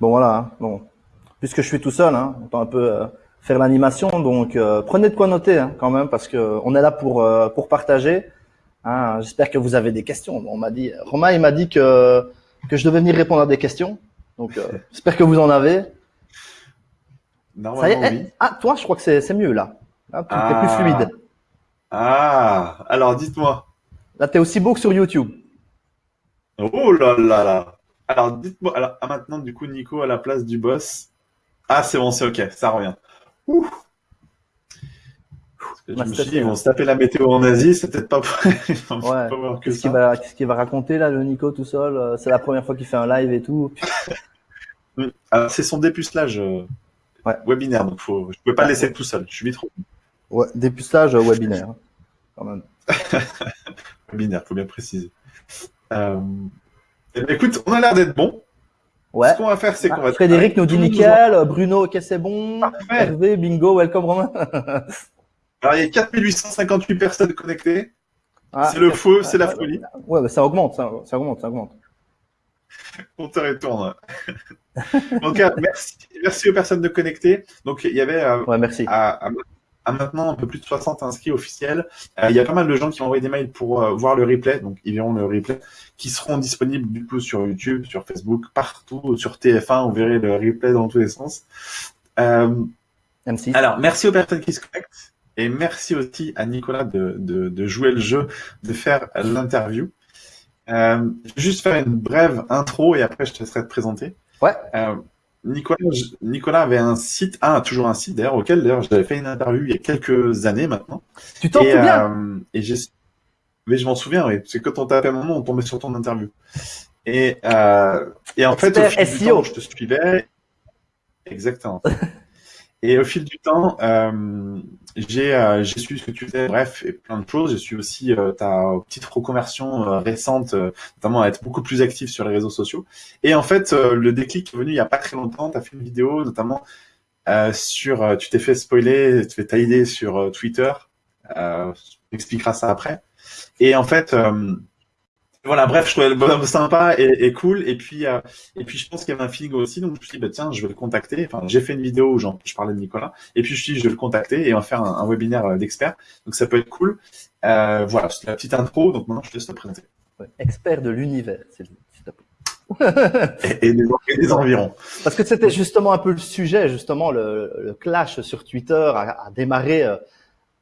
Bon voilà, hein. bon. Puisque je suis tout seul, hein, on peut un peu euh, faire l'animation, donc euh, prenez de quoi noter hein, quand même, parce que on est là pour euh, pour partager. Hein. J'espère que vous avez des questions. on m'a dit, Romain, il m'a dit que que je devais venir répondre à des questions, donc j'espère que vous en avez. Normalement, oui. Eh, ah, toi, je crois que c'est mieux là. Hein, tu es plus ah. fluide. Ah, alors dites-moi. Là, tu es aussi beau que sur YouTube. Oh là là là. Alors, dites-moi, alors, ah, maintenant, du coup, Nico à la place du boss. Ah, c'est bon, c'est ok, ça revient. Ouh. je me suis dit, ils vont se taper la météo en Asie, c'est peut-être pas, ouais. Qu'est-ce qu'il va, raconter, là, le Nico, tout seul? Euh, c'est la première fois qu'il fait un live et tout. alors, c'est son dépucelage euh, ouais. webinaire, donc faut, je peux pas le laisser tout seul, je suis vite trop. Ouais, dépucelage webinaire, quand même. webinaire, faut bien préciser. Euh, eh ben, écoute, on a l'air d'être bon. Ouais. Ce qu'on va faire, c'est qu'on va. Frédéric nous dit nickel, Bruno, ok, c'est bon. Hervé, bingo, welcome Romain. Alors, il y a 4858 personnes connectées. Ah, c'est le feu, c'est la folie. Ouais, mais ça augmente, ça, ça augmente, ça augmente. On te retourne. Donc, euh, merci, merci aux personnes de connecter. Donc, il y avait euh, ouais, merci. À, à maintenant un peu plus de 60 inscrits officiels. Euh, il y a pas mal de gens qui ont envoyé des mails pour euh, voir le replay, donc ils verront le replay, qui seront disponibles du coup sur YouTube, sur Facebook, partout, sur TF1, on verrait le replay dans tous les sens. Euh, alors, merci aux personnes qui se connectent, et merci aussi à Nicolas de, de, de jouer le jeu, de faire l'interview. Euh, juste faire une brève intro et après je te laisserai te présenter. Ouais. Nicolas, Nicolas avait un site, ah, toujours un site d'ailleurs, auquel d'ailleurs j'avais fait une interview il y a quelques années maintenant. Tu t'en souviens euh, Et j'ai, mais je m'en souviens, oui. C'est quand on tapait mon nom, on tombait sur ton interview. Et, euh, et en fait, au fil du temps, je te suivais. Exactement. Et au fil du temps, euh, j'ai euh, su ce que tu faisais, bref, et plein de choses. J'ai su aussi euh, ta petite reconversion euh, récente, euh, notamment à être beaucoup plus actif sur les réseaux sociaux. Et en fait, le déclic est venu il y a pas très longtemps. Tu as fait une vidéo, notamment sur, tu t'es fait spoiler, tu fais idée sur Twitter. Euh, tu expliqueras ça après. Et en fait, voilà, bref, je trouvais le bonhomme sympa et, cool. Et puis, euh, et puis, je pense qu'il y avait un feeling aussi. Donc, je me suis dit, bah, tiens, je vais le contacter. Enfin, j'ai fait une vidéo où je parlais de Nicolas. Et puis, je me suis dit, je vais le contacter et on va faire un, webinaire euh, d'experts. Donc, ça peut être cool. Euh, voilà, c'est la petite intro. Donc, maintenant, je te laisse te présenter. expert de l'univers, et, et, des, et, des, environs. Parce que c'était justement un peu le sujet, justement, le, le clash sur Twitter a, a démarré euh,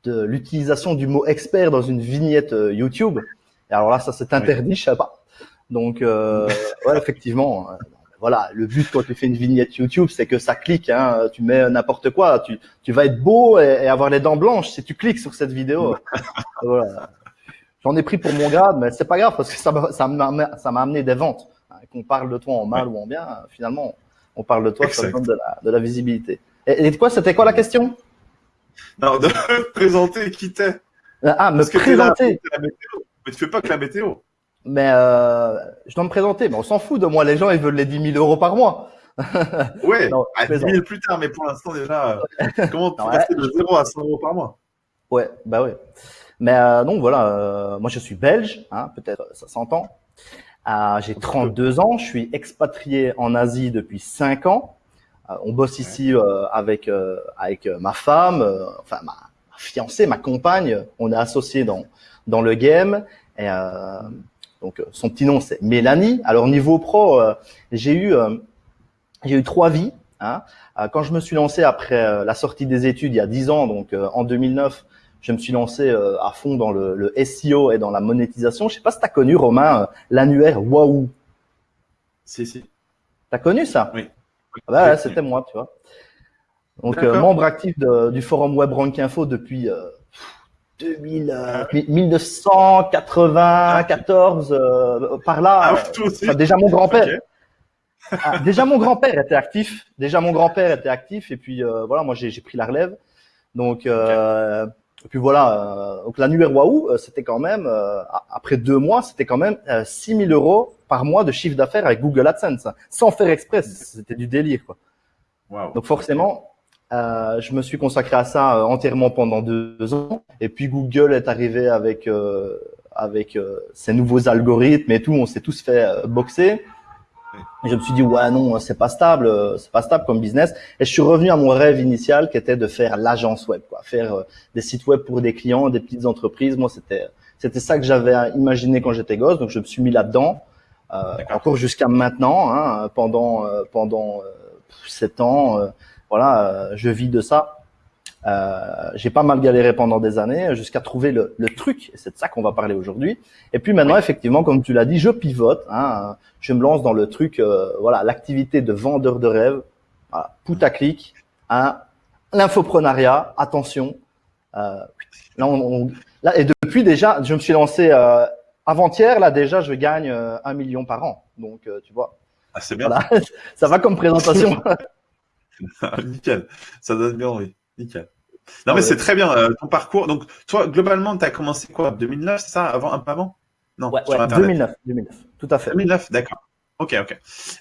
de l'utilisation du mot expert dans une vignette YouTube alors là, ça c'est interdit, je sais pas. Donc, euh, ouais, effectivement, euh, voilà, le but quand tu fais une vignette YouTube, c'est que ça clique. Hein, tu mets n'importe quoi, tu, tu vas être beau et, avoir les dents blanches si tu cliques sur cette vidéo. voilà. J'en ai pris pour mon grade, mais c'est pas grave parce que ça m'a ça m'a amené des ventes. Hein, qu'on parle de toi en mal ou en bien, finalement, on parle de toi, ça donne de la, de la visibilité. Et, et quoi, c'était quoi la question? Non, de présenter qui t'es. Ah, me présenter. Mais tu fais pas que la météo. Mais euh, je dois me présenter, mais on s'en fout de moi. Les gens, ils veulent les 10 000 euros par mois. ouais, à 10 000 plus tard, mais pour l'instant déjà, euh, comment tu passer de 0 à 100 euros par mois? Ouais, bah ouais. Mais euh, donc voilà, euh, moi je suis belge, hein, peut-être ça s'entend. Euh, J'ai 32 ans, je suis expatrié en Asie depuis 5 ans. Euh, on bosse ici euh, avec avec ma femme, enfin ma fiancée, ma compagne. On est associés dans dans le game. Et, euh, donc son petit nom c'est Mélanie. Alors niveau pro, euh, j'ai eu euh, j'ai eu trois vies. Hein. Quand je me suis lancé après la sortie des études il y a dix ans, donc en 2009, je me suis lancé à fond dans le, le, SEO et dans la monétisation. Je sais pas si tu as connu, Romain, l'annuaire Wahoo. Si, si. T'as connu ça? Oui. Ah bah, c'était moi, tu vois. Donc, membre actif de, du forum Web Rank Info depuis 1994 euh, euh, par là. Ah, euh, déjà mon grand-père. Ah, déjà mon grand-père était actif. Déjà mon grand-père était actif et puis voilà, moi j'ai pris la relève. Donc et puis voilà, donc l'annuaire Wahoo, c'était quand même après deux mois, c'était quand même 6000 euros par mois de chiffre d'affaires avec Google AdSense, sans faire express. C'était du délire quoi. Donc forcément, euh, je me suis consacré à ça euh, entièrement pendant deux ans. Et puis Google est arrivé avec euh, avec ses nouveaux algorithmes et tout. On s'est tous fait boxer. Et je me suis dit ouais non c'est pas stable, c'est pas stable comme business. Et je suis revenu à mon rêve initial qui était de faire l'agence web, quoi, faire euh, des sites web pour des clients, des petites entreprises. Moi c'était c'était ça que j'avais imaginé quand j'étais gosse, donc je me suis mis là-dedans. Euh, encore jusqu'à maintenant, hein, pendant euh, pendant sept ans, voilà, je vis de ça. Euh, j'ai pas mal galéré pendant des années jusqu'à trouver le, le, truc, et c'est de ça qu'on va parler aujourd'hui. Et puis maintenant, effectivement, comme tu l'as dit, je pivote, hein, je me lance dans le truc, euh, voilà, l'activité de vendeur de rêve, voilà, clic hein, l'infoprenariat, attention. Euh, là, on, là, et depuis déjà, je me suis lancé euh, avant-hier, là déjà, je gagne euh, un million par an. Donc, tu vois. Ah, c'est bien. ça va comme présentation. Nickel, ça donne bien envie. Nickel. Non, mais c'est très bien euh, ton parcours. Donc, toi, globalement, tu as commencé quoi? 2009, c'est ça? Avant, un peu avant? Non, ouais, 2009, 2009, tout à fait. 2009, d'accord. Ok, ok.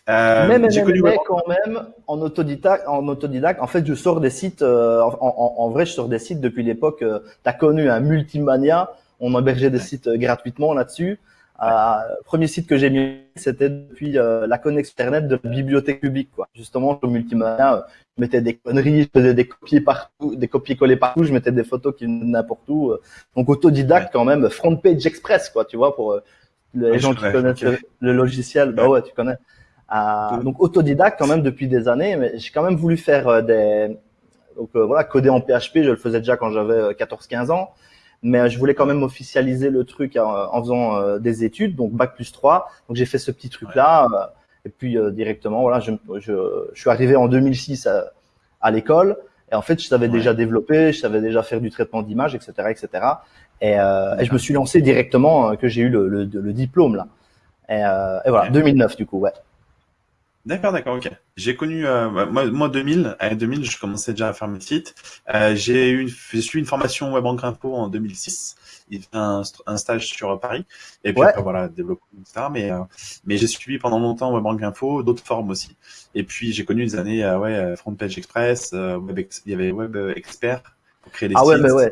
Euh, mais, mais, quand même en autodidacte, en autodidacte. En fait, je sors des sites. Euh, en, en, vrai, je sors des sites depuis l'époque. Euh, tu as connu un multimania. On hébergeait des sites gratuitement là-dessus. Euh, premier site que j'ai mis, c'était depuis euh, la connexion internet de la bibliothèque publique, quoi. Justement, sur Multimania, euh, je mettais des conneries, je faisais des copies partout, des copies-collés partout, je mettais des photos qui venaient n'importe où. Donc autodidacte quand même, front page express, quoi, tu vois, pour les gens qui connaissent le, logiciel. Bah ouais, tu connais. donc autodidacte quand même depuis des années, mais j'ai quand même voulu faire des donc voilà, coder en PHP, je le faisais déjà quand j'avais 14-15 ans mais je voulais quand même officialiser le truc en, faisant euh, des études, donc bac plus 3. Donc j'ai fait ce petit truc là, euh, et puis euh, directement, voilà, je, je, je, suis arrivé en 2006 à, à l'école, et en fait je savais déjà développer, je savais déjà faire du traitement d'image, etc., etc. Et, et, je me suis lancé directement que j'ai eu le, le, le, diplôme là. Et, et voilà, 2009 du coup, ouais. D'accord, d'accord, ok. J'ai connu, euh, bah, moi, moi 2000, à 2000, je commençais déjà à faire mes sites. Euh, j'ai eu, j'ai suivi une formation web info en 2006. Il fait un, un, stage sur Paris. Et puis après, voilà, développement, etc. Mais, euh, mais j'ai suivi pendant longtemps web info, d'autres formes aussi. Et puis j'ai connu des années, euh, ouais, Front Page Express, web il y avait Web Expert pour créer des sites. Ah ouais, mais ouais.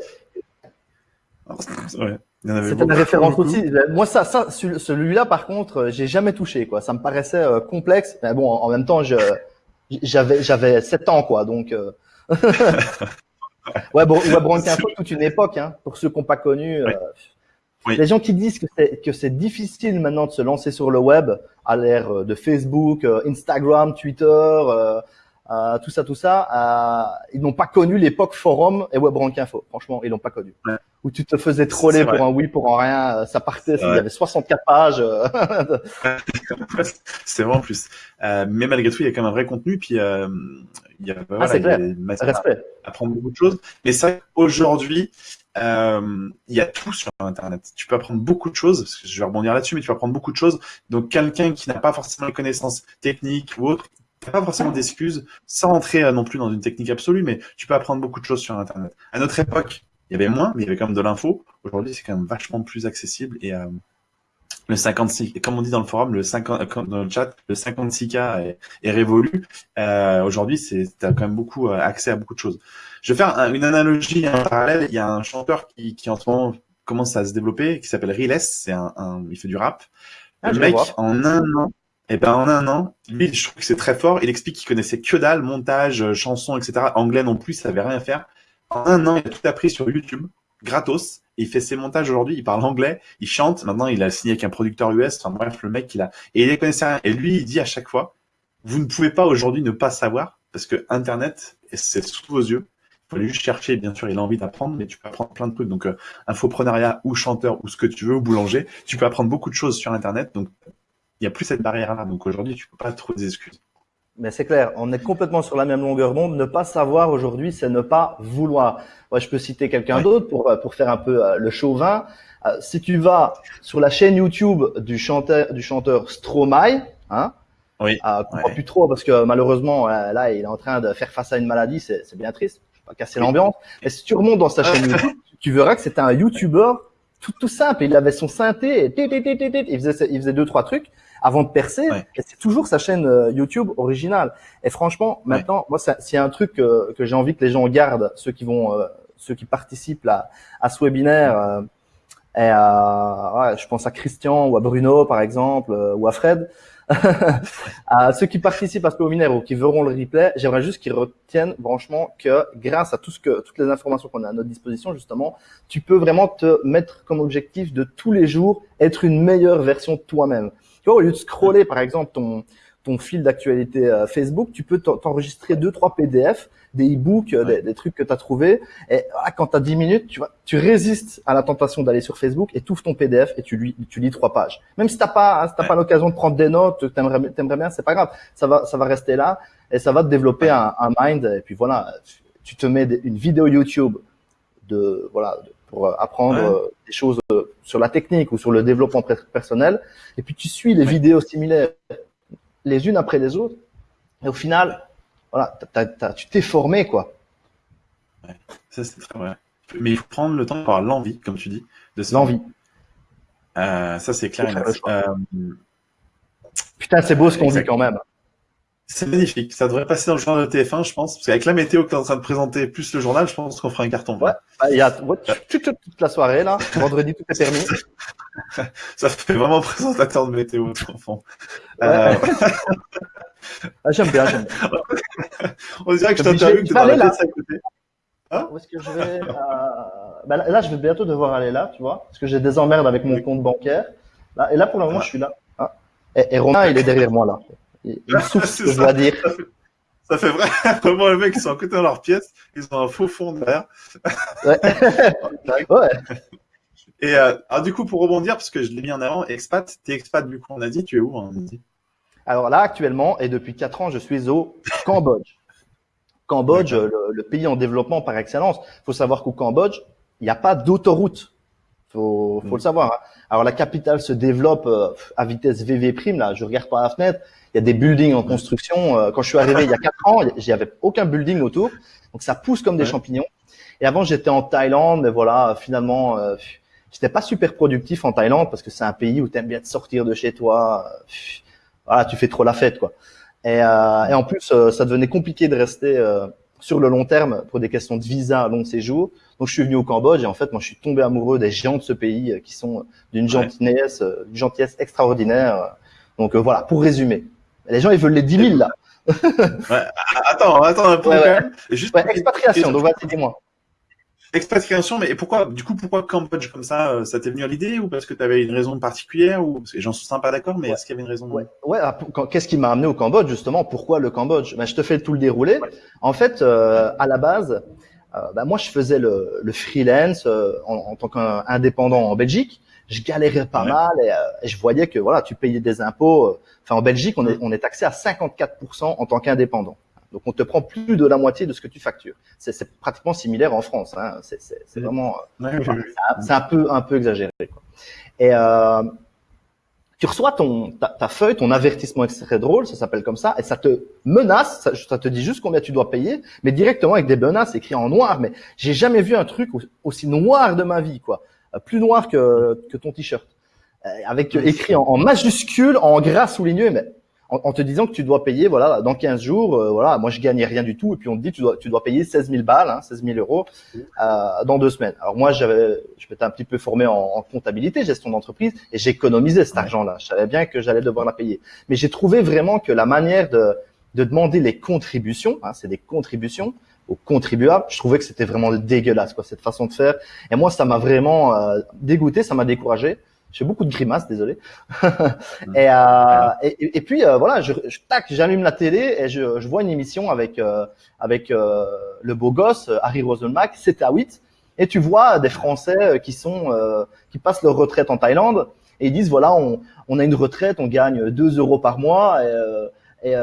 ouais. C'était une référence aussi. Moi, ça, ça, celui-là, par contre, euh, j'ai jamais touché, quoi. Ça me paraissait euh, complexe. Mais bon, en même temps, je, j'avais, j'avais 7 ans, quoi. Donc, euh... ouais, bon, Web Info, toute une époque, hein, pour ceux qui n'ont pas connu. Euh, les gens qui disent que c'est, que c'est difficile maintenant de se lancer sur le web à l'ère de Facebook, Instagram, Twitter, euh, tout ça, tout ça, euh, ils n'ont pas connu l'époque forum et WebRank Info. Franchement, ils n'ont pas connu. Où tu te faisais troller pour un oui, pour un rien. Euh, ça partait, il y avait 64 pages. c'est vraiment plus. mais malgré tout, il y a quand même un vrai contenu. Puis il y a, ah, voilà, il y a À, apprendre beaucoup de choses. Mais ça, aujourd'hui, il y a tout sur Internet. Tu peux apprendre beaucoup de choses, parce que je vais rebondir là-dessus, mais tu peux apprendre beaucoup de choses. Donc, quelqu'un qui n'a pas forcément les connaissances techniques ou autres, pas forcément d'excuses, sans entrer euh, non plus dans une technique absolue, mais tu peux apprendre beaucoup de choses sur Internet. À notre époque, il y avait moins, mais il y avait quand même de l'info. Aujourd'hui, c'est quand même vachement plus accessible et euh, le 56, comme on dit dans le forum, le 50, euh, dans le chat, le 56K est, est révolu. Euh, Aujourd'hui, c'est as quand même beaucoup accès à beaucoup de choses. Je vais faire une analogie en parallèle. Il y a un chanteur qui, qui en ce moment commence à se développer, qui s'appelle Riles. C'est un, un, il fait du rap. Ah, le mec, en un an, et eh ben en un an, lui, je trouve que c'est très fort. Il explique qu'il connaissait que dalle, montage, euh, chansons, etc. Anglais non plus, il savait rien faire. En un an, il a tout appris sur YouTube, gratos. il fait ses montages aujourd'hui. Il parle anglais, il chante. Maintenant, il a signé avec un producteur US. Enfin bref, le mec, il a et il connaissait rien. Et lui, il dit à chaque fois, vous ne pouvez pas aujourd'hui ne pas savoir parce que Internet, c'est sous vos yeux. Il faut juste chercher, bien sûr, il a envie d'apprendre, mais tu peux apprendre plein de trucs. Donc, euh, infoprenariat ou chanteur ou ce que tu veux, ou boulanger, tu peux apprendre beaucoup de choses sur Internet. Donc, il n'y a plus cette barrière-là. Donc aujourd'hui, tu peux pas trouver des excuses. Mais c'est clair, on est complètement sur la même longueur d'onde. Ne pas savoir aujourd'hui, c'est ne pas vouloir. Moi, je peux citer quelqu'un d'autre pour, euh, pour faire un peu euh, le chauvin. Euh, si tu vas sur la chaîne YouTube du chanteur, du chanteur Stromae, hein, oui. Euh, ouais. plus trop parce que malheureusement là il est en train de faire face à une maladie, c'est bien triste. Je vais pas casser l'ambiance. Mais si tu remontes dans sa chaîne YouTube, tu verras que c'était un YouTuber tout, tout simple. Il avait son synthé, il faisait, il faisait deux trois trucs avant de percer. Et c'est toujours sa chaîne euh, YouTube originale. Et franchement, maintenant, moi, s'il y a un truc que, que j'ai envie que les gens gardent, ceux qui vont, euh, ceux qui participent à, à ce webinaire, euh, et à, ouais, je pense à Christian ou à Bruno par exemple, ou à Fred. à ceux qui participent à ce webinaire ou qui verront le replay, j'aimerais juste qu'ils retiennent franchement que grâce à tout ce que, toutes les informations qu'on a à notre disposition, justement, tu peux vraiment te mettre comme objectif de tous les jours être une meilleure version de toi-même. Tu vois, au lieu de scroller, par exemple, ton, ton fil d'actualité euh, Facebook, tu peux t'enregistrer deux, trois PDF des e-books, euh, des, trucs que tu as trouvé. Et ah, quand tu as 10 minutes, tu vois, tu résistes à la tentation d'aller sur Facebook et tu ouvres ton PDF et tu, lis, tu lis trois pages. Même si t'as pas, hein, t'as pas l'occasion de prendre des notes, t'aimerais, t'aimerais bien, c'est pas grave. Ça va, ça va rester là et ça va te développer un, un mind. Et puis voilà, tu te mets une vidéo YouTube de, voilà, pour euh, apprendre euh, des choses sur la technique ou sur le développement personnel. Et puis tu suis les vidéos similaires les unes après les autres. Et au final, voilà, tu t'es formé, quoi. Ouais, ça c'est très vrai. Mais il faut prendre le temps d'avoir l'envie, comme tu dis, de L'envie. Euh, ça c'est clair. Euh, Putain, c'est beau ce qu'on dit quand même. C'est magnifique. Ça devrait passer dans le journal de TF1, je pense. Parce qu'avec la météo que tu es en train de présenter, plus le journal, je pense qu'on fera un carton. Ouais. Bah, il y a toute, la soirée, là. Vendredi, tout est permis. ça fait vraiment présentateur de météo, enfant. Euh... ah, j'aime bien, j'aime bien. On dirait que je t'interviewe, que tu dans la à côté. Hein? Où est-ce que je vais? Euh... bah, là, je vais bientôt devoir aller là, tu vois, parce que j'ai des emmerdes avec mon compte bancaire. Là, et là, pour le moment, ah. je suis là. Ah. Et, et Romain, il est derrière moi, là. Il, souffle, je dois dire. Ça fait, vrai. vraiment les mecs, ils sont à côté de leur pièce, ils ont un faux fond derrière. Ouais. ouais. Et euh, alors, du coup, pour rebondir, parce que je l'ai mis en avant, expat, t'es expat, du coup, on a dit, tu es où on a dit? Alors là, actuellement, et depuis 4 ans, je suis au Cambodge. Cambodge, le, pays en développement par excellence. Il faut savoir qu'au Cambodge, il n'y a pas d'autoroute. Faut, faut le mm. savoir. Hein. Alors la capitale se développe euh, à vitesse VV prime. Là, je regarde par la fenêtre, il y a des buildings en construction. Euh, quand je suis arrivé il y a quatre ans, il n'y avait aucun building autour, donc ça pousse comme des champignons. Et avant, j'étais en Thaïlande, mais voilà, finalement, euh, j'étais pas super productif en Thaïlande parce que c'est un pays où tu aimes bien te sortir de chez toi. voilà, tu fais trop la fête, quoi. Et, euh, et en plus, euh, ça devenait compliqué de rester sur le long terme pour des questions de visa, long séjour. Donc je suis venu au Cambodge et en fait moi je suis tombé amoureux des géants de ce pays qui sont d'une gentillesse, d'une gentillesse extraordinaire. Donc voilà, pour résumer. Les gens, ils veulent les 10 000 là. ouais, attends, attends un peu ouais, ouais. Juste expatriation, donc vas-y, dis-moi. Expatriation, mais pourquoi, du coup, pourquoi Cambodge comme ça euh, Ça t'est venu à l'idée ou parce que tu avais une raison particulière ou parce que les gens sont sympas d'accord, mais est-ce qu'il y avait une raison Ouais. ouais ah, Qu'est-ce qui m'a amené au Cambodge justement Pourquoi le Cambodge? Ben, je te fais tout le déroulé. En fait, euh, à la base, euh, ben, moi, je faisais le, le freelance euh, en, en, tant qu'indépendant en Belgique je galérais pas mal euh, et, je voyais que voilà, tu payais des impôts. Euh, enfin, en Belgique, on est, on est taxé à 54% en tant qu'indépendant. Donc, on te prend plus de la moitié de ce que tu factures. C'est pratiquement similaire en France. Hein. C'est vraiment, c'est un peu, un peu exagéré. Quoi. Et euh, tu reçois ton ta, ta, feuille, ton avertissement extrait drôle, ça s'appelle comme ça, et ça te menace, ça, ça, te dit juste combien tu dois payer, mais directement avec des menaces écrites en noir. Mais j'ai jamais vu un truc aussi noir de ma vie, quoi. Plus noir que, que ton t-shirt, euh, avec écrit en, majuscule, en gras souligné, mais en, te disant que tu dois payer, voilà, dans 15 jours, euh, voilà, moi je gagnais rien du tout, et puis on te dit tu dois, tu dois payer 16 000 balles, hein, 16 000 euros euh, dans deux semaines. Alors moi j'avais, je m'étais un petit peu formé en, en comptabilité, gestion d'entreprise, et j'économisais cet argent-là. Je savais bien que j'allais devoir la payer, mais j'ai trouvé vraiment que la manière de, de demander les contributions, hein, c'est des contributions, aux contribuables. Je trouvais que c'était vraiment dégueulasse, quoi, cette façon de faire. Et moi, ça m'a vraiment euh, dégoûté, ça m'a découragé. J'ai beaucoup de grimaces, désolé. et, euh, et, puis euh, voilà, je, tac, j'allume la télé et je, je, vois une émission avec euh, avec euh, le beau gosse Harry Roselmack, c'était à 8 et tu vois des Français qui sont qui passent leur retraite en Thaïlande et ils disent voilà, on, on a une retraite, on gagne 2 euros par mois et, et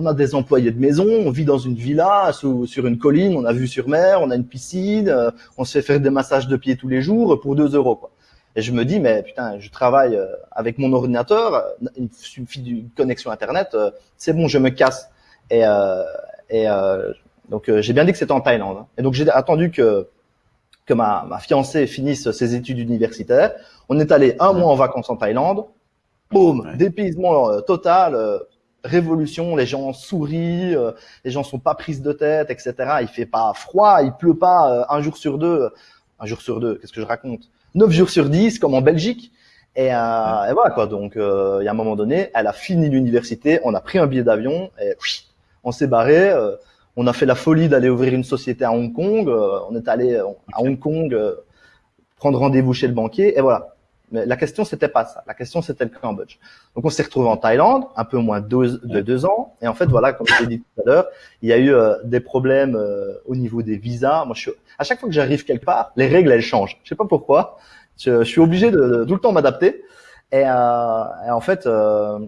on a des employés de maison, on vit dans une villa sur une colline, on a vue sur mer, on a une piscine, euh, on se fait faire des massages de pieds tous les jours pour 2 euros. Quoi. Et je me dis, mais putain, je travaille euh, avec mon ordinateur, il suffit d'une connexion Internet, euh, c'est bon, je me casse. Et, et donc j'ai bien dit que c'était en Thaïlande. Hein. Et donc j'ai attendu que que ma, ma fiancée finisse ses études universitaires. On est allé un mois en vacances en Thaïlande. Boum, dépaysement total révolution, les gens sourient, euh, les gens sont pas prises de tête, etc. Il fait pas froid, il pleut pas euh, un jour sur deux, un jour sur deux, qu'est-ce que je raconte? Neuf jours sur dix, comme en Belgique. Et, euh, et, voilà quoi. Donc, euh, il y a un moment donné, elle a fini l'université, on a pris un billet d'avion et on s'est barré. Euh, on a fait la folie d'aller ouvrir une société à Hong Kong. Euh, on est allé à Hong Kong prendre rendez-vous chez le banquier et voilà. Mais la question c'était pas ça. La question c'était le Cambodge. Donc on s'est retrouvé en Thaïlande, un peu moins de deux, ans. Et en fait voilà, comme je l'ai dit tout à l'heure, il y a eu des problèmes au niveau des visas. Moi je suis, à chaque fois que j'arrive quelque part, les règles elles changent. Je sais pas pourquoi. Je, suis obligé de, tout le temps m'adapter. Et, euh, et, en fait, euh,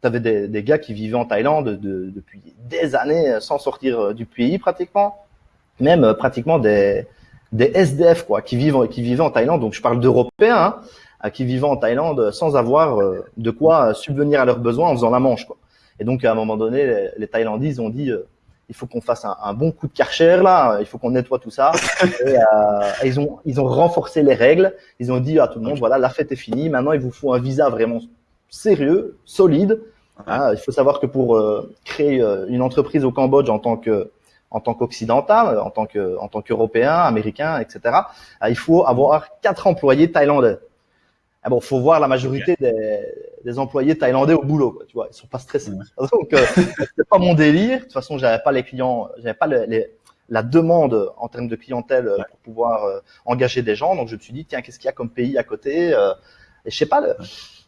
tu avais des, des, gars qui vivaient en Thaïlande de, depuis des années sans sortir euh, du pays pratiquement, même euh, pratiquement des, des SDF quoi, qui vivent qui vivaient en Thaïlande. Donc je parle d'Européens hein, qui vivaient en Thaïlande sans avoir de quoi subvenir à leurs besoins en faisant la manche quoi. Et donc à un moment donné, les, les Thaïlandais ils ont dit il faut qu'on fasse un, un, bon coup de karcher là, il faut qu'on nettoie tout ça. Et, euh, ils ont ils ont renforcé les règles. Ils ont dit à tout le monde voilà la fête est finie. Maintenant il vous faut un visa vraiment sérieux, solide. Hein, il faut savoir que pour euh, créer euh, une entreprise au Cambodge en tant que en tant qu'occidental, en tant que en tant qu'européen, américain, etc. il faut avoir quatre employés thaïlandais. Ah bon, faut voir la majorité des, des, employés thaïlandais au boulot, quoi, tu vois, ils sont pas stressés. Donc, euh, c'est pas mon délire. De toute façon, j'avais pas les clients, j'avais pas les, la demande en termes de clientèle euh, pour pouvoir euh, engager des gens. Donc, je me suis dit, tiens, qu'est-ce qu'il y a comme pays à côté euh, Et je sais pas, le,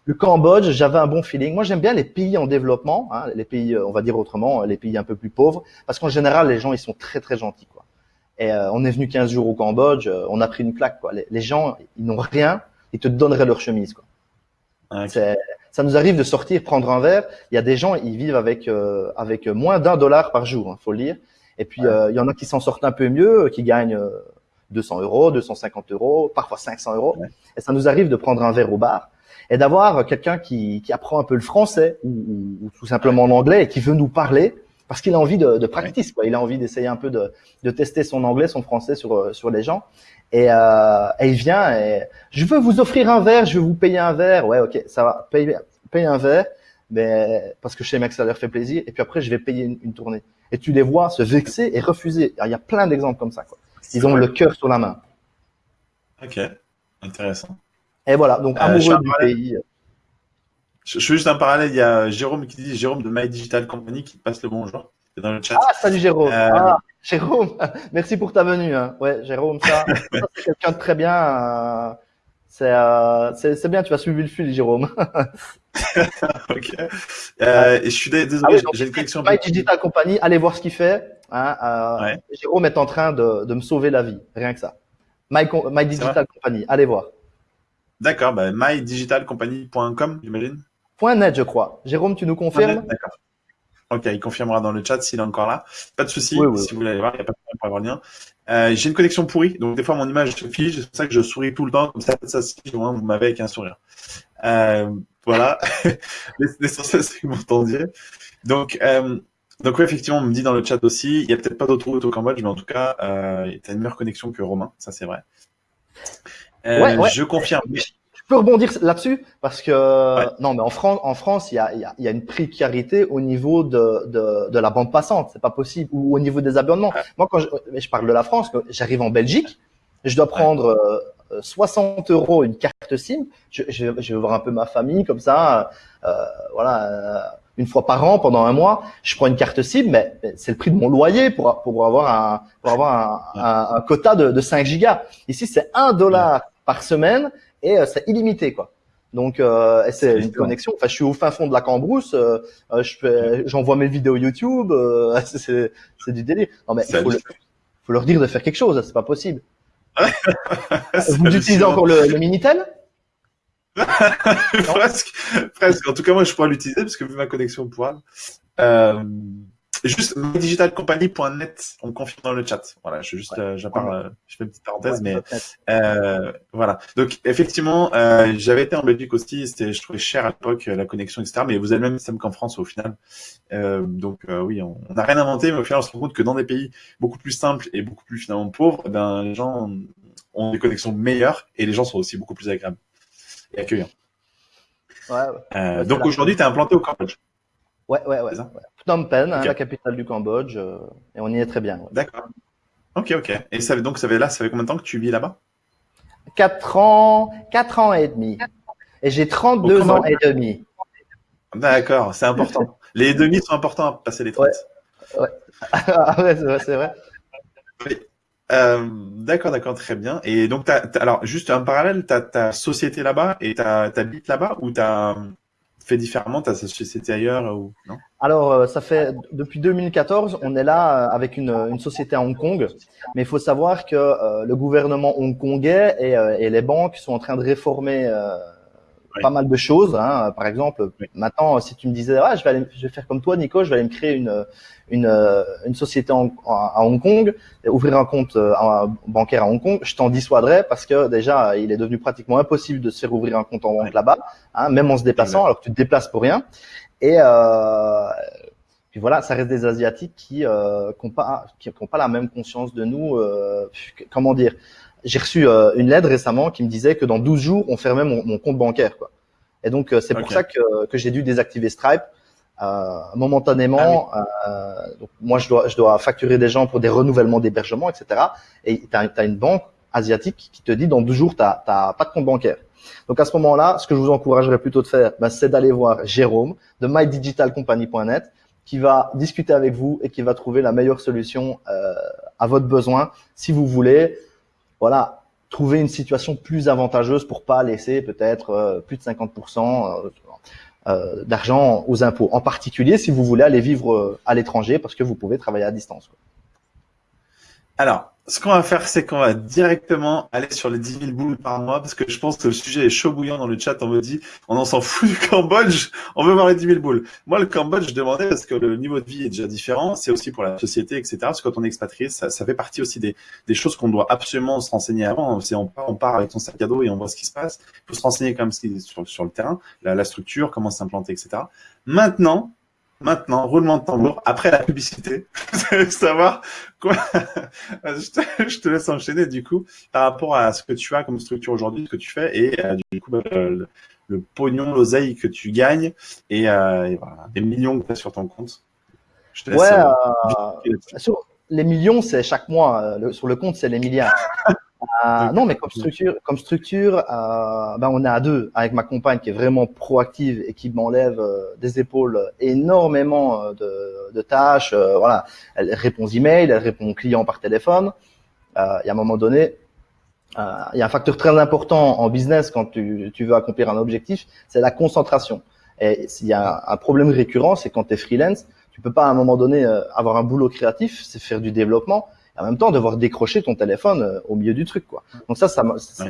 le Cambodge, j'avais un bon feeling. Moi, j'aime bien les pays en développement, hein, les pays, on va dire autrement, les pays un peu plus pauvres, parce qu'en général, les gens, ils sont très très gentils, quoi. Et on est venu 15 jours au Cambodge, on a pris une claque, quoi. Les, les gens, ils n'ont rien ils te donneraient leur chemise. Quoi. Ça nous arrive de sortir, prendre un verre. Il y a des gens, ils vivent avec euh, avec moins d'un dollar par jour, hein, faut le dire. Et puis euh, il y en a qui s'en sortent un peu mieux, qui gagnent 200 euh, euros, 250 euros, parfois 500 euros. Et ça nous arrive de prendre un verre au bar et d'avoir quelqu'un qui, qui apprend un peu le français ou, ou, tout simplement l'anglais et qui veut nous parler parce qu'il a envie de, de practice, quoi. Il a envie d'essayer un peu de, de tester son anglais, son français sur sur les gens. Et, euh, et, il vient et je veux vous offrir un verre, je vais vous payer un verre. Ouais, ok, ça va, paye, paye un verre, mais parce que chez Max ça leur fait plaisir. Et puis après, je vais payer une, tournée. Et tu les vois se vexer et refuser. il y a plein d'exemples comme ça. Quoi. Ils ont le cœur sur la main. Ok, intéressant. Et voilà, donc euh, amoureux du pays. Je, je fais juste un parallèle. Il y a Jérôme qui dit Jérôme de My Digital Company qui passe le bonjour dans le chat. Ah, salut Jérôme. Euh, ah, Jérôme, merci pour ta venue. Hein. Ouais, Jérôme, ça, c'est quelqu'un de très bien. Euh, euh, c'est c'est bien, tu vas suivre le fil, Jérôme. ok. Euh, et je suis désolé, ah j'ai une connexion. My Digital Company, allez voir ce qu'il fait. Hein, euh, Jérôme est en train de, de, me sauver la vie, rien que ça. My, My Digital Company, allez voir. D'accord, bah, mydigitalcompany.com, j'imagine. Point .net, je crois. Jérôme, tu nous confirmes D'accord. Ok, il confirmera dans le chat s'il est encore là. Pas de souci, si vous voulez aller voir, il n'y a pas de problème pour avoir le lien. Euh, j'ai une connexion pourrie, donc des fois mon image se fige, c'est pour ça que je souris tout le temps, comme ça, ça se fige, vous m'avez avec un sourire. Euh, voilà, l'essentiel c'est que vous m'entendiez. Donc, euh, donc oui, effectivement, on me dit dans le chat aussi, il n'y a peut-être pas d'autres routes au Cambodge, mais en tout cas, euh, tu as une meilleure connexion que Romain, ça c'est vrai. Euh, ouais, ouais. Je confirme. Peux rebondir là-dessus parce que non, mais en France, en France, il y a, y, a, y a, une précarité au niveau de, de, de la bande passante, c'est pas possible, ou au niveau des abonnements. Moi, quand je, je, parle de la France, j'arrive en Belgique, je dois prendre 60 euh, euros une carte SIM. Je, je, je, vais voir un peu ma famille comme ça, euh, voilà, euh, une fois par an pendant un mois. Je prends une carte SIM, mais c'est le prix de mon loyer pour pour avoir un pour avoir un, un, quota de, de 5 gigas. Ici, c'est 1 dollar par semaine et euh, c'est illimité quoi. Donc euh, c'est une connexion. Enfin, je suis au fin fond de la Cambrousse. Euh, euh je j'envoie mes vidéos YouTube. Euh, c'est du délire. Non mais il faut, faut, leur dire de faire quelque chose. C'est pas possible. Vous utilisez encore le, le Minitel? presque, presque. En tout cas, moi, je pourrais l'utiliser parce que vu ma connexion pour euh, Juste mydigitalcompany.net, on confirme dans le chat. Voilà, je juste, euh, je fais une petite parenthèse, mais euh, voilà. Donc effectivement, euh, j'avais été en Belgique aussi, c'était, je trouvais cher à l'époque la connexion, etc. Mais vous avez le même système qu'en France au final. Euh, donc euh, oui, on n'a rien inventé, mais au final, on se rend compte que dans des pays beaucoup plus simples et beaucoup plus finalement pauvres, ben les gens ont des connexions meilleures et les gens sont aussi beaucoup plus agréables et. Ouais, ouais. donc aujourd'hui, tu es implanté au Cambodge. Ouais, ouais, ouais. Phnom Penh, hein, la capitale du Cambodge, euh, et on y est très bien. D'accord. Ok, ok. Et ça, donc, ça fait là, ça fait combien de temps que tu vis là-bas? Quatre ans, quatre ans et demi. Et j'ai 32 ans et demi. D'accord, c'est important. les demi sont importants à passer les 30. Ouais, ouais. c'est vrai. Euh, d'accord, d'accord, très bien. Et donc, alors, juste un parallèle, tu as ta société là-bas et tu habites là-bas ou tu as fait différemment ta société ailleurs ou non? Alors, euh, ça fait depuis 2014, on est là euh, avec une, une société à Hong Kong, mais il faut savoir que le gouvernement hongkongais et, et, les banques sont en train de réformer pas mal de choses. Hein. Par exemple, maintenant, si tu me disais, ah, je vais aller, je vais faire comme toi, Nico, je vais aller me créer une une, une société en, à Hong Kong, ouvrir un compte euh, bancaire à Hong Kong, je t'en dissuaderais parce que déjà, il est devenu pratiquement impossible de se faire ouvrir un compte en banque là-bas, hein, même en se déplaçant, alors que tu te déplaces pour rien. Et euh, puis voilà, ça reste des asiatiques qui euh, n'ont pas qui, pas la même conscience de nous. Euh, comment dire j'ai reçu euh, une lettre récemment qui me disait que dans 12 jours, on fermait mon, mon compte bancaire. Quoi. Et donc, euh, c'est pour ça que, que j'ai dû désactiver Stripe euh, momentanément. Ah donc moi, je dois, je dois facturer des gens pour des renouvellements d'hébergement, etc. Et tu as, une banque asiatique qui te dit dans 12 jours, tu n'as pas de compte bancaire. Donc à ce moment-là, ce que je vous encouragerais plutôt de faire, ben, c'est d'aller voir Jérôme de mydigitalcompany.net qui va discuter avec vous et qui va trouver la meilleure solution euh, à votre besoin si vous voulez voilà, trouver une situation plus avantageuse pour pas laisser peut-être euh, plus de 50% euh, euh, d'argent aux impôts. En particulier si vous voulez aller vivre à l'étranger parce que vous pouvez travailler à distance. Alors, ce qu'on va faire, c'est qu'on va directement aller sur les 10 000 boules par mois, parce que je pense que le sujet est chaud bouillant dans le chat. On me dit, on en s'en fout du Cambodge, on veut voir les 10 000 boules. Moi, le Cambodge, je demandais parce que le niveau de vie est déjà différent. C'est aussi pour la société, etc. Parce que quand on est expatrié, ça, ça fait partie aussi des, des choses qu'on doit absolument se renseigner avant. C'est on part, on part avec son sac à dos et on voit ce qui se passe. Il faut se renseigner quand même sur, sur le terrain, la, la structure, comment s'implanter, etc. Maintenant, Maintenant, roulement de tambour, après la publicité, savoir quoi. je, te, je, te, laisse enchaîner du coup par rapport à ce que tu as comme structure aujourd'hui, ce que tu fais et euh, du coup bah, le, le, pognon, l'oseille que tu gagnes et, euh, et voilà, des millions que tu as sur ton compte. Je te laisse, ouais, euh, sur les millions, c'est chaque mois. Le, sur le compte, c'est les milliards. Euh, non, mais comme structure, comme structure, euh, ben on est à deux avec ma compagne qui est vraiment proactive et qui m'enlève euh, des épaules énormément euh, de, de tâches. Euh, voilà, elle répond aux emails, elle répond aux clients par téléphone. Il y a un moment donné, il y a un facteur très important en business quand tu, tu veux accomplir un objectif, c'est la concentration. Et s'il y a un problème récurrent, c'est quand tu es freelance, tu peux pas à un moment donné avoir un boulot créatif, c'est faire du développement en même temps devoir décrocher ton téléphone euh, au milieu du truc quoi. Donc ça ça,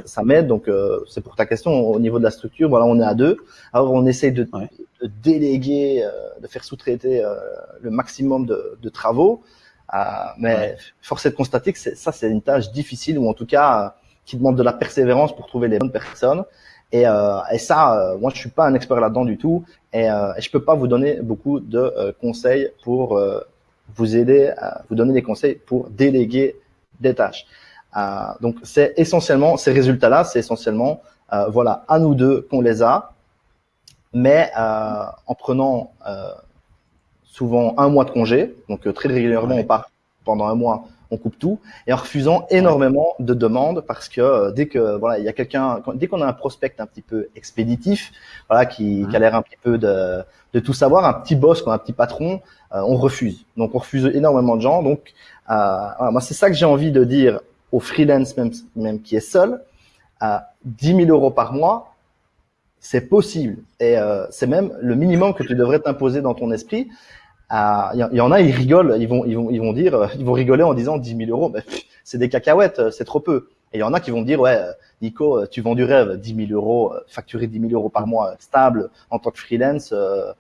ça, m'aide donc euh, c'est pour ta question au niveau de la structure voilà on est à deux. Alors on essaye de, de déléguer euh, de faire sous-traiter le maximum de, de travaux. Mais force est de constater que ça c'est une tâche difficile ou en tout cas qui demande de la persévérance pour trouver les bonnes personnes. Et, et ça moi je suis pas un expert là-dedans du tout. Et, et je peux pas vous donner beaucoup de conseils pour vous aider, à vous donner des conseils pour déléguer des tâches. Euh, donc c'est essentiellement ces résultats-là, c'est essentiellement euh, voilà à nous deux qu'on les a, mais euh, en prenant souvent un mois de congé, donc très régulièrement on part pendant un mois, on coupe tout, et en refusant énormément de demandes parce que euh, dès que voilà il y a quelqu'un, dès qu'on a un prospect un petit peu expéditif, voilà qui, qui a l'air un petit peu de, de tout savoir, un petit boss, un petit patron, euh, on refuse. Donc on refuse énormément de gens. Donc euh, voilà, moi c'est ça que j'ai envie de dire au freelance même, même qui est seul. À 10 000 euros par mois, c'est possible et euh, c'est même le minimum que tu devrais t'imposer dans ton esprit. Il y, en a, ils rigolent, ils vont, ils vont, ils vont dire, ils vont rigoler en disant 10 000 euros, c'est des cacahuètes, c'est trop peu. Et il y en a qui vont dire, ouais, Nico, tu vends du rêve, 10 000 euros, facturer 10 000 euros par mois stable en tant que freelance, euh,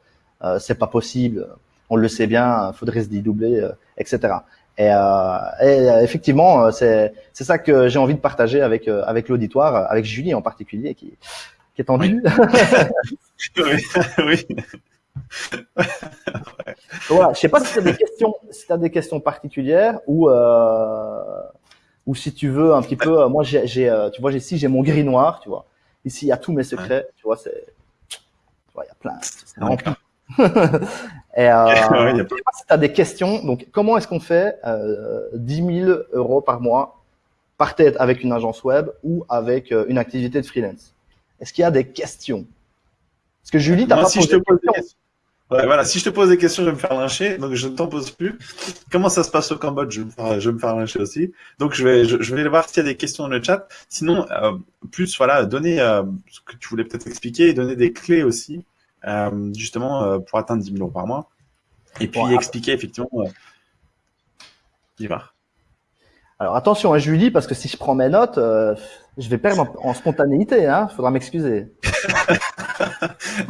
c'est pas possible on le sait bien, faudrait se dédoubler, euh, etc. Et, euh, et euh, effectivement, c'est c'est ça que j'ai envie de partager avec avec l'auditoire, avec Julie en particulier, qui qui est tendue. Oui. oui. voilà, je sais pas si tu as des questions, si as des questions particulières ou euh, ou si tu veux un petit peu. Moi, j'ai, tu vois, ici j'ai mon gris noir, tu vois. Ici, il y a tous mes secrets, tu vois. C'est, tu vois, il y a plein. C'est rempli. Et euh, pas si tu as des questions. Donc, comment est-ce qu'on fait euh, 10 000 euros par mois par tête avec une agence web ou avec euh, une activité de freelance? Est-ce qu'il y a des questions? Parce que Julie, t'as pas si je te pose des questions. voilà, si je te pose des questions, je vais me faire lyncher, donc je ne t'en pose plus. Comment ça se passe au Cambodge? Je vais, me faire, lyncher aussi. Donc je vais, je, vais voir s'il y a des questions dans le chat. Sinon, euh, plus voilà, donner euh, ce que tu voulais peut-être expliquer et donner des clés aussi, euh, justement pour atteindre 10 000 euros par mois. Et puis expliquer effectivement. va. Alors attention à hein, Julie, parce que si je prends mes notes, euh, je vais perdre en, spontanéité. Il hein, faudra m'excuser.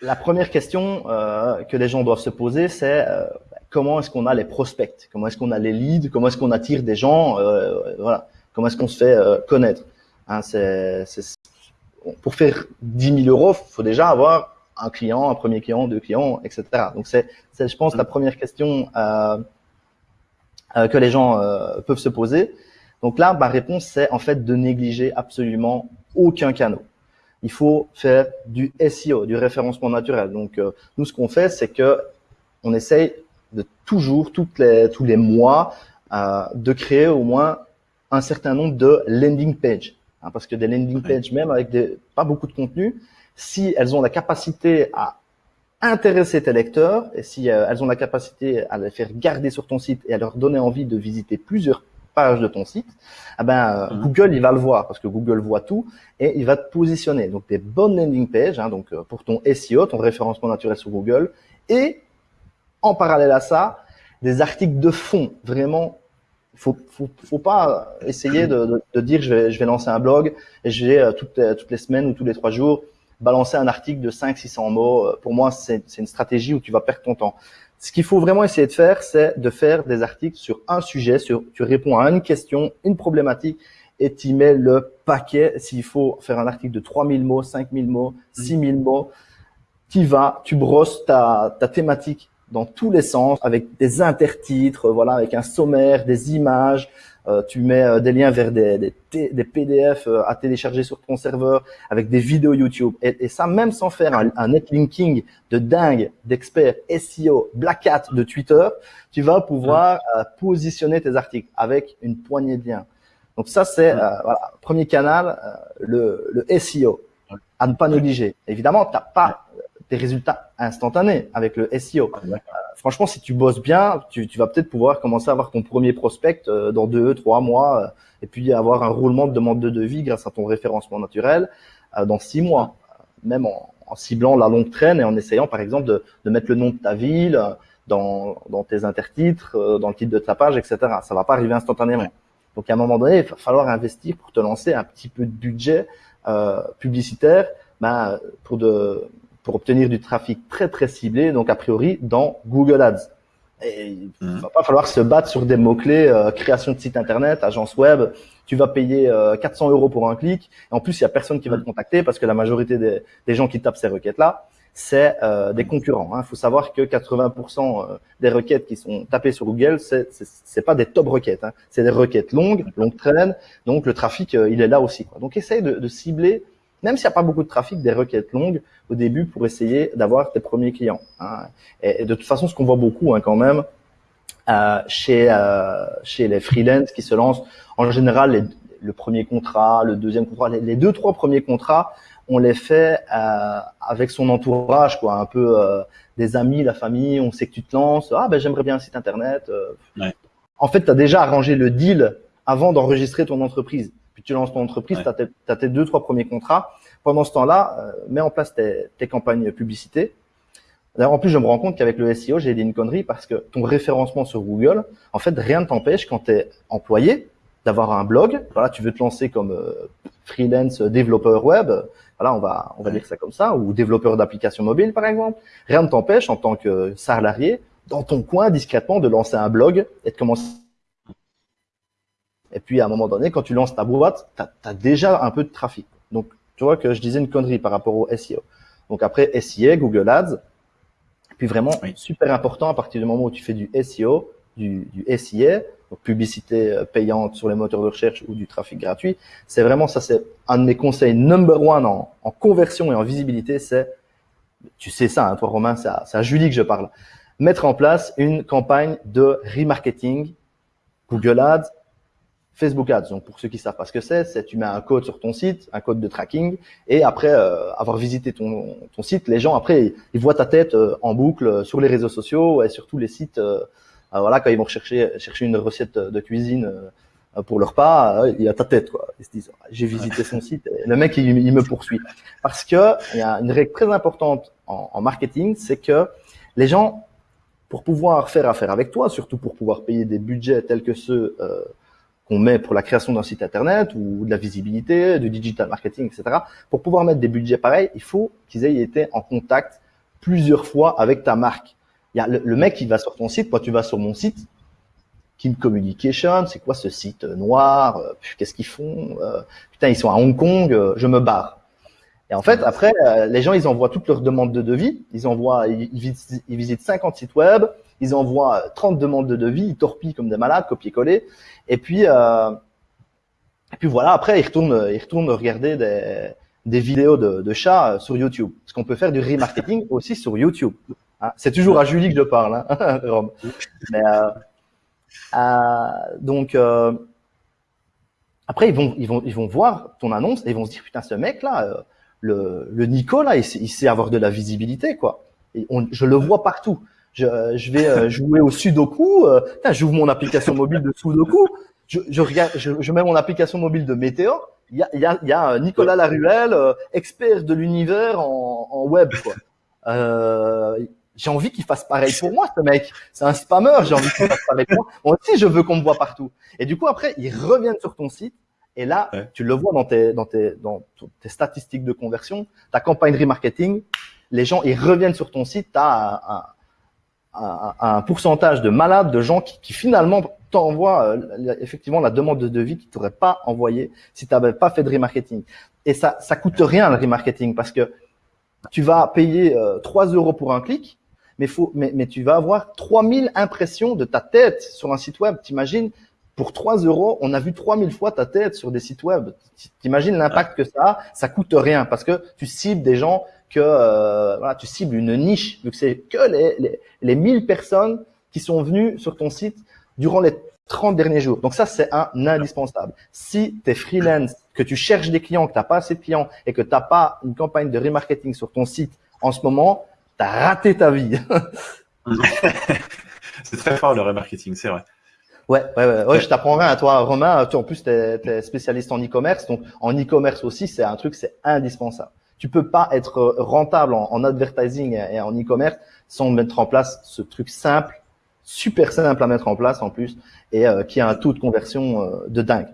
La première question euh, que les gens doivent se poser, c'est euh, comment est-ce qu'on a les prospects? Comment est-ce qu'on a les leads? Comment est-ce qu'on attire des gens? Voilà. Comment est-ce qu'on se fait connaître? Hein, c'est, Pour faire 10 000 euros, il faut déjà avoir un client, un premier client, deux clients, etc. Donc c'est, je pense, la première question euh, que les gens euh, peuvent se poser. Donc là, ma réponse, c'est en fait de négliger absolument aucun canal. Il faut faire du SEO, du référencement naturel. Donc euh, nous, ce qu'on fait, c'est que on essaye de toujours, toutes les, tous les mois, de créer au moins un certain nombre de landing pages. Hein, parce que des landing pages, même avec des, pas beaucoup de contenu, si elles ont la capacité à intéresser tes lecteurs et si euh, elles ont la capacité à les faire garder sur ton site et à leur donner envie de visiter plusieurs pages de ton site, eh ben euh, mhm. Google il va le voir parce que Google voit tout et il va te positionner. Donc des bonnes landing pages, hein, donc euh, pour ton SEO, ton référencement naturel sur Google, et en parallèle à ça, des articles de fond. Vraiment, faut faut, faut pas essayer de, de, dire je vais je vais lancer un blog et je vais toutes toutes les semaines ou tous les trois jours balancer un article de 500-600 mots, euh, pour moi, c'est une stratégie où tu vas perdre ton temps. Ce qu'il faut vraiment essayer de faire, c'est de faire des articles sur un sujet, sur, tu réponds à une question, une problématique, et tu mets le paquet. S'il faut faire un article de 3000 mots, 5000 mots, 6000 mots, tu vas, tu brosses ta, ta thématique dans tous les sens, avec des intertitres, voilà, avec un sommaire, des images, euh, tu mets euh, des liens vers des, des, des, PDF euh, à télécharger sur ton serveur avec des vidéos YouTube. Et, et ça, même sans faire un, un netlinking de dingue d'experts SEO, Black Hat de Twitter, tu vas pouvoir positionner tes articles avec une poignée de liens. Donc ça, c'est voilà, premier canal, le, le SEO à ne pas négliger. Évidemment, tu n'as pas des résultats instantanés avec le SEO. Euh, franchement, si tu bosses bien, tu, tu vas peut-être pouvoir commencer à avoir ton premier prospect euh, dans deux, trois mois, euh, et puis avoir un roulement de demande de devis grâce à ton référencement naturel dans six mois, même en, en, ciblant la longue traîne et en essayant, par exemple, de, de mettre le nom de ta ville dans, dans tes intertitres, dans le titre de ta page, etc. Ça va pas arriver instantanément. Donc, à un moment donné, il va falloir investir pour te lancer un petit peu de budget publicitaire ben, pour de pour obtenir du trafic très très ciblé, donc a priori dans Google Ads. Et il mhm. va pas falloir se battre sur des mots-clés, euh, création de site internet, agence web. Tu vas payer 400 euh, euros pour un clic. Et en plus, il y a personne qui va te mhm. contacter parce que la majorité des, des gens qui tapent ces requêtes-là, c'est euh, des concurrents. Il hein. faut savoir que 80% des requêtes qui sont tapées sur Google, c'est c'est pas des top requêtes. Hein. C'est des requêtes longues, longues traînes. Donc le trafic, il est là aussi. Quoi. Donc essaye de, de cibler même s'il n'y a pas beaucoup de trafic, des requêtes longues au début pour essayer d'avoir tes premiers clients. Hein. Et, de toute façon, ce qu'on voit beaucoup hein, quand même euh, chez euh, chez les freelances qui se lancent, en général, le premier contrat, le deuxième contrat, les, deux trois premiers contrats, on les fait euh, avec son entourage, quoi, un peu euh, des amis, la famille. On sait que tu te lances. Ah ben j'aimerais bien un site internet. Euh. Ouais. En fait, tu as déjà arrangé le deal avant d'enregistrer ton entreprise puis tu lances ton entreprise, tu as, tes deux, trois premiers contrats. Pendant ce temps-là, euh, mets en place tes, tes campagnes publicité. D'ailleurs, en plus, je me rends compte qu'avec le SEO, j'ai dit une connerie parce que ton référencement sur Google, en fait, rien ne t'empêche quand tu es employé d'avoir un blog. Voilà, tu veux te lancer comme euh, freelance développeur web. Voilà, on va on va dire ça comme ça, ou développeur d'applications mobiles par exemple. Rien ne t'empêche en tant que salarié dans ton coin discrètement de lancer un blog et de commencer et puis à un moment donné, quand tu lances ta boîte, tu as, déjà un peu de trafic. Donc tu vois que je disais une connerie par rapport au SEO. Donc après SEA, Google Ads, puis vraiment super important à partir du moment où tu fais du SEO, du, du SEA, donc publicité euh, payante sur les moteurs de recherche ou du trafic gratuit, c'est vraiment ça, c'est un de mes conseils number one en, en conversion et en visibilité, c'est, tu sais ça, hein, toi Romain, c'est à, à Julie que je parle, mettre en place une campagne de remarketing, Google Ads, Facebook Ads. Donc pour ceux qui savent pas ce que c'est, c'est tu mets un code sur ton site, un code de tracking, et après euh, avoir visité ton, ton site, les gens après ils voient ta tête euh, en boucle sur les réseaux sociaux et sur tous les sites. Euh, voilà quand ils vont chercher chercher une recette de cuisine pour leur repas, il y a ta tête quoi. Ils se disent j'ai visité son site, et le mec il, me poursuit parce que il y a une règle très importante en, en marketing, c'est que les gens pour pouvoir faire affaire avec toi, surtout pour pouvoir payer des budgets tels que ceux euh, qu'on met pour la création d'un site internet ou de la visibilité, du digital marketing, etc. Pour pouvoir mettre des budgets pareils, il faut qu'ils aient été en contact plusieurs fois avec ta marque. Il y a le, mec qui va sur ton site, toi tu vas sur mon site, Kim Communication, c'est quoi ce site noir euh, Qu'est-ce qu'ils font euh, Putain, ils sont à Hong Kong, euh, je me barre. Et en fait, après, les gens, ils envoient toutes leurs demandes de devis. Ils envoient, ils visitent 50 sites web, ils envoient 30 demandes de devis, ils torpillent comme des malades, copier-coller. Et puis, euh, et puis voilà, après, ils retournent, ils retournent regarder des, des vidéos de, de chats sur YouTube. Parce qu'on peut faire du remarketing aussi sur YouTube. Hein. C'est toujours à Julie que je parle, hein, Mais, euh, euh, donc, euh, après, ils vont, ils, vont, ils vont voir ton annonce et ils vont se dire, putain, ce mec-là, euh, le, le Nico, là, il, il, sait avoir de la visibilité, quoi. Et on, je le vois partout je, je vais euh, jouer au Sudoku. Euh, J'ouvre mon application mobile de Sudoku. Je, je, regarde, je, je mets mon application mobile de Météor. Il y a, y a, y a Nicolas Laruelle, euh, expert de l'univers en, en, web. Quoi. Euh, j'ai envie qu'il fasse pareil pour moi, ce mec. C'est un spammer. J'ai envie qu'il fasse pareil pour moi. Moi aussi, je veux qu'on me voit partout. Et du coup, après, ils reviennent sur ton site. Et là, tu le vois dans tes, dans tes, dans tes statistiques de conversion, ta campagne remarketing. Les gens, ils reviennent sur ton site. T'as un, un, un, pourcentage de malades, de gens qui, qui finalement t'envoient euh, effectivement la demande de devis qu'ils t'auraient pas envoyé si tu n'avais pas fait de remarketing. Et ça, ça coûte rien le remarketing parce que tu vas payer euh, 3 euros pour un clic, mais, faut, mais, mais tu vas avoir 3000 impressions de ta tête sur un site web. T'imagines, pour 3 euros, on a vu 3000 fois ta tête sur des sites web. T'imagines l'impact que ça a? Ça coûte rien parce que tu cibles des gens que euh, voilà, tu cibles une niche, vu que c'est que les, les, les 1000 personnes qui sont venues sur ton site durant les 30 derniers jours. Donc ça, c'est un indispensable. Si tu es freelance, que tu cherches des clients, que tu n'as pas assez de clients et que tu n'as pas une campagne de remarketing sur ton site en ce moment, tu as raté ta vie. c'est très fort le remarketing, c'est vrai. Ouais, ouais, ouais, ouais, je t'apprendrai à toi, Romain. Toi, en plus, tu es, spécialiste en e-commerce. Donc, en e-commerce aussi, c'est un truc, c'est indispensable. Tu peux pas être rentable en, advertising et en e-commerce sans mettre en place ce truc simple, super simple à mettre en place en plus, et euh, qui a un taux de conversion euh, de dingue.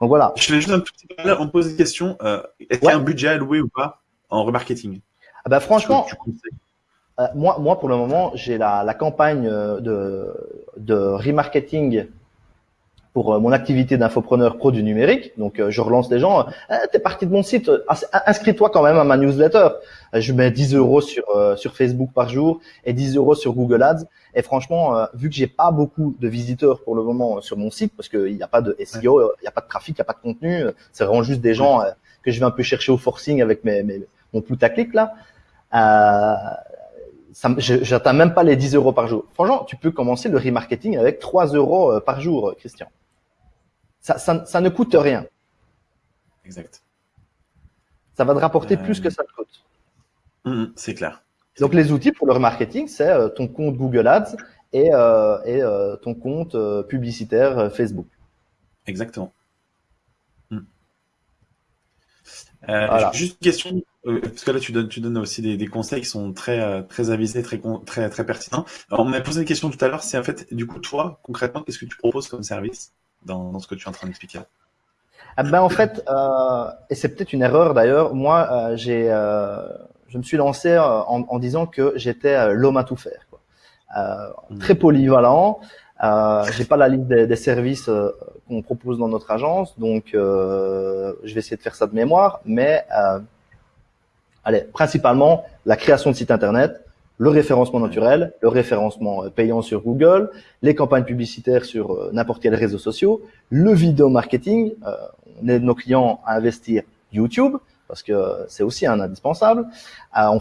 Donc voilà. Je vais juste un petit peu, on pose une question. Euh, est-ce qu'il y a un budget alloué ou pas en remarketing? Ah bah franchement, moi, moi pour le moment, j'ai la, la campagne de, de remarketing pour euh, mon activité d'infopreneur pro du numérique. Donc, euh, je relance les gens. Eh, T'es parti de mon site, inscris-toi quand même à ma newsletter. Euh, je mets 10 euros sur sur Facebook par jour et 10 euros sur Google Ads. Et franchement, vu que j'ai pas beaucoup de visiteurs pour le moment sur mon site, parce qu'il n'y a pas de SEO, il n'y a pas de trafic, il n'y a pas de contenu, c'est vraiment juste des gens que je vais un peu chercher au forcing avec mes, mes mon putaclic là. Euh, j'atteins même pas les 10 euros par jour. Franchement, tu peux commencer le remarketing avec 3 euros par jour, Christian. Ça, ça, ne coûte rien. Exact. Ça va te rapporter plus que ça te coûte. Mmh, mmh, c'est clair. Donc les outils pour le remarketing, c'est euh, ton compte Google Ads et, euh, et euh, ton compte publicitaire Facebook. Exactement. Mmh. Juste une question, parce que là tu donnes, tu donnes aussi des, des conseils qui sont très très avisés, très très très pertinents. Alors, on m'a posé une question tout à l'heure, c'est en fait du coup toi concrètement qu'est-ce que tu proposes comme service? Dans, ce que tu es en train d'expliquer ah ben en fait, euh, et c'est peut-être une erreur d'ailleurs, moi euh, j'ai, euh, je me suis lancé en, en disant que j'étais l'homme à tout faire, quoi. Mmh. très polyvalent. j'ai pas la liste des, des services qu'on propose dans notre agence, donc je vais essayer de faire ça de mémoire, mais allez, principalement la création de sites internet, le référencement naturel, le référencement euh, payant sur Google, les campagnes publicitaires sur euh, n'importe quel réseau social, le vidéo marketing. Euh, on aide nos clients à investir YouTube parce que c'est aussi un indispensable. on,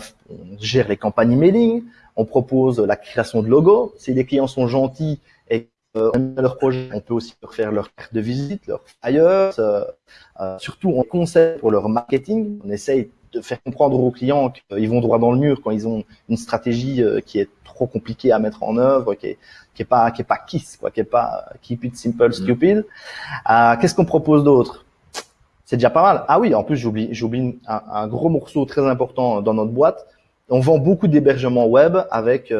gère les campagnes emailing, on propose la création de logos. Si les clients sont gentils et euh, leur projet, on peut aussi leur faire leur carte de visite, leur flyers, euh, euh, surtout on conseille pour leur marketing. On essaye de faire comprendre aux clients qu'ils vont droit dans le mur quand ils ont une stratégie qui est trop compliquée à mettre en œuvre, qui est, qui est pas qui est pas kiss quoi, qui est pas keep it simple mm. stupid. Qu'est-ce qu'on propose d'autre? C'est déjà pas mal. Ah oui, en plus j'oublie j'oublie un, un, gros morceau très important dans notre boîte. On vend beaucoup d'hébergements web avec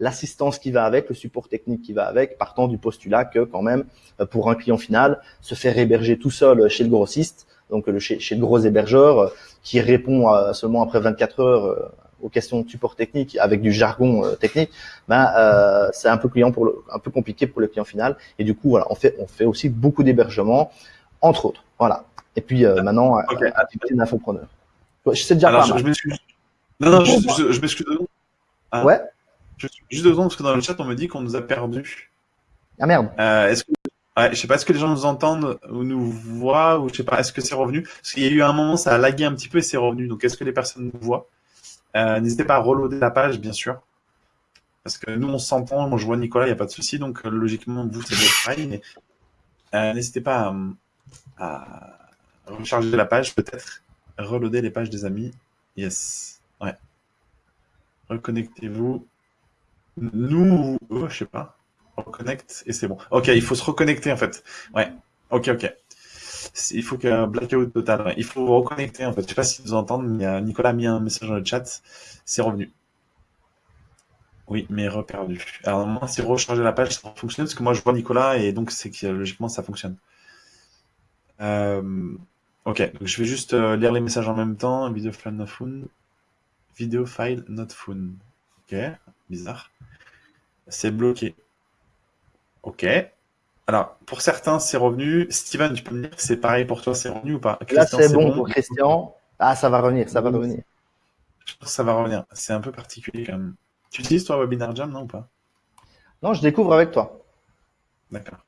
l'assistance qui va avec, le support technique qui va avec, partant du postulat que quand même, euh, pour un client final, se faire héberger tout seul chez le grossiste, donc le, chez, chez le gros hébergeur, euh, qui répond seulement après 24 heures euh, aux questions de support technique avec du jargon technique, ben euh, c'est un peu client pour le, un peu compliqué pour le client final. Et du coup, voilà, on fait on fait aussi beaucoup d'hébergements, entre autres. Voilà. Et puis maintenant, okay. activité d'infopreneur. Je sais déjà pas. Je, je m'excuse. Non, non, je, je, je m'excuse. Ah. Ouais. Juste deux secondes, parce que dans le chat, on me dit qu'on nous a perdu. Ah merde. Euh, est-ce que, ouais, je sais pas, est-ce que les gens nous entendent ou nous voient, ou je sais pas, est-ce que c'est revenu? Parce qu'il y a eu un moment, ça a lagué un petit peu et c'est revenu. Donc, est-ce que les personnes nous voient? Euh, N'hésitez pas à reloader la page, bien sûr. Parce que nous, on s'entend. Moi, je vois Nicolas, il n'y a pas de souci. Donc, euh, logiquement, vous, c'est pareil. Mais euh, n'hésitez pas à, à, recharger la page, peut-être. Reloader les pages des amis. Yes. Ouais. Reconnectez-vous. Nous, oh, je sais pas. Reconnecte et c'est bon. Ok, il faut se reconnecter en fait. Ouais. Ok, ok. Il faut qu'un blackout total. Il faut reconnecter en fait. Je sais pas si vous entendez, mais Nicolas a mis un message dans le chat. C'est revenu. Oui, mais reperdu. Alors normalement, si recharger la page, ça va fonctionner parce que moi je vois Nicolas et donc c'est que logiquement ça fonctionne. Euh, ok, je vais juste euh, lire les messages en même temps. Video file not found. Video file not found. Ok, bizarre. C'est bloqué. Ok. Alors, pour certains, c'est revenu. Steven, tu peux me dire c'est pareil pour toi, c'est revenu ou pas? Là, c'est bon, pour Christian. Ah, ça va revenir, ça va revenir. Je pense que ça va revenir. C'est un peu particulier quand même. Tu utilises toi Webinar Jam, non ou pas? Non, je découvre avec toi. D'accord.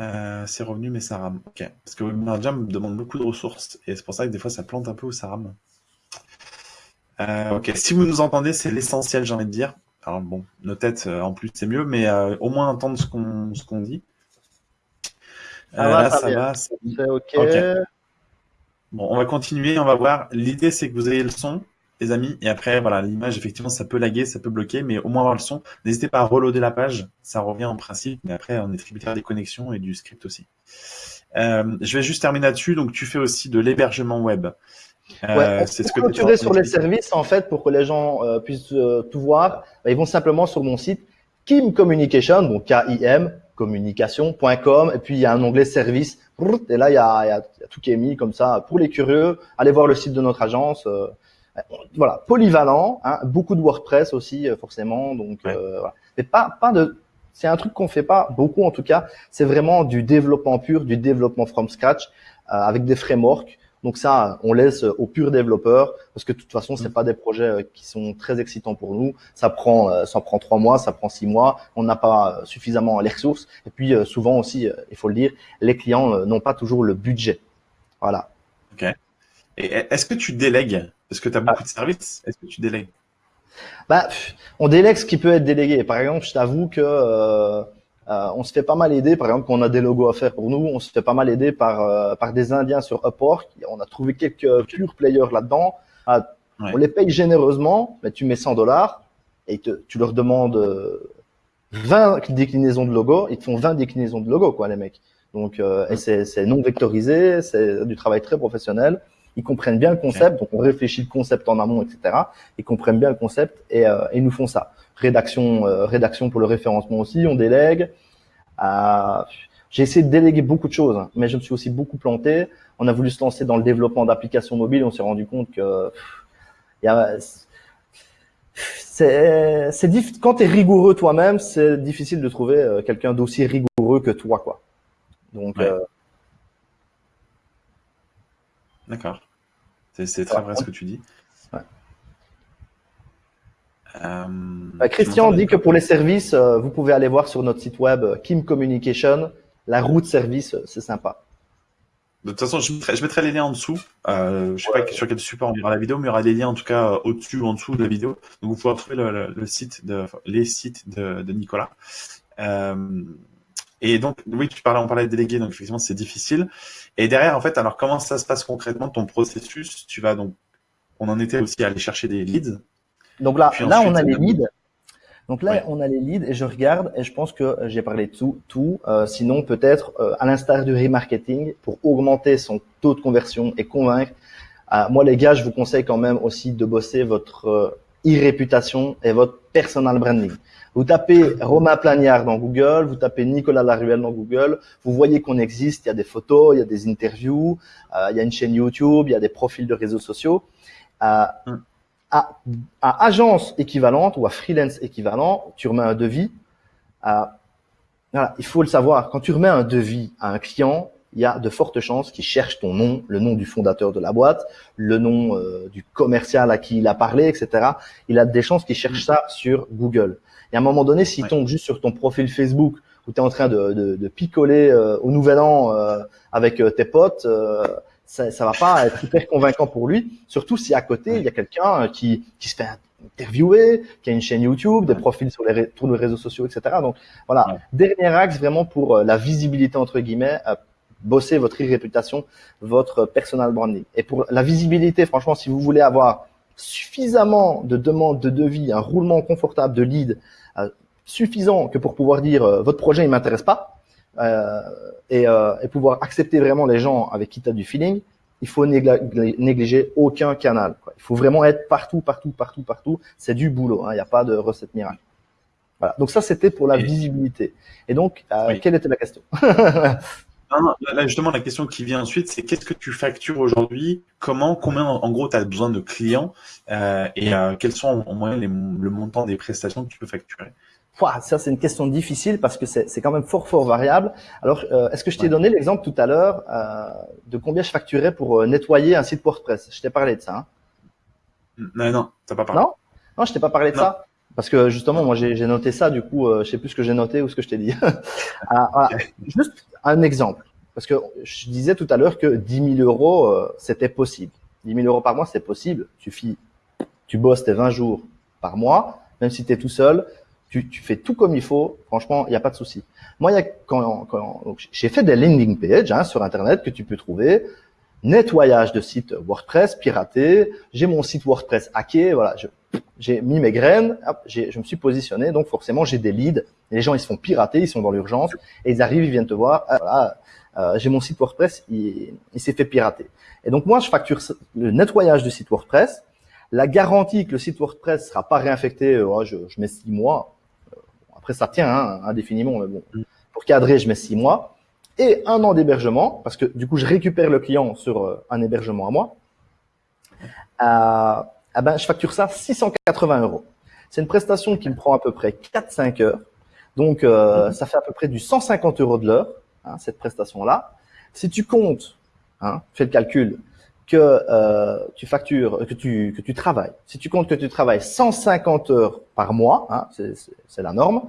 Euh, c'est revenu, mais ça rame. Ok. Parce que Webinar Jam demande beaucoup de ressources et c'est pour ça que des fois ça plante un peu ou ça rame. Euh, ok. Si vous nous entendez, c'est l'essentiel, j'ai envie de dire. Alors bon, nos têtes euh, en plus c'est mieux, mais euh, au moins entendre ce qu'on ce qu'on dit. Ça va, ça, va. C'est ok. Bon, on va continuer, on va voir. L'idée c'est que vous ayez le son, les amis, et après voilà, l'image effectivement ça peut laguer, ça peut bloquer, mais au moins avoir le son. N'hésitez pas à reloader la page, ça revient en principe, mais après on est tributaire des connexions et du script aussi. Euh, je vais juste terminer là-dessus. Donc tu fais aussi de l'hébergement web. Euh, c'est ce que tu sur les services, en fait, pour que les gens euh, puissent euh, tout voir, bah, ils vont simplement sur mon site Kim Communication, donc K-I-M, communication.com, et puis il y a un onglet service, et là il y, a, il y, a, tout qui est mis comme ça. Pour les curieux, allez voir le site de notre agence. Euh, voilà, polyvalent, hein, beaucoup de WordPress aussi forcément, donc voilà. Mais pas pas de, c'est un truc qu'on fait pas beaucoup en tout cas. C'est vraiment du développement pur, du développement from scratch avec des frameworks. Donc ça, on laisse aux purs développeurs parce que de toute façon, c'est mm. pas des projets euh, qui sont très excitants pour nous. Ça prend, euh, ça prend trois mois, ça prend six mois. On n'a pas euh, suffisamment les ressources. Et puis souvent aussi, il faut le dire, les clients n'ont pas toujours le budget. Voilà. Ok. Et est-ce que tu délègues? Parce que tu as beaucoup de services. Est-ce que tu délègues? Bah, on délègue ce qui peut être délégué. Par exemple, je t'avoue que euh, on se fait pas mal aider, par exemple, quand on a des logos à faire pour nous, on se fait pas mal aider par euh, par des Indiens sur Upwork. On a trouvé quelques pure players là-dedans. Ah, on les paye généreusement, mais tu mets 100 dollars et tu leur demandes 20 euh, déclinaisons de logos, ils te font 20 déclinaisons de logos, quoi, les mecs. Donc, c'est non vectorisé, c'est du travail très professionnel. Ils comprennent bien le concept, donc on réfléchit le concept en amont, etc. Ils comprennent bien le concept et, et ils nous font ça rédaction, euh, rédaction pour le référencement aussi, on délègue. Euh, j'ai essayé de déléguer beaucoup de choses, mais je me suis aussi beaucoup planté. On a voulu se lancer dans le développement d'applications mobiles, on s'est rendu compte que c'est quand tu es rigoureux toi-même, c'est difficile de trouver euh, quelqu'un d'aussi rigoureux que toi quoi. Donc D'accord. C'est très vrai ce que tu dis. Euh, bah, Christian dit que pour les services, euh, vous pouvez aller voir sur notre site web euh, Kim Communication. La route service, c'est sympa. De toute façon, je mettrai, je mettrai, les liens en dessous. Euh, je sais pas sur quel support on verra la vidéo, mais il y aura des liens en tout cas au-dessus ou en dessous de la vidéo. Donc vous pourrez retrouver le, le, site de, les sites de, de Nicolas. et donc, oui, tu parlais, on parlait de déléguer, donc effectivement, c'est difficile. Et derrière, en fait, alors comment ça se passe concrètement ton processus? Tu vas donc, on en était aussi à aller chercher des leads. Donc là, là, on a les leads. Donc là, on a les leads et je regarde et je pense que j'ai parlé de tout. tout. Euh, sinon, peut-être euh, à l'instar du remarketing, pour augmenter son taux de conversion et convaincre. Euh, moi, les gars, je vous conseille quand même aussi de bosser votre e-réputation et votre personal branding. Vous tapez Romain Plagnard dans Google, vous tapez Nicolas Laruelle dans Google, vous voyez qu'on existe, il y a des photos, il y a des interviews, euh, il y a une chaîne YouTube, il y a des profils de réseaux sociaux. Euh, mm. À, à, agence équivalente ou à freelance équivalent, tu remets un devis. Euh, voilà, il faut le savoir. Quand tu remets un devis à un client, il y a de fortes chances qu'il cherche ton nom, le nom du fondateur de la boîte, le nom euh, du commercial à qui il a parlé, etc. Il a des chances qu'il cherche ça sur Google. Et à un moment donné, s'il tombe juste sur ton profil Facebook où tu es en train de, de, de picoler euh, au nouvel an euh, avec tes potes, ça, ça va pas être hyper convaincant pour lui. Surtout si à côté, il y a quelqu'un qui, qui se fait interviewer, qui a une chaîne YouTube, des profils sur les, réseaux sociaux, etc. Donc voilà, dernier axe vraiment pour la visibilité entre guillemets bosser votre réputation, votre personal branding. Et pour la visibilité, franchement, si vous voulez avoir suffisamment de demandes de devis, un roulement confortable de lead euh, suffisant que pour pouvoir dire euh, votre projet il m'intéresse pas euh, et, euh, et, pouvoir accepter vraiment les gens avec qui tu as du feeling, il faut négliger aucun canal. Quoi. Il faut vraiment être partout, partout, partout, partout. C'est du boulot. Hein. Il n'y a pas de recette miracle. Voilà. Donc ça c'était pour la visibilité. Et donc quelle était la question Non, là, justement, la question qui vient ensuite, c'est qu'est-ce que tu factures aujourd'hui? Comment, combien, en gros, tu as besoin de clients? Euh, et euh, quels sont en moyenne le montant des prestations que tu peux facturer? Ça, c'est une question difficile parce que c'est quand même fort, fort variable. Alors, euh, est-ce que je t'ai donné l'exemple tout à l'heure de combien je facturais pour nettoyer un site WordPress? Je t'ai parlé de ça. Hein non, non, t'as pas parlé. Non, non, je t'ai pas parlé de ça. Parce que justement, moi, j'ai noté ça. Du coup, je sais plus ce que j'ai noté ou ce que je t'ai dit. ah, voilà. Juste un exemple. Parce que je disais tout à l'heure que 10 000 euros, euh, c'était possible. 10 000 euros par mois, c'est possible. Tu, tu bosses tes 20 jours par mois, même si tu es tout seul, tu, tu, fais tout comme il faut. Franchement, il n'y a pas de souci. Moi, y a, quand, quand j'ai fait des landing pages hein, sur Internet que tu peux trouver. Nettoyage de site WordPress piraté. J'ai mon site WordPress hacké. Voilà, j'ai mis mes graines. Hop, je me suis positionné. Donc forcément, j'ai des leads. les gens, ils se font pirater. Ils sont dans l'urgence et ils arrivent, ils viennent te voir. Ah, voilà, euh, j'ai mon site WordPress, il, s'est fait pirater. Et donc moi, je facture le nettoyage du site WordPress, la garantie que le site WordPress sera pas réinfecté, euh, je, je, mets six mois. Euh, après, ça tient hein, indéfiniment, mais bon, pour cadrer, je mets six mois et un an d'hébergement parce que du coup, je récupère le client sur un hébergement à moi. Euh, eh ben, je facture ça 680 euros. C'est une prestation qui me prend à peu près 4-5 heures. Donc, euh, ça fait à peu près du 150 euros de l'heure. Hein, cette prestation-là. Si tu comptes, hein, fais le calcul, que euh, tu factures, que tu, que tu travailles, si tu comptes que tu travailles 150 heures par mois, hein, c'est la norme,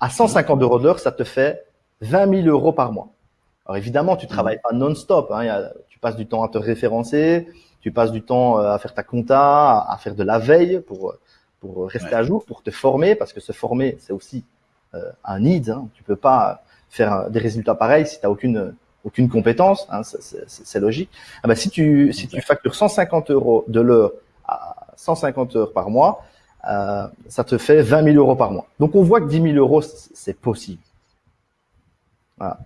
à 150 euros de l'heure, ça te fait 20 000 euros par mois. Alors évidemment, tu travailles pas non-stop, hein, tu passes du temps à te référencer, tu passes du temps euh, à faire ta compta, à faire de la veille pour, pour rester à jour, pour te former, parce que se former, c'est aussi euh, un need. Hein. Tu peux pas faire des résultats pareils si tu n'as aucune aucune compétence, hein, c'est logique. Ah bah, si tu si tu factures 150 euros de l'heure à 150 heures par mois, euh, ça te fait 20 000 euros par mois. Donc on voit que 10 000 euros c'est possible. Voilà.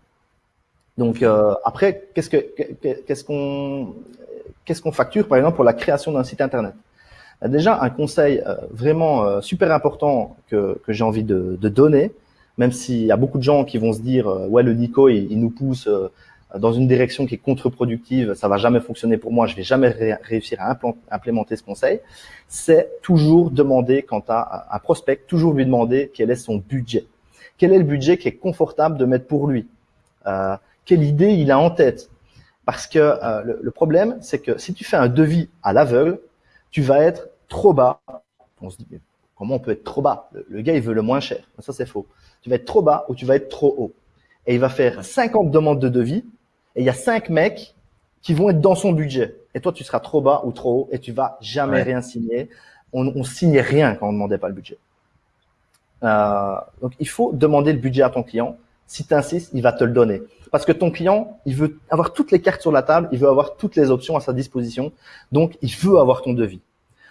Donc euh, après qu'est-ce que qu'est-ce qu'on qu'est-ce qu'on facture par exemple pour la création d'un site internet? Déjà un conseil euh, vraiment super important que que j'ai envie de, de donner, même s'il y a beaucoup de gens qui vont se dire euh, ouais le Nico il, nous pousse euh, dans une direction qui est contre-productive, ça va jamais fonctionner pour moi, je vais jamais réussir à implémenter ce conseil. C'est toujours demander quand à un prospect, toujours lui demander quel est son budget, quel est le budget qui est confortable de mettre pour lui, euh, quelle idée il a en tête? Parce que euh, le, problème, c'est que si tu fais un devis à l'aveugle, tu vas être trop bas. On se dit, comment on peut être trop bas le, le, gars, il veut le moins cher. Ça, c'est faux tu vas être trop bas ou tu vas être trop haut. Et il va faire 50 demandes de devis et il y a 5 mecs qui vont être dans son budget. Et toi, tu seras trop bas ou trop haut et tu vas jamais rien signer. On, on signait rien quand on demandait pas le budget. Euh, donc, il faut demander le budget à ton client. Si tu insistes, il va te le donner. Parce que ton client, il veut avoir toutes les cartes sur la table, il veut avoir toutes les options à sa disposition. Donc, il veut avoir ton devis.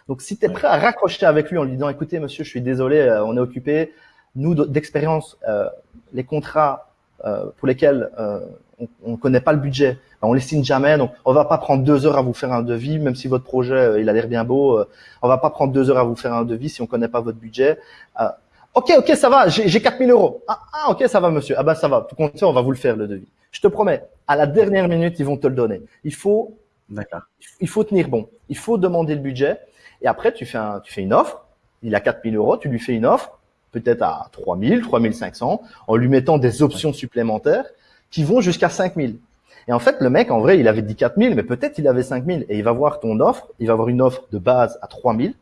Donc, si tu es prêt à raccrocher avec lui en lui disant, écoutez, monsieur, je suis désolé, euh, on est occupé. Nous, d'expérience, euh, les contrats euh, pour lesquels euh, on ne connaît pas le budget, ben, on les signe jamais. Donc, on va pas prendre deux heures à vous faire un devis, même si votre projet, il a l'air bien beau. on va pas prendre deux heures à vous faire un devis si on connaît pas votre budget. Ok, ok, ça va, j'ai 4000 euros. Ah, ah, ok, ça va, monsieur. Ah ben, ça va. Tout compte on va vous le faire, le devis. Je te promets, à la dernière minute, ils vont te le donner. Il faut, il faut tenir bon. Il faut demander le budget. Et après, tu fais un, tu fais une offre. Il a 4000 euros, tu lui fais une offre, peut-être à 3000, 3500, en lui mettant des options supplémentaires qui vont jusqu'à 5000. Et en fait, le mec, en vrai, il avait dit 4000, mais peut-être il avait 5000. Et il va voir ton offre, il va avoir une offre de base à 3000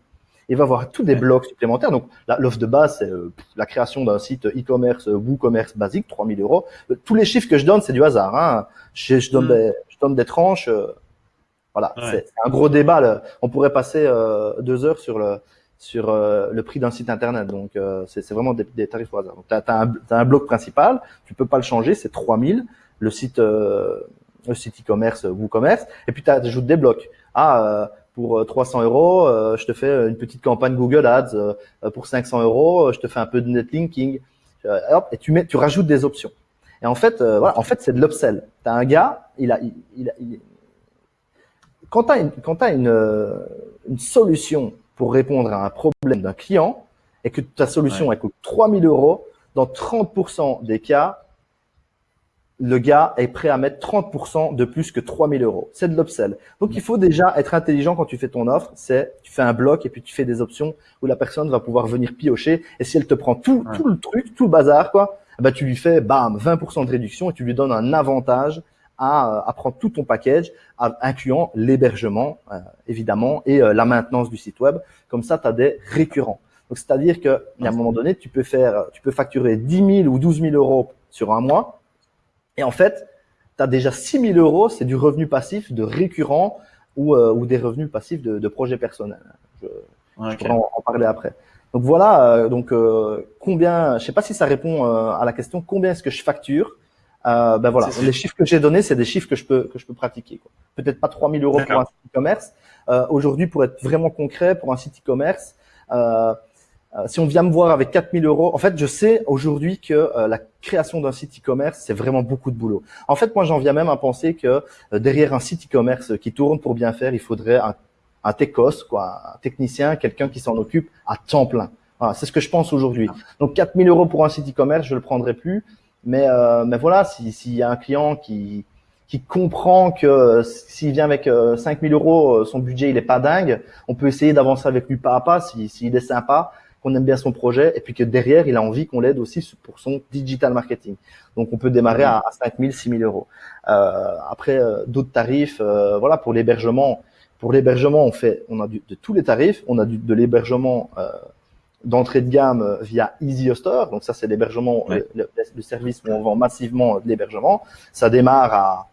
il va avoir tous des blocs supplémentaires. Donc, l'offre de base, c'est euh, la création d'un site e-commerce, euh, WooCommerce basique, 3000 euros. Euh, tous les chiffres que je donne, c'est du hasard. Hein. Je, je, donne mm. des, je donne des tranches. Voilà, c'est un gros débat. On pourrait passer deux heures sur le sur le prix d'un site internet. Donc, c'est vraiment des, tarifs au hasard. Donc, tu as, un, un bloc principal, tu peux pas le changer, c'est 3000. Le site le site e-commerce, WooCommerce, et puis tu ajoutes des blocs. Ah, pour 300 euh, euros, euh, je te fais une petite campagne Google Ads. Euh, pour 500 euros, je te fais un peu de netlinking. et tu mets, tu rajoutes des options. Et en fait, voilà, en fait, c'est de l'upsell. T'as un gars, il a, il, a, quand t'as une, quand as une, une solution pour répondre à un problème d'un client et que ta solution elle coûte 3000 euros, dans 30% des cas, le gars est prêt à mettre 30% de plus que 3000 euros. C'est de l'upsell. Donc, il faut déjà être intelligent quand tu fais ton offre. C'est, tu fais un bloc et puis tu fais des options où la personne va pouvoir venir piocher. Et si elle te prend tout, tout le truc, tout le bazar, quoi, bah, tu lui fais, bam, 20% de réduction et tu lui donnes un avantage à, à prendre tout ton package, incluant l'hébergement, euh, évidemment, et euh, la maintenance du site web. Comme ça, tu as des récurrents. Donc, c'est-à-dire qu'à un moment donné, tu peux faire, tu peux facturer 10 000 ou 12 000 euros sur un mois et en fait, tu as déjà 6 000 euros, c'est du revenu passif de récurrent ou, euh, ou des revenus passifs de, de projet personnel. Je, pourrais en, parler après. Donc voilà, euh, donc euh, combien, je sais pas si ça répond à la question, combien est-ce que je facture Ben voilà, les chiffres que j'ai donnés, c'est des chiffres que je peux que je peux pratiquer. Peut-être pas 3 000 euros pour un site e-commerce. Aujourd'hui, pour être vraiment concret, pour un site e-commerce, euh, si on vient me voir avec 4000 euros, en fait, je sais aujourd'hui que euh, la création d'un site e-commerce, c'est vraiment beaucoup de boulot. En fait, moi, j'en viens même à penser que euh, derrière un site e-commerce qui tourne pour bien faire, il faudrait un, un techos, quoi, un technicien, quelqu'un qui s'en occupe à temps plein. Voilà, c'est ce que je pense aujourd'hui. Donc 4000 euros pour un site e-commerce, je le prendrai plus. Mais, mais voilà, s'il y a un client qui, qui comprend que s'il vient avec 5000 euros, son budget il est pas dingue, on peut essayer d'avancer avec lui pas à pas s'il si, est sympa qu'on aime bien son projet et puis que derrière, il a envie qu'on l'aide aussi pour son digital marketing. Donc, on peut démarrer à, 5 000, 6 000 euros. Euh, après, euh, d'autres tarifs, euh, voilà, pour l'hébergement. Pour l'hébergement, on fait, on a du, de tous les tarifs. On a du, de l'hébergement euh, d'entrée de gamme via Easy Hoster. Donc, ça, c'est l'hébergement, le, le, service où on vend massivement de l'hébergement. Ça démarre à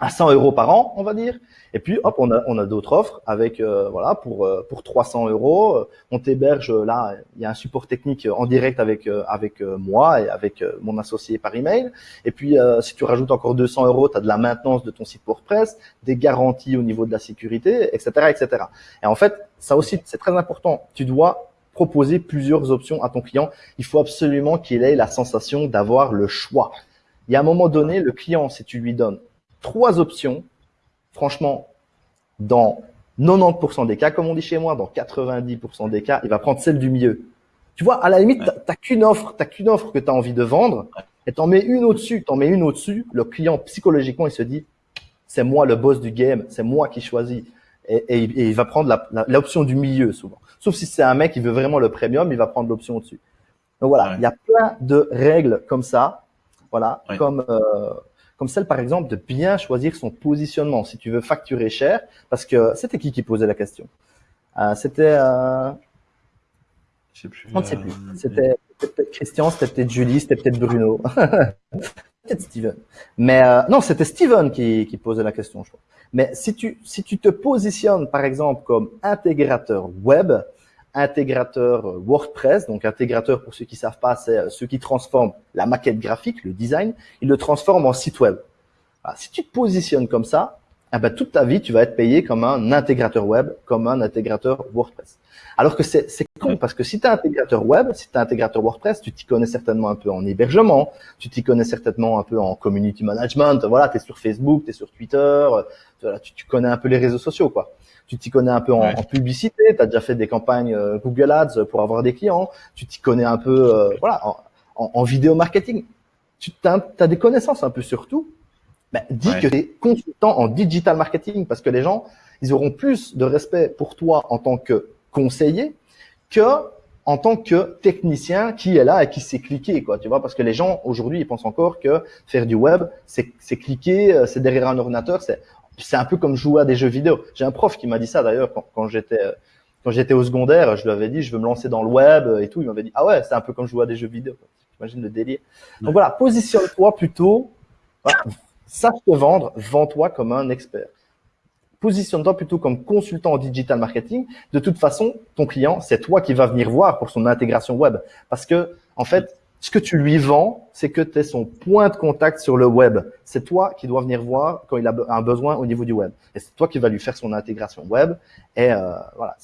à 100 euros par an, on va dire. Et puis, hop, on a, on a d'autres offres avec, euh, voilà, pour euh, pour 300 euros, euh, on t'héberge là. Il y a un support technique en direct avec avec moi et avec mon associé par email. Et puis, si tu rajoutes encore 200 euros, tu as de la maintenance de ton site WordPress, des garanties au niveau de la sécurité, etc., etc. Et en fait, ça aussi, c'est très important. Tu dois proposer plusieurs options à ton client. Il faut absolument qu'il ait la sensation d'avoir le choix. Y a un moment donné, le client, si tu lui donnes trois options, franchement, dans 90% des cas, comme on dit chez moi, dans 90% des cas, il va prendre celle du milieu. Tu vois, à la limite, tu t'as qu'une offre, t'as qu'une offre que tu as envie de vendre, et t'en mets une au-dessus, t'en mets une au-dessus, le client psychologiquement il se dit, c'est moi le boss du game, c'est moi qui choisis, et, il va prendre l'option du milieu souvent. Sauf si c'est un mec qui veut vraiment le premium, il va prendre l'option au-dessus. Donc voilà, il y a plein de règles comme ça, voilà, comme euh, comme celle par exemple de bien choisir son positionnement si tu veux facturer cher, parce que c'était qui qui posait la question? Euh, C'était, euh... je sais plus. On ne sait plus. Euh, c'était peut-être Christian, c'était peut-être Julie, c'était peut-être Bruno, peut-être Steven. Mais non, c'était Steven qui, qui posait la question, je crois. Mais si tu si tu te positionnes par exemple comme intégrateur web, intégrateur WordPress. Donc intégrateur, pour ceux qui savent pas, c'est ceux qui transforment la maquette graphique, le design, ils le transforment en site web. si tu te positionnes comme ça, eh ben, toute ta vie, tu vas être payé comme un intégrateur web, comme un intégrateur WordPress. Alors que c'est con, parce que si tu es intégrateur web, si tu es intégrateur WordPress, tu t'y connais certainement un peu en hébergement, tu t'y connais certainement un peu en community management, voilà, tu es sur Facebook, tu es sur Twitter, tu, tu, connais un peu les réseaux sociaux, quoi. Tu t'y connais un peu en, publicité, tu as déjà fait des campagnes euh, Google Ads pour avoir des clients, tu t'y connais un peu euh, voilà, en, en, vidéo marketing. Tu as, as des connaissances un peu sur tout, ben, dis que tu es consultant en digital marketing parce que les gens, ils auront plus de respect pour toi en tant que conseiller que en tant que technicien qui est là et qui sait cliquer, quoi, tu vois, parce que les gens aujourd'hui ils pensent encore que faire du web, c'est cliquer, euh, c'est derrière un ordinateur, c'est c'est un peu comme jouer à des jeux vidéo. J'ai un prof qui m'a dit ça d'ailleurs quand, quand j'étais euh, quand j'étais au secondaire, je lui avais dit je veux me lancer dans le web et tout, il m'avait dit ah ouais c'est un peu comme jouer à des jeux vidéo. J'imagine le délire. Donc voilà, positionne-toi plutôt sache te vendre, vends-toi comme un expert. Positionne-toi plutôt comme consultant en digital marketing. De toute façon, ton client, c'est toi qui vas venir voir pour son intégration web. Parce que, en fait, ce que tu lui vends, c'est que tu es son point de contact sur le web. C'est toi qui dois venir voir quand il a un besoin au niveau du web. Et c'est toi qui vas lui faire son intégration web. Et euh, voilà,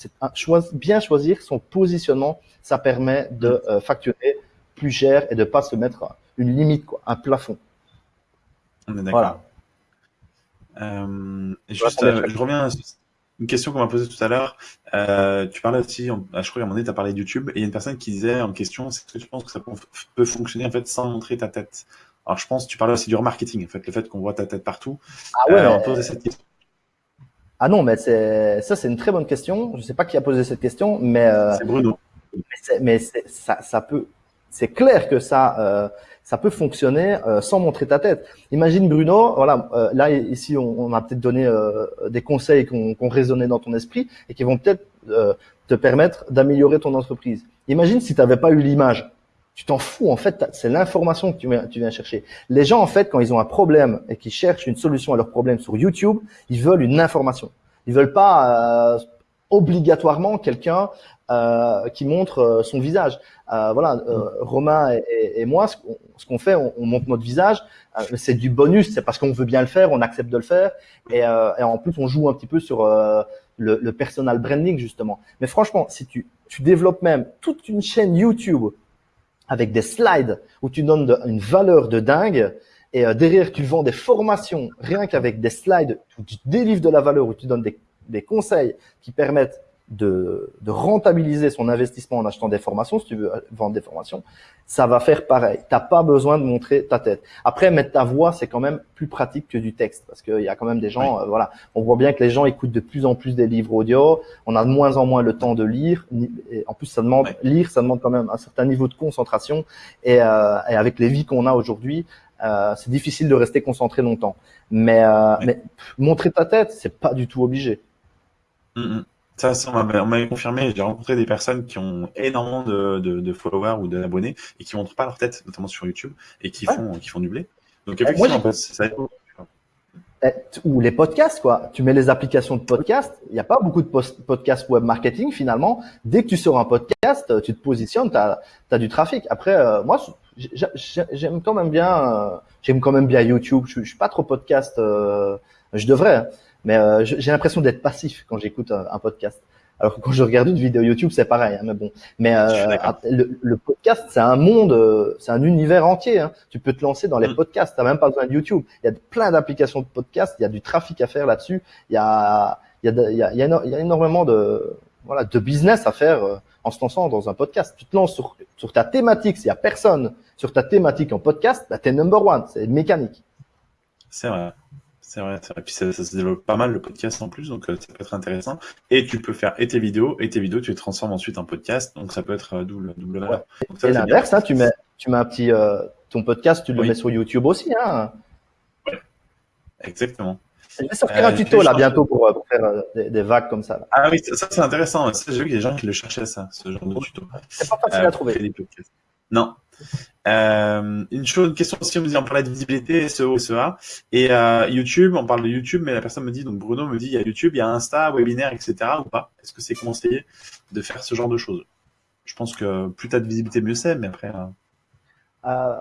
bien choisir son positionnement. Ça permet de euh, facturer plus cher et de pas se mettre une limite, un plafond. On est d'accord. Voilà. Euh, juste, euh, je reviens à une question qu'on m'a posée tout à l'heure. Euh, tu parlais aussi, ah, je crois qu'à un moment donné, tu as parlé de YouTube, et il y a une personne qui disait en question, est-ce que tu penses que ça peut fonctionner en fait sans montrer ta tête Alors je pense, tu parlais aussi du remarketing, en fait, le fait qu'on voit ta tête partout. Ah ouais. on pose cette question. Ah non, mais c'est ça, c'est une très bonne question. Je sais pas qui a posé cette question, mais c'est Bruno. Mais, ça, ça peut. C'est clair que ça ça peut fonctionner euh, sans montrer ta tête. Imagine Bruno, voilà, euh, là ici on, on a peut-être donné euh, des conseils qui ont, résonné dans ton esprit et qui vont peut-être te permettre d'améliorer ton entreprise. Imagine si tu n'avais pas eu l'image. Tu t'en fous, en fait, c'est l'information que tu viens, tu viens chercher. Les gens, en fait, quand ils ont un problème et qu'ils cherchent une solution à leur problème sur YouTube, ils veulent une information. Ils veulent pas obligatoirement quelqu'un euh, qui montre euh, son visage. Euh, voilà, euh, mm. Romain et, et, moi, ce qu'on fait, on, on, montre notre visage. Euh, c'est du bonus, c'est parce qu'on veut bien le faire, on accepte de le faire, et, et en plus on joue un petit peu sur le, le, personal branding justement. Mais franchement, si tu, tu développes même toute une chaîne YouTube avec des slides où tu donnes une valeur de dingue, et derrière tu vends des formations rien qu'avec des slides où tu délivres de la valeur, où tu donnes des des conseils qui permettent de, de, rentabiliser son investissement en achetant des formations, si tu veux vendre des formations, ça va faire pareil. T'as pas besoin de montrer ta tête. Après, mettre ta voix, c'est quand même plus pratique que du texte parce qu'il y a quand même des gens, euh, voilà, on voit bien que les gens écoutent de plus en plus des livres audio. On a de moins en moins le temps de lire. Et en plus, ça demande lire, ça demande quand même un certain niveau de concentration. Et, euh, et avec les vies qu'on a aujourd'hui, euh, c'est difficile de rester concentré longtemps. Mais, euh, mais montrer ta tête, c'est pas du tout obligé. Mm, mm. Ça, ça on m'avait confirmé. J'ai rencontré des personnes qui ont énormément de, de, de followers ou d'abonnés et qui montrent pas leur tête, notamment sur YouTube, et qui font, qui font du blé. Donc, effectivement, Moi, ça eh, ou les podcasts, quoi. Tu mets les applications de podcast. Il n'y a pas beaucoup de podcasts web marketing finalement. Dès que tu sors un podcast, tu te positionnes, tu as, as, du trafic. Après, euh, moi, j'aime quand même bien, euh, j'aime quand même bien YouTube. Je, je suis pas trop podcast. Euh, je devrais. Mais euh, j'ai l'impression d'être passif quand j'écoute un, podcast. Alors que quand je regarde une vidéo YouTube, c'est pareil. Hein, mais bon, mais euh, le, podcast, c'est un monde, euh, c'est un univers entier. Hein. Tu peux te lancer dans les mm. podcasts. T'as même pas besoin de YouTube. Il y a plein d'applications de podcasts. Il y a du trafic à faire là-dessus. Il y a, il y a, il y a, il y a énormément de, voilà, de business à faire en se lançant dans un podcast. Tu te lances sur, sur ta thématique. S'il y a personne sur ta thématique en podcast, bah, t'es number one. C'est mécanique. C'est vrai. C'est vrai, c'est vrai. Puis ça, se développe pas mal le podcast en plus, donc euh, ça peut être intéressant. Et tu peux faire et tes vidéos, et tes vidéos, tu les transformes ensuite en podcast, donc ça peut être euh, double, double valeur. et l'inverse, hein, tu mets, tu mets un petit, euh, ton podcast, tu le mets sur YouTube aussi, hein. Ouais. Exactement. Je vais sortir un tuto là bientôt pour, faire des, vagues comme ça. Ah oui, ça, c'est intéressant. J'ai vu qu'il y a des gens qui le cherchaient ça, ce genre de tuto. C'est pas facile à trouver. Non. Euh, une chose, une question aussi, on me dit, on parlait de visibilité, SEO, SEA, et euh, YouTube, on parle de YouTube, mais la personne me dit, donc Bruno me dit, il y a YouTube, il y a Insta, webinaire, etc. ou pas? Est-ce que c'est conseillé de faire ce genre de choses? Je pense que plus tu as de visibilité, mieux c'est, mais après... Euh... Euh,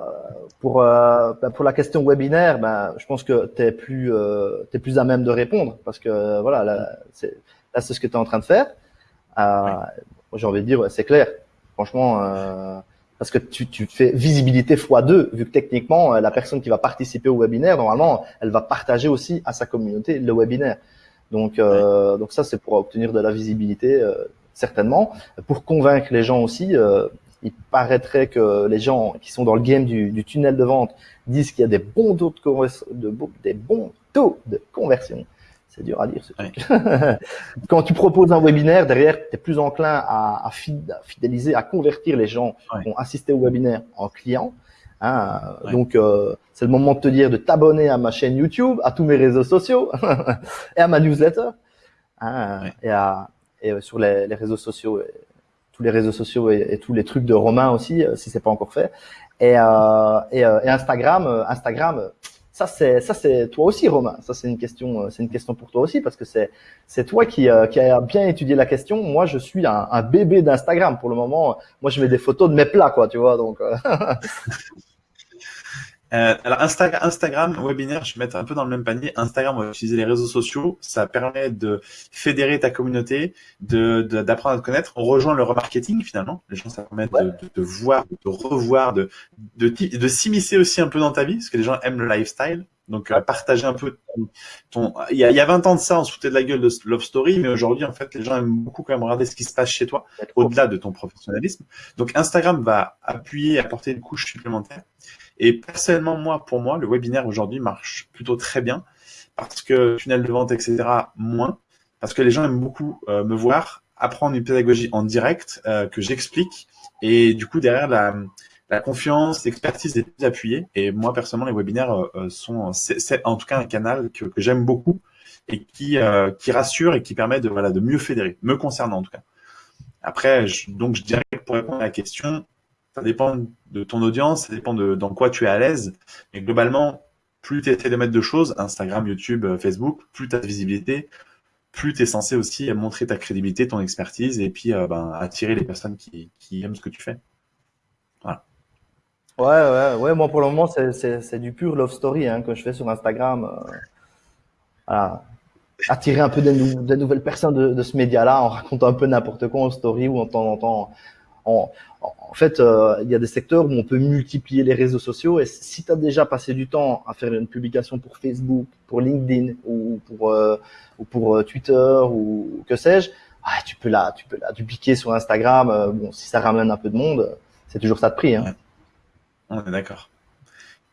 pour bah, pour la question webinaire, bah, je pense que tu es plus es plus à même de répondre parce que voilà là c'est là c'est ce que tu es en train de faire. J'ai envie de dire c'est clair. Franchement, parce que tu, tu fais visibilité x2, vu que techniquement, la personne qui va participer au webinaire, normalement, elle va partager aussi à sa communauté le webinaire. Donc, euh, donc ça, c'est pour obtenir de la visibilité, euh, certainement. Pour convaincre les gens aussi, euh, il paraîtrait que les gens qui sont dans le game du, du tunnel de vente disent qu'il y a des bons taux de, de, des bons taux de conversion c'est dur à dire. Quand tu proposes un webinaire, derrière, tu es plus enclin à, à, fidéliser, à convertir les gens qui ont assisté au webinaire en clients. Hein. Donc, euh, c'est le moment de te dire de t'abonner à ma chaîne YouTube, à tous mes réseaux sociaux et à ma newsletter. Hein, et, à, et euh, sur les, les, réseaux sociaux, tous les réseaux sociaux et, tous les trucs de Romain aussi, euh, si c'est pas encore fait. Et, euh, et, et Instagram, Instagram, ça c'est ça c'est toi aussi Romain. Ça c'est une question euh, c'est une question pour toi aussi parce que c'est c'est toi qui euh, qui a bien étudié la question. Moi je suis un, un bébé d'Instagram pour le moment. Moi je mets des photos de mes plats quoi, tu vois donc. Euh. Alors Instagram, Instagram, webinaire, je vais mettre un peu dans le même panier. Instagram, on va utiliser les réseaux sociaux. Ça permet de fédérer ta communauté, de d'apprendre à te connaître. On rejoint le remarketing finalement. Les gens, ça permet de, de, voir, de revoir, de de, de s'immiscer aussi un peu dans ta vie, parce que les gens aiment le lifestyle. Donc euh, partager un peu ton, Il, y a, il y a 20 ans de ça, on se foutait de la gueule de Love Story, mais aujourd'hui, en fait, les gens aiment beaucoup quand même regarder ce qui se passe chez toi, au-delà de ton professionnalisme. Donc Instagram va appuyer, apporter une couche supplémentaire. Et personnellement, moi, pour moi, le webinaire aujourd'hui marche plutôt très bien parce que tunnel de vente, etc., moins, parce que les gens aiment beaucoup euh, me voir apprendre une pédagogie en direct euh, que j'explique et du coup derrière la, la confiance, l'expertise est plus appuyée. Et moi personnellement, les webinaires euh, sont, c'est en tout cas un canal que, que j'aime beaucoup et qui qui rassure et qui permet de voilà de mieux fédérer, me concernant en tout cas. Après, je, donc je dirais que pour répondre à la question, ça dépend de ton audience, ça dépend de dans quoi tu es à l'aise. Mais globalement, plus tu essaies de mettre de choses, Instagram, YouTube, euh, Facebook, plus tu as de visibilité, plus tu es censé aussi montrer ta crédibilité, ton expertise et puis euh, ben, attirer les personnes qui, aiment ce que tu fais. Voilà. Ouais, ouais, ouais. Moi, pour le moment, c'est du pur love story hein, que je fais sur Instagram. Euh. Attirer un peu des, nouvelles personnes de, de ce média-là en racontant un peu n'importe quoi en story ou en temps en temps en, fait, euh, il y a des secteurs où on peut multiplier les réseaux sociaux. Et si tu as déjà passé du temps à faire une publication pour Facebook, pour LinkedIn ou pour, euh, euh, Twitter ou que sais-je, ah, tu peux la, tu peux la dupliquer sur Instagram. bon, si ça ramène un peu de monde, c'est toujours ça de prix. Hein. On est d'accord.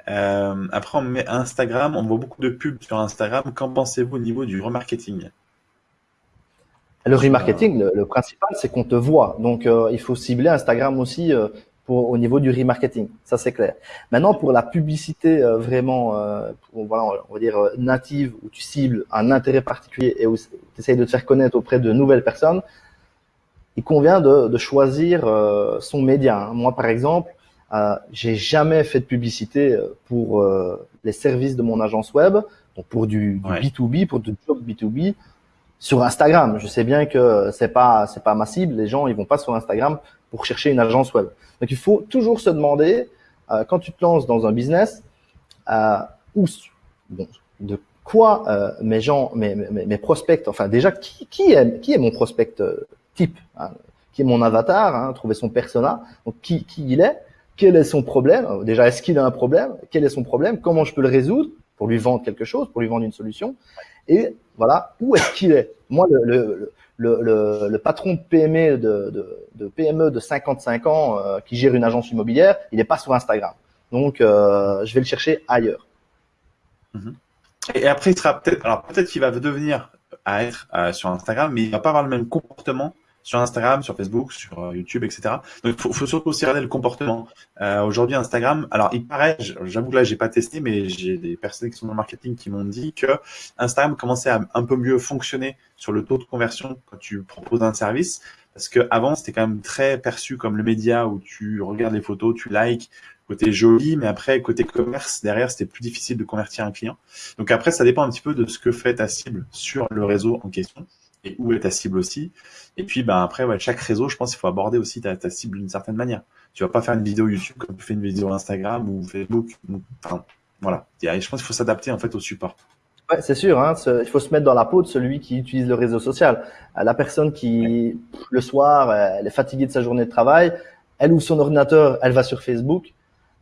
après, on met Instagram, on voit beaucoup de pubs sur Instagram. Qu'en pensez-vous au niveau du remarketing? Le remarketing, le, principal, c'est qu'on te voit. Donc, euh, il faut cibler Instagram aussi euh, pour, au niveau du remarketing. Ça, c'est clair. Maintenant, pour la publicité euh, vraiment, voilà, on va dire native, où tu cibles un intérêt particulier et où tu essayes de te faire connaître auprès de nouvelles personnes, il convient de, de choisir son média. Hein. Moi, par exemple, j'ai jamais fait de publicité pour les services de mon agence web, donc pour du, du B2B, pour du job B2B sur Instagram. Je sais bien que c'est pas c'est pas ma cible. Les gens ils vont pas sur Instagram pour chercher une agence web. Donc il faut toujours se demander euh, quand tu te lances dans un business euh, où bon, de quoi euh, mes gens mes, mes, mes, prospects enfin déjà qui, qui est qui est mon prospect euh, type hein, qui est mon avatar hein, trouver son persona donc qui qui il est quel est son problème déjà est-ce qu'il a un problème quel est son problème comment je peux le résoudre pour lui vendre quelque chose pour lui vendre une solution et voilà, où est-ce qu'il est? Moi, le, patron de PME de, PME de 55 ans euh, qui gère une agence immobilière, il n'est pas sur Instagram. Donc, euh, je vais le chercher ailleurs. Mhm. Et après, il sera peut-être, alors peut-être qu'il va devenir à euh, sur Instagram, mais il va pas avoir le même comportement sur Instagram, sur Facebook, sur euh, YouTube, etc. Donc, il faut, faut, surtout aussi regarder le comportement. Euh, Aujourd'hui, Instagram, alors il paraît, j'avoue que là, j'ai pas testé, mais j'ai des personnes qui sont dans le marketing qui m'ont dit que Instagram commençait à un peu mieux fonctionner sur le taux de conversion quand tu proposes un service, Parce que avant, c'était quand même très perçu comme le média où tu regardes les photos, tu likes, côté joli, mais après, côté commerce, derrière, c'était plus difficile de convertir un client. Donc après, ça dépend un petit peu de ce que fait ta cible sur le réseau en question et où est ta cible aussi. Et puis, ben après, ouais, chaque réseau, je pense qu'il faut aborder aussi ta, ta cible d'une certaine manière. Tu vas pas faire une vidéo YouTube comme tu fais une vidéo Instagram ou Facebook. Enfin, voilà. Je pense qu'il faut s'adapter en fait au support. Ouais, c'est sûr. Hein, il faut se mettre dans la peau de celui qui utilise le réseau social. Euh, la personne qui, le soir, euh, elle est fatiguée de sa journée de travail, elle ouvre son ordinateur, elle va sur Facebook,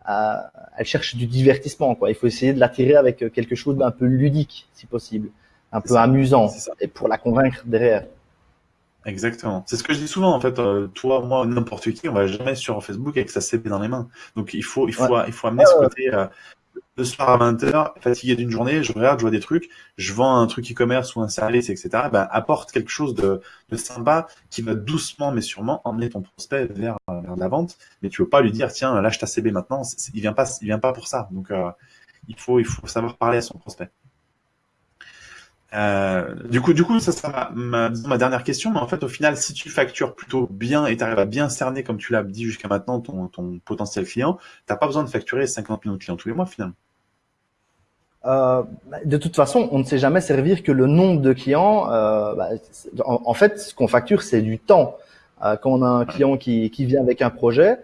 euh, elle cherche du divertissement. Quoi. Il faut essayer de l'attirer avec quelque chose d'un peu ludique, si possible, un peu amusant, et pour la convaincre derrière. Exactement. C'est ce que je dis souvent en fait. toi, moi, n'importe qui, on va jamais sur Facebook avec sa CB dans les mains. Donc il faut, il faut, il faut amener ce côté le soir à 20h, fatigué d'une journée, je regarde, je vois des trucs, je vends un truc e-commerce ou un service, etc. Ben, apporte quelque chose de, de, sympa qui va doucement mais sûrement emmener ton prospect vers, vers la vente. Mais tu veux pas lui dire, tiens, lâche ta CB maintenant. il vient pas, il vient pas pour ça. Donc, euh, il faut, il faut savoir parler à son prospect. Euh, du coup, du coup, ça sera ma, ma, dernière question. Mais en fait, au final, si tu factures plutôt bien et tu arrives à bien cerner, comme tu l'as dit jusqu'à maintenant, ton, ton potentiel client, t'as pas besoin de facturer 50 millions de clients tous les mois finalement. Euh, de toute façon, on ne sait jamais servir que le nombre de clients. Euh, bah, en, fait, ce qu'on facture, c'est du temps. Euh, quand on a un client qui, qui vient avec un projet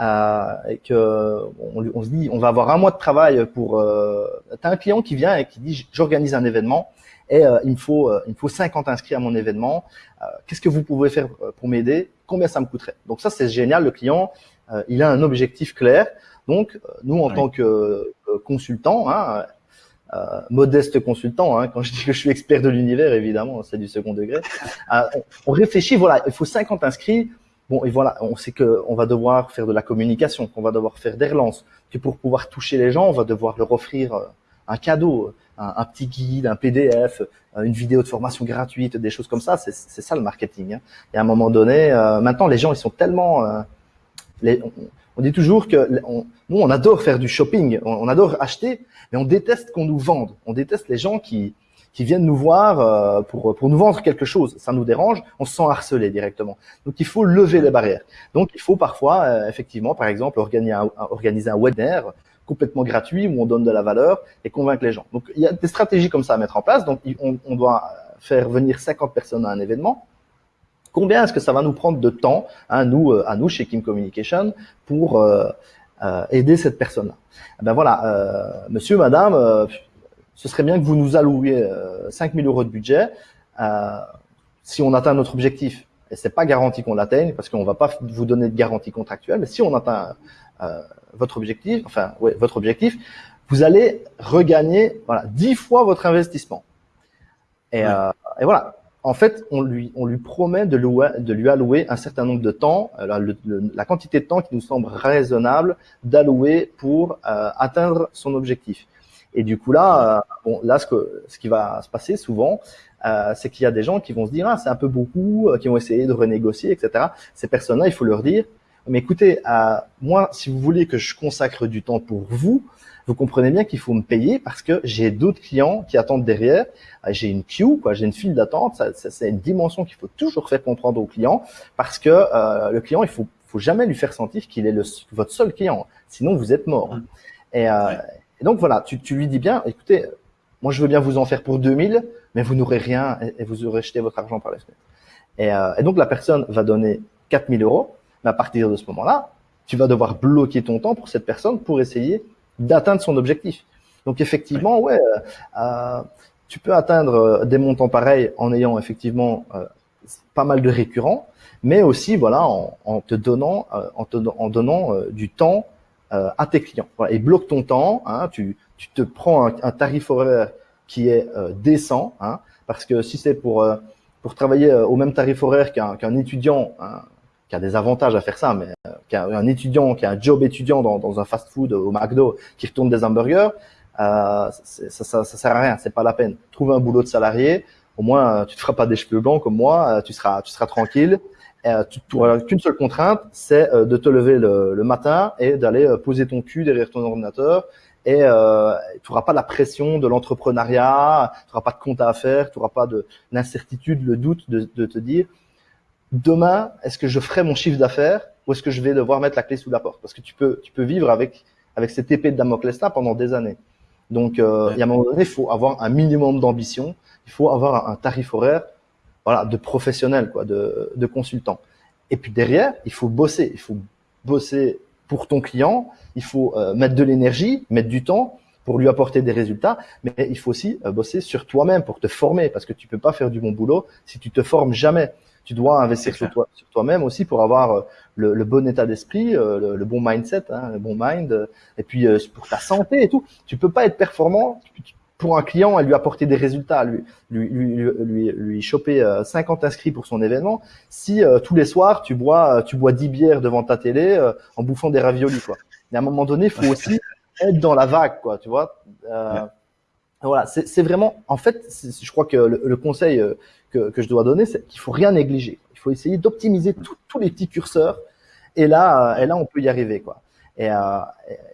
euh, et que on, on, se dit, on va avoir un mois de travail pour. Euh, T'as un client qui vient et qui dit, j'organise un événement et euh, il me faut il me faut 50 inscrits à mon événement. Qu'est-ce que vous pouvez faire pour m'aider? Combien ça me coûterait? Donc ça, c'est génial. Le client, il a un objectif clair. Donc, nous, en tant que consultant, hein, euh, modeste consultant, hein, quand je dis que je suis expert de l'univers, évidemment, c'est du second degré. Euh, on, réfléchit, voilà, il faut 50 inscrits. Bon, et voilà, on sait que on va devoir faire de la communication, qu'on va devoir faire des relances, que pour pouvoir toucher les gens, on va devoir leur offrir euh, un cadeau, un, petit guide, un PDF, une vidéo de formation gratuite, des choses comme ça. C'est ça le marketing. Hein. Et à un moment donné, maintenant, les gens, ils sont tellement... Les, on dit toujours que nous, on adore faire du shopping, on, adore acheter, mais on déteste qu'on nous vende. On déteste les gens qui, viennent nous voir euh, pour, nous vendre quelque chose. Ça nous dérange, on se sent harcelé directement. Donc, il faut lever les barrières. Donc, il faut parfois, euh, effectivement, par exemple, organiser un, organiser un webinaire complètement gratuit où on donne de la valeur et convaincre les gens. Donc, il y a des stratégies comme ça à mettre en place. Donc, on, doit faire venir 50 personnes à un événement Combien est-ce que ça va nous prendre de temps, à hein, nous, euh, à nous chez Kim Communication, pour euh, euh, aider cette personne-là? Eh Ben voilà, monsieur, madame, ce serait bien que vous nous allouiez 5000 euros de budget si on atteint notre objectif. Et c'est pas garanti qu'on l'atteigne parce qu'on va pas vous donner de garantie contractuelle. Mais si on atteint votre objectif, enfin, ouais, votre objectif, vous allez regagner voilà dix fois votre investissement. Et, et voilà en fait, on lui, on lui promet de, de lui allouer un certain nombre de temps, euh, la, quantité de temps qui nous semble raisonnable d'allouer pour euh, atteindre son objectif. Et du coup là, euh, bon, là ce, que, ce qui va se passer souvent, c'est qu'il y a des gens qui vont se dire ah c'est un peu beaucoup, qui vont essayer de renégocier, etc. Ces personnes-là, il faut leur dire mais écoutez, moi, si vous voulez que je consacre du temps pour vous, vous comprenez bien qu'il faut me payer parce que j'ai d'autres clients qui attendent derrière. Euh, j'ai une queue, quoi, j'ai une file d'attente. C'est une dimension qu'il faut toujours faire comprendre au client parce que euh, le client, il faut, faut jamais lui faire sentir qu'il est le, votre seul client. Sinon, vous êtes mort. Et, euh, et donc voilà, tu, tu, lui dis bien, écoutez, moi je veux bien vous en faire pour 2000, mais vous n'aurez rien et, vous aurez jeté votre argent par la fenêtre. Et, euh, et donc la personne va donner 4000 euros, à partir de ce moment-là, tu vas devoir bloquer ton temps pour cette personne pour essayer d'atteindre son objectif. Donc effectivement, ouais, euh, euh, tu peux atteindre euh, des montants pareils en ayant effectivement pas mal de récurrents, mais aussi voilà en, te donnant du temps à tes clients. Et bloque ton temps. Hein, tu, te prends un, tarif horaire qui est décent, hein, parce que si c'est pour pour travailler au même tarif horaire qu'un étudiant, hein, qui a des avantages à faire ça, mais euh, qui a un étudiant, qui a un job étudiant dans, dans un fast-food au McDo, qui retourne des hamburgers, euh, ça, ça, ça, sert à rien, c'est pas la peine. Trouve un boulot de salarié, au moins tu te feras pas des cheveux blancs comme moi, euh, tu seras, tu seras tranquille. Euh, tu n'auras qu'une seule contrainte, c'est euh, de te lever le, le matin et d'aller poser ton cul derrière ton ordinateur. Et euh, tu n'auras pas la pression de l'entrepreneuriat, tu n'auras pas de compte à faire, tu n'auras pas de l'incertitude, le doute de, de te dire demain, est-ce que je ferai mon chiffre d'affaires ou est-ce que je vais devoir mettre la clé sous la porte? Parce que tu peux, tu peux vivre avec, avec cette épée de Damoclès là pendant des années. Donc, euh, il y a un moment donné, il faut avoir un minimum d'ambition, il faut avoir un tarif horaire voilà, de professionnel, quoi, de, de consultant. Et puis derrière, il faut bosser, il faut bosser pour ton client, il faut euh, mettre de l'énergie, mettre du temps pour lui apporter des résultats, mais il faut aussi euh, bosser sur toi-même pour te former, parce que tu peux pas faire du bon boulot si tu te formes jamais. Tu dois investir sur toi, sur toi-même aussi pour avoir euh, le, le, bon état d'esprit, le, le, bon mindset, hein, le bon mind, et puis pour ta santé et tout. Tu peux pas être performant, pour un client, elle lui apporter des résultats, lui, lui, lui, lui, lui choper 50 euh, inscrits pour son événement, si euh, tous les soirs tu bois, euh, tu bois 10 bières devant ta télé en bouffant des raviolis, quoi. Et à un moment donné, il faut aussi être dans la vague, quoi, tu vois. Voilà, c'est vraiment, en fait, je crois que le, conseil que, que, je dois donner, c'est qu'il faut rien négliger. Il faut essayer d'optimiser tous les petits curseurs, et là, et là, on peut y arriver, quoi. Et,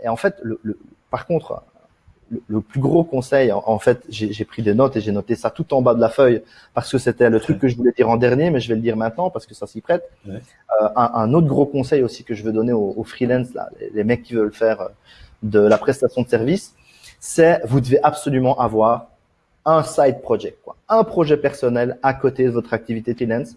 et en fait, le, le, par contre, le plus gros conseil, en, fait, j'ai pris des notes et j'ai noté ça tout en bas de la feuille parce que c'était le truc que je voulais dire en dernier, mais je vais le dire maintenant parce que ça s'y prête. Euh, un, autre gros conseil aussi que je veux donner aux, freelance, là, les, mecs qui veulent faire euh, de la prestation de service, c'est vous devez absolument avoir un side project, quoi, un projet personnel à côté de votre activité freelance.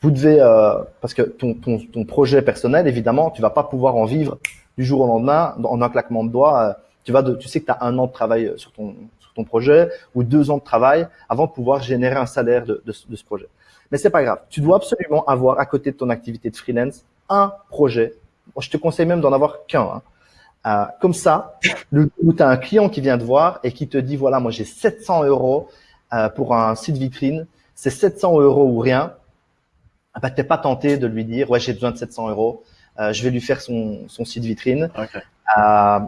Vous devez, euh, parce que ton, ton, ton, projet personnel, évidemment, tu vas pas pouvoir en vivre du jour au lendemain en un claquement de doigts tu vas, de, tu sais que tu as un an de travail sur ton, sur ton projet ou deux ans de travail avant de pouvoir générer un salaire de, de, de ce projet. Mais c'est pas grave. Tu dois absolument avoir à côté de ton activité de freelance un projet. Je te conseille même d'en avoir qu'un. Hein. Euh, comme ça, le, où tu as un client qui vient te voir et qui te dit voilà, moi j'ai 700 euros euh, pour un site vitrine, c'est 700 euros ou rien. Ah bah, t'es pas tenté de lui dire ouais j'ai besoin de 700 euros, euh, je vais lui faire son, son site vitrine. Okay. Euh,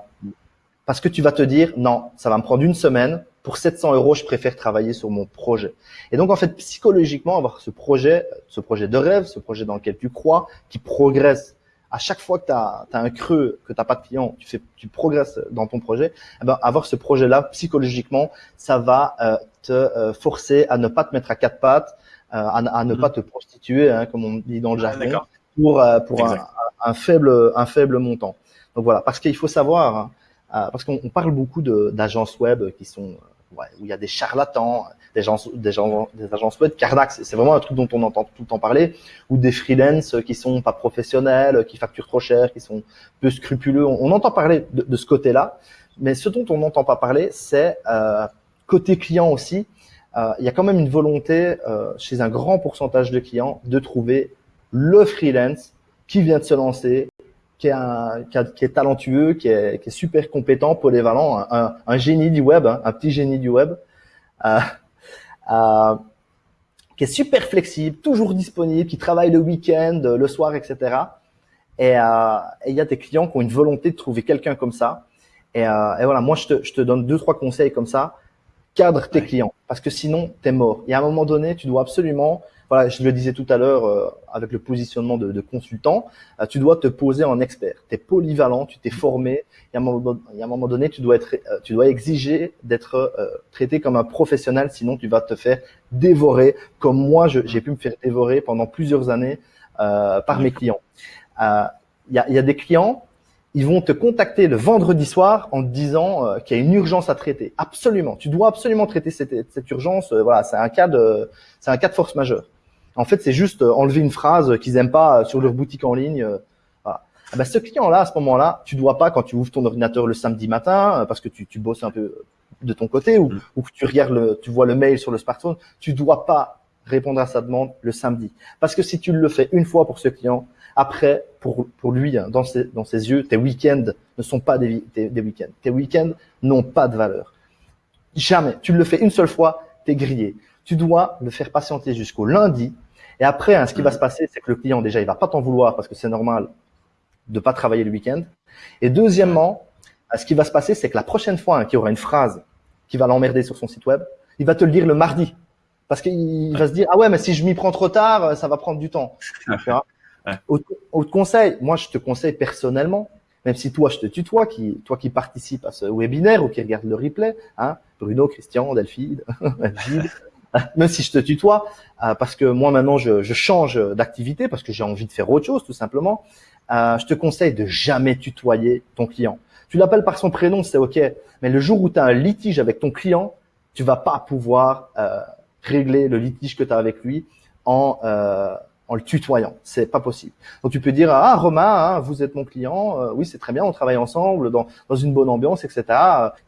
parce que tu vas te dire, non, ça va me prendre une semaine. Pour 700 euros, je préfère travailler sur mon projet. Et donc, en fait, psychologiquement, avoir ce projet, ce projet de rêve, ce projet dans lequel tu crois, qui progresse. À chaque fois que tu as, un creux, que tu n'as pas de client, tu, fais, tu progresses dans ton projet, eh ben, avoir ce projet-là, psychologiquement, ça va euh, te euh, forcer à ne pas te mettre à quatre pattes, euh, à, ne mmh. pas te prostituer, hein, comme on dit dans le ah, jargon, pour, pour un, un, faible, un faible montant. Donc voilà, parce qu'il faut savoir, hein, euh, parce qu'on parle beaucoup d'agences web qui sont ouais, où il y a des charlatans, des gens, des gens, des agences web. Cardax, c'est vraiment un truc dont on entend tout le temps parler, ou des freelances qui sont pas professionnels, qui facturent trop cher, qui sont peu scrupuleux. On, entend parler de, de ce côté-là, mais ce dont on n'entend pas parler, c'est euh, côté client aussi. Euh, il y a quand même une volonté euh, chez un grand pourcentage de clients de trouver le freelance qui vient de se lancer, qui est, un, qui, est talentueux, qui est, qui est, super compétent, polyvalent, un, un, génie du web, hein, un petit génie du web, euh, euh, qui est super flexible, toujours disponible, qui travaille le week-end, le soir, etc. Et euh, il y a des clients qui ont une volonté de trouver quelqu'un comme ça. Et, euh, et, voilà, moi je te, je te donne deux trois conseils comme ça. Cadre tes clients, parce que sinon t'es mort. Et à un moment donné, tu dois absolument voilà, je le disais tout à l'heure euh, avec le positionnement de, de consultant, euh, tu dois te poser en expert. Tu es polyvalent, tu t'es formé. Et à, un moment, à un moment donné, tu dois être, euh, tu dois exiger d'être traité comme un professionnel, sinon tu vas te faire dévorer, comme moi j'ai pu me faire dévorer pendant plusieurs années par mes clients. Il y a, y, a, des clients ils vont te contacter le vendredi soir en te disant qu'il y a une urgence à traiter. Absolument, tu dois absolument traiter cette, cette urgence. voilà, c'est un cas de, c'est un cas de force majeure. En fait, c'est juste euh, enlever une phrase qu'ils aiment pas euh, sur leur boutique en ligne. Euh, voilà. Ah ben, ce client-là, à ce moment-là, tu dois pas, quand tu ouvres ton ordinateur le samedi matin, parce que tu, tu bosses un peu de ton côté, ou, mm. ou que tu regardes le, tu vois le mail sur le smartphone, tu dois pas répondre à sa demande le samedi. Parce que si tu le fais une fois pour ce client, après, pour, pour lui, hein, dans ses, dans ses yeux, tes week-ends ne sont pas des, des, des week-ends. Tes week-ends n'ont pas de valeur. Jamais. Tu le fais une seule fois, t'es grillé. Tu dois le faire patienter jusqu'au lundi et après, hein, ce qui va se passer, c'est que le client, déjà, il va pas t'en vouloir parce que c'est normal de pas travailler le week-end. Et deuxièmement, ce qui va se passer, c'est que la prochaine fois hein, qu'il y aura une phrase qui va l'emmerder sur son site web, il va te le dire le mardi. Parce qu'il va se dire, ah ouais, mais si je m'y prends trop tard, ça va prendre du temps. Autre, conseil, moi, je te conseille personnellement, même si toi, je te tutoie, qui, toi qui participes à ce webinaire ou qui regarde le replay, hein, Bruno, Christian, Delphine, même si je te tutoie, parce que moi maintenant je, je change d'activité parce que j'ai envie de faire autre chose tout simplement. je te conseille de jamais tutoyer ton client. Tu l'appelles par son prénom, c'est ok, mais le jour où tu as un litige avec ton client, tu vas pas pouvoir régler le litige que tu as avec lui en en le tutoyant. C'est pas possible. Donc tu peux dire ah Romain, hein, vous êtes mon client, euh, oui c'est très bien, on travaille ensemble dans, dans une bonne ambiance, etc.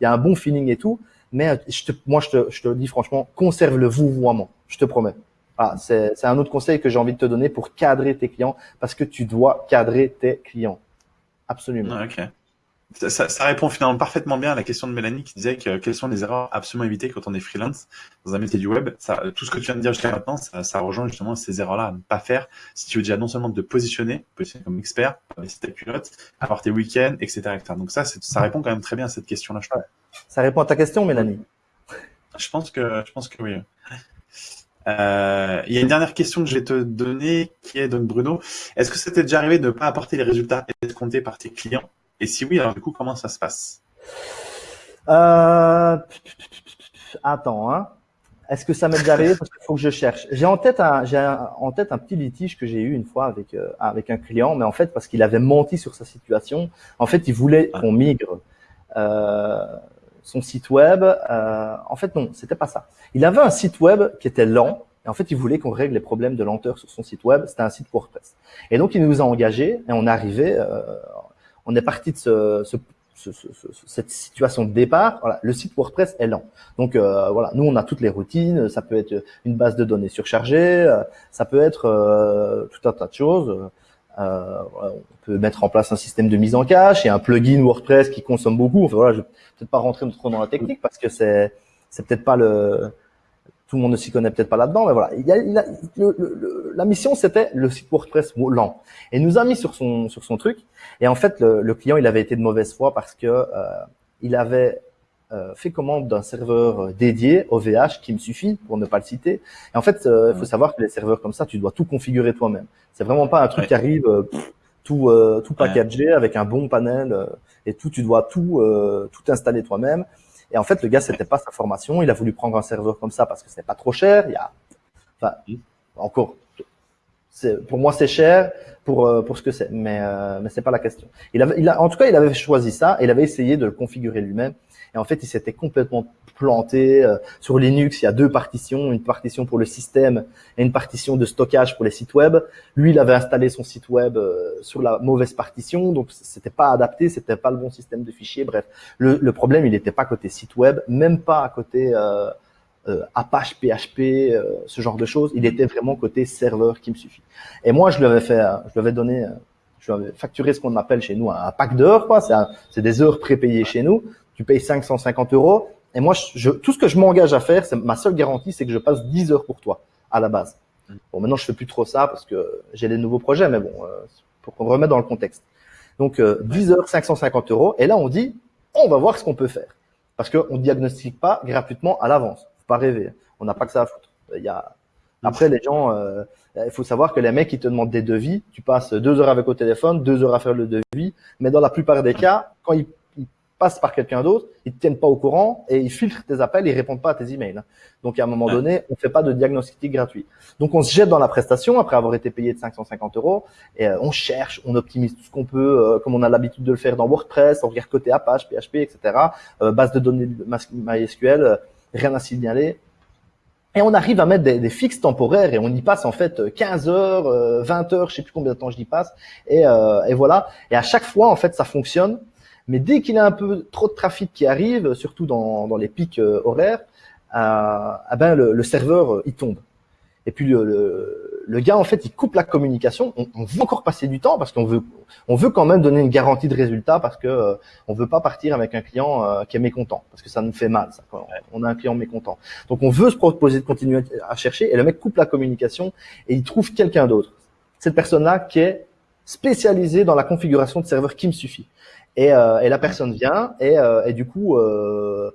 Il y a un bon feeling et tout. Mais euh, moi je te, dis franchement, conserve le vouvoiement. Je te promets. Ah, c'est un autre conseil que j'ai envie de te donner pour cadrer tes clients parce que tu dois cadrer tes clients. Absolument. ok. Ça, répond finalement parfaitement bien à la question de Mélanie qui disait que quelles sont les erreurs absolument éviter quand on est freelance dans un métier du web. Ça, tout ce que tu viens de dire jusqu'à maintenant, ça, rejoint justement ces erreurs-là à ne pas faire si tu veux déjà non seulement te positionner, positionner comme expert, si ta culotte, avoir tes week-ends, etc., etc. Donc ça, ça répond quand même très bien à cette question-là, je crois. Ça répond à ta question, Mélanie. Je pense que, je pense que oui. Euh, il y a une dernière question que je vais te donner qui est donc Bruno. Est-ce que c'était déjà arrivé de ne pas apporter les résultats escomptés par tes clients? Et si oui, alors du coup, comment ça se passe? Euh... Attends, hein. Est-ce que ça m'est déjà arrivé? Parce qu'il faut que je cherche. J'ai en tête un, j'ai en tête un petit litige que j'ai eu une fois avec euh, avec un client, mais en fait parce qu'il avait menti sur sa situation. En fait, il voulait ah. qu'on migre euh, son site web. Euh, en fait, non, c'était pas ça. Il avait un site web qui était lent. Et en fait, il voulait qu'on règle les problèmes de lenteur sur son site web. C'était un site WordPress. Et donc, il nous a engagés et on est arrivé euh, on est parti de ce, ce, ce, cette situation de départ. Voilà, le site WordPress est lent. Donc euh, voilà, nous on a toutes les routines. Ça peut être une base de données surchargée, euh, ça peut être euh, tout un tas de choses. on peut mettre en place un système de mise en cache et un plugin WordPress qui consomme beaucoup. Enfin, voilà, je vais peut-être pas rentrer trop dans la technique parce que c'est c'est peut-être pas le tout le monde ne s'y connaît peut-être pas là-dedans, mais voilà. Il y a, il a, le, la mission, c'était le site WordPress lent. Et nous a mis sur son sur son truc. Et en fait, le, client, il avait été de mauvaise foi parce que euh, il avait euh, fait commande d'un serveur dédié OVH qui me suffit pour ne pas le citer. Et en fait, euh, il faut savoir que les serveurs comme ça, tu dois tout configurer toi-même. C'est vraiment pas un truc qui arrive tout tout packagé avec un bon panel et tout. Tu dois tout tout installer toi-même. Et en fait, le gars, c'était pas sa formation. Il a voulu prendre un serveur comme ça parce que c'est pas trop cher. Il y a, enfin, encore, pour moi, c'est cher pour euh, pour ce que c'est, mais euh, mais c'est pas la question. Il avait, il a, en tout cas, il avait choisi ça. Et il avait essayé de le configurer lui-même. Et en fait, il s'était complètement planté. Euh, sur Linux, il y a deux partitions, une partition pour le système et une partition de stockage pour les sites web. Lui, il avait installé son site web euh, sur la mauvaise partition, donc c'était pas adapté, c'était pas le bon système de fichiers. Bref, le, le problème, il n'était pas côté site web, même pas à côté euh, euh Apache, PHP, ce genre de choses. Il était vraiment côté serveur qui me suffit. Et moi, je lui avais fait, je lui avais donné je lui avais facturé ce qu'on appelle chez nous un pack d'heures, quoi. C'est des heures prépayées chez nous tu payes 550 euros. Et moi, je, tout ce que je m'engage à faire, c'est ma seule garantie, c'est que je passe 10 heures pour toi à la base. Bon, maintenant, je fais plus trop ça parce que j'ai des nouveaux projets, mais bon, euh, pour qu'on remette dans le contexte. Donc, euh, 10 heures, 550 euros. Et là, on dit, on va voir ce qu'on peut faire. Parce qu'on ne diagnostique pas gratuitement à l'avance. Faut pas rêver. On n'a pas que ça à foutre. Il y a... Après, les gens, euh, il faut savoir que les mecs, ils te demandent des devis. Tu passes deux heures avec au téléphone, deux heures à faire le devis. Mais dans la plupart des cas, quand ils passe par quelqu'un d'autre, ils te tiennent pas au courant et ils filtrent tes appels, ils répondent pas à tes emails. Donc à un moment donné, on fait pas de diagnostic gratuit. Donc on se jette dans la prestation après avoir été payé de 550 euros et euh, on cherche, on optimise tout ce qu'on peut, euh, comme on a l'habitude de le faire dans WordPress, on regarde côté Apache, PHP, etc. Euh, base de données MySQL, rien à signaler. Et on arrive à mettre des, des, fixes temporaires et on y passe en fait 15 heures, 20 heures, je sais plus combien de temps j'y passe. Et, et voilà. Et à chaque fois, en fait, ça fonctionne. Mais dès qu'il a un peu trop de trafic qui arrive, surtout dans, dans les pics euh, horaires, euh, eh ben le, le, serveur euh, il tombe. Et puis le, le, gars en fait il coupe la communication. On, on veut encore passer du temps parce qu'on veut on veut quand même donner une garantie de résultat parce que euh, on veut pas partir avec un client euh, qui est mécontent parce que ça nous fait mal. Ça, on a un client mécontent. Donc on veut se proposer de continuer à chercher et le mec coupe la communication et il trouve quelqu'un d'autre. Cette personne-là qui est spécialisée dans la configuration de serveur qui me suffit. Et, euh, et la personne vient et, euh, et du coup euh,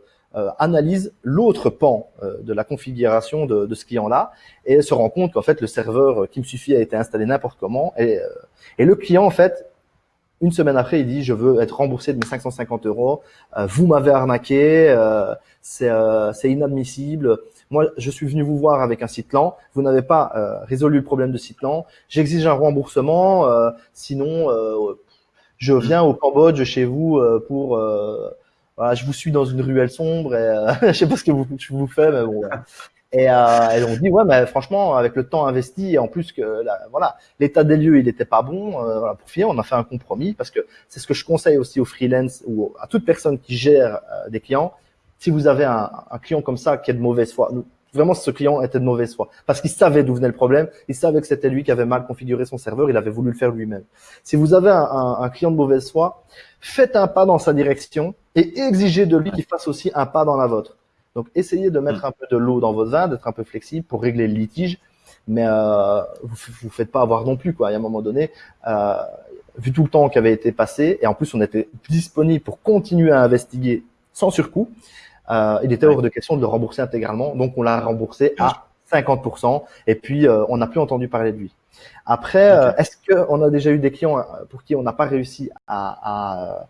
analyse l'autre pan de la configuration de, de ce client-là et se rend compte qu'en fait le serveur qui me suffit a été installé n'importe comment et, et le client en fait une semaine après, il dit je veux être remboursé de mes 550 euros. vous m'avez arnaqué, c'est inadmissible. moi, je suis venu vous voir avec un site lent, vous n'avez pas euh, résolu le problème de site lent, j'exige un remboursement, euh, sinon je viens au Cambodge chez vous pour voilà, je vous suis dans une ruelle sombre et je sais pas ce que vous, je vous fais, mais bon. Et, euh, et, on dit ouais mais franchement avec le temps investi et en plus que voilà l'état des lieux il n'était pas bon euh, voilà, pour finir on a fait un compromis parce que c'est ce que je conseille aussi aux freelance ou à toute personne qui gère euh, des clients si vous avez un, un, client comme ça qui est de mauvaise foi vraiment ce client était de mauvaise foi. Parce qu'il savait d'où venait le problème. Il savait que c'était lui qui avait mal configuré son serveur. Il avait voulu le faire lui-même. Si vous avez un, un, un client de mauvaise foi faites un pas dans sa direction et exigez de lui qu'il fasse aussi un pas dans la vôtre. Donc, essayez de mettre mm. un peu de l'eau dans vos vin, d'être un peu flexible pour régler le litige, mais euh, vous vous faites pas avoir non plus quoi. Il y a un moment donné, euh, vu tout le temps qui avait été passé, et en plus on était disponible pour continuer à investiguer sans surcoût, euh, il était hors de question de le rembourser intégralement. Donc on l'a remboursé à 50%, et puis euh, on n'a plus entendu parler de lui. Après, euh, est-ce qu'on a déjà eu des clients pour qui on n'a pas réussi à, à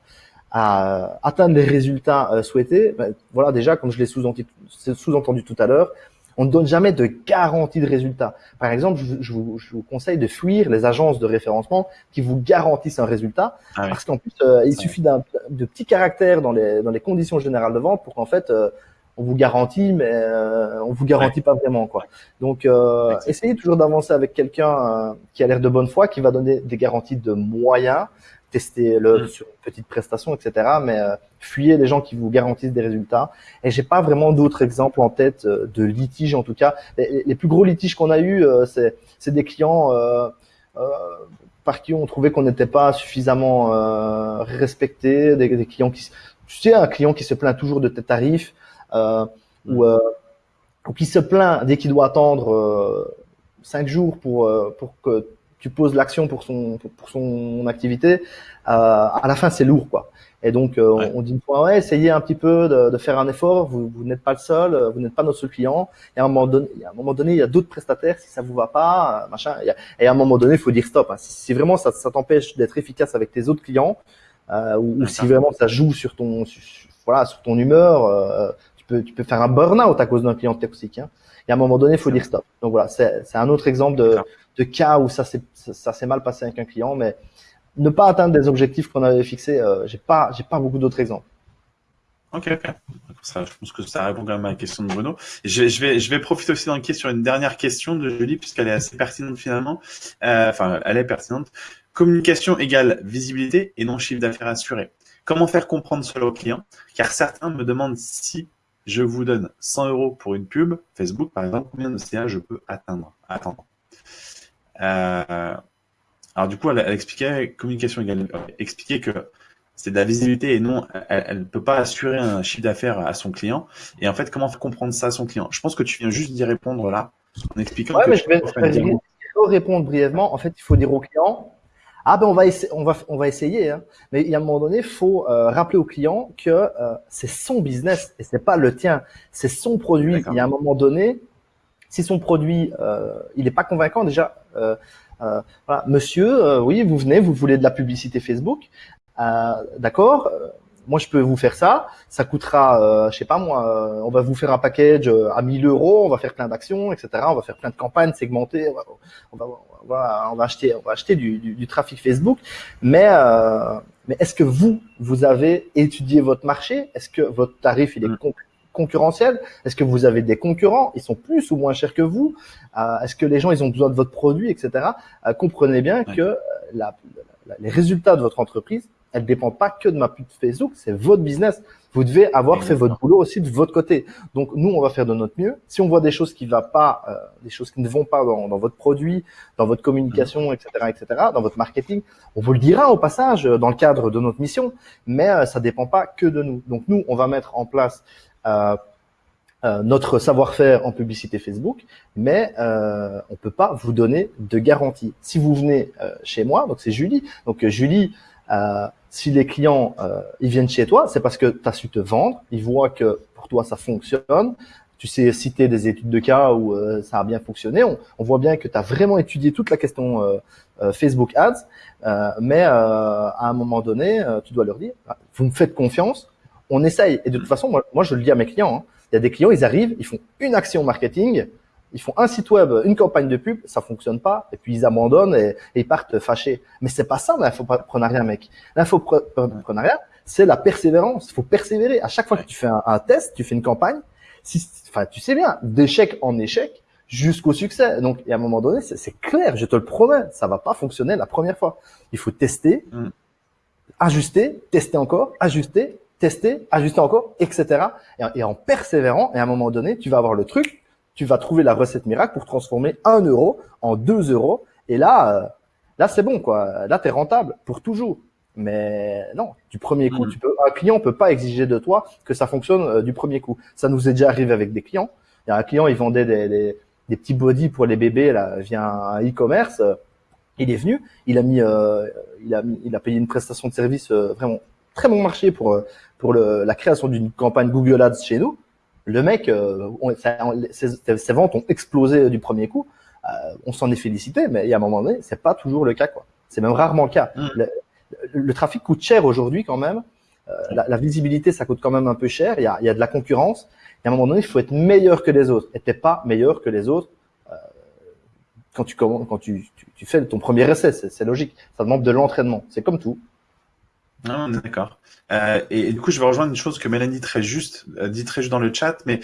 à atteindre les résultats euh, souhaités, ben, voilà déjà comme je l'ai sous-entendu tout à l'heure, on ne donne jamais de garantie de résultat. Par exemple, je, vous, conseille de fuir les agences de référencement qui vous garantissent un résultat, ah parce qu'en plus, euh, il suffit d'un de petits caractères dans les, dans les conditions générales de vente pour qu'en fait, euh, on vous garantit, mais on vous garantit pas vraiment quoi. Donc, essayez toujours d'avancer avec quelqu'un qui a l'air de bonne foi, qui va donner des garanties de moyens, tester le mm. sur une petite prestation, etc. Mais euh, fuyez les gens qui vous garantissent des résultats. Et j'ai pas vraiment d'autres exemples en tête euh, de litiges, en tout cas. Les, plus gros litiges qu'on a eu, euh, c'est des clients par qui on trouvait qu'on n'était pas suffisamment respecté, des, des, clients qui, tu sais, un client qui se plaint toujours de tes tarifs ou, ou qui se plaint dès qu'il doit attendre cinq jours pour pour que tu poses l'action pour son pour son activité, euh, à la fin c'est lourd quoi. Et donc euh, on dit une fois ouais, essayez un petit peu de, de faire un effort. Vous, vous n'êtes pas le seul, euh, vous n'êtes pas notre seul client. Et à un moment donné, à un moment donné, il y a d'autres prestataires. Si ça vous va pas, euh, machin. Et à un moment donné, il faut dire stop. Hein. Si, si, vraiment ça, ça t'empêche d'être efficace avec tes autres clients, euh, ou, ou si vraiment ça joue sur ton sur, voilà sur ton humeur, euh, peux tu peux faire un burn-out à cause d'un client toxique. Hein. Et à un moment donné, il faut dire stop. Donc voilà, c'est un autre exemple de de cas où ça s'est ça, mal passé avec un client, mais ne pas atteindre des objectifs qu'on avait fixés, euh, j'ai pas j'ai pas beaucoup d'autres exemples. Ok, ok. Ça, je pense que ça répond quand même à la question de Bruno. Je, je vais, je vais profiter aussi d'enquêter sur une dernière question de Julie, puisqu'elle est assez pertinente finalement. Euh, enfin, elle est pertinente. Communication égale visibilité et non chiffre d'affaires assuré. Comment faire comprendre cela aux clients Car certains me demandent si je vous donne 100 euros pour une pub, Facebook par exemple, combien de CA je peux atteindre? Attendre. Euh, alors du coup, elle, expliquait communication égale, expliquait que c'est de la visibilité et non, elle ne peut pas assurer un chiffre d'affaires à son client. Et en fait, comment faire comprendre ça à son client? Je pense que tu viens juste d'y répondre là, en expliquant. Ouais, mais je vais, répondre brièvement. En fait, il faut dire au client, ah ben on va essayer, on va on va essayer. Hein. Mais il y a un moment donné, il faut euh, rappeler au client que euh, c'est son business et c'est pas le tien, c'est son produit. Il y a un moment donné, si son produit euh, il n'est pas convaincant déjà, euh, euh, voilà, monsieur, oui, vous venez, vous voulez de la publicité Facebook, d'accord moi je peux vous faire ça, ça coûtera, euh, je sais pas moi, on va vous faire un package à 1000 euros, on va faire plein d'actions, etc. On va faire plein de campagnes segmentées, on va, on va, on va acheter, on va acheter du, du, du trafic Facebook, mais euh, mais est-ce que vous, vous avez étudié votre marché? Est-ce que votre tarif il est mm. concurrentiel? Est-ce que vous avez des concurrents? Ils sont plus ou moins chers que vous. Euh, Est-ce que les gens ils ont besoin de votre produit, etc. Euh, comprenez bien que euh, la, les résultats de votre entreprise, elles dépendent pas que de ma pub Facebook, c'est votre business. Vous devez avoir fait votre boulot aussi de votre côté. Donc nous, on va faire de notre mieux. Si on voit des choses qui va pas, euh, des choses qui ne vont pas dans, dans, votre produit, dans votre communication, etc., etc., dans votre marketing, on vous le dira au passage dans le cadre de notre mission. Mais euh, ça dépend pas que de nous. Donc nous, on va mettre en place euh, euh, notre savoir-faire en publicité Facebook, mais euh, on peut pas vous donner de garantie. Si vous venez euh, chez moi, donc c'est Julie, donc Julie, si les clients ils viennent chez toi, c'est parce que tu as su te vendre, ils voient que pour toi ça fonctionne, tu sais citer des études de cas où ça a bien fonctionné, on, on voit bien que tu as vraiment étudié toute la question Facebook Ads, mais à un moment donné, tu dois leur dire, vous me faites confiance, on essaye. Et de toute façon, moi, moi je le dis à mes clients, hein, Il y a des clients, ils arrivent, ils font une action marketing, ils font un site web, une campagne de pub, ça fonctionne pas, et puis ils abandonnent et, ils partent fâchés. Mais c'est pas ça l'infoprenariat, mec. L'infoprenariat, c'est la persévérance. Il faut persévérer. À chaque fois que tu fais un, test, tu fais une campagne, si, enfin, tu sais bien, d'échec en échec jusqu'au succès. Donc, à un moment donné, c'est clair, je te le promets, ça va pas fonctionner la première fois. Il faut tester, mm. ajuster, tester encore, ajuster, tester, ajuster encore, etc. Et, en persévérant, et à un moment donné, tu vas avoir le truc, tu vas trouver la recette miracle pour transformer un euro en deux euros. Et là, euh, là, c'est bon, quoi. Là, tu es rentable pour toujours. Mais non, du premier coup, mm. tu peux, un client peut pas exiger de toi que ça fonctionne euh, du premier coup. Ça nous est déjà arrivé avec des clients. Il y a un client, il vendait des, des, des petits body pour les bébés là via un e-commerce. Il est venu, il a mis, euh, il a il a payé une prestation de service vraiment très bon marché pour euh, pour le, la création d'une campagne Google Ads chez nous. Le mec, euh, ses, ventes ont explosé du premier coup. Euh, on s'en est félicité, mais il y a un moment donné, c'est pas toujours le cas, quoi. C'est même rarement le cas. Mm. Le, trafic coûte cher aujourd'hui quand même. la, la, visibilité, ça coûte quand même un peu cher. Il y a, il y a de la concurrence. Et à un moment donné, il faut être meilleur que les autres. Et t'es pas meilleur que les autres quand tu quand tu, tu, tu fais ton premier essai. C'est logique. Ça demande de l'entraînement. C'est comme tout. D'accord. Euh, et, du coup, je vais rejoindre une chose que Mélanie très juste euh, dit très juste dans le chat, mais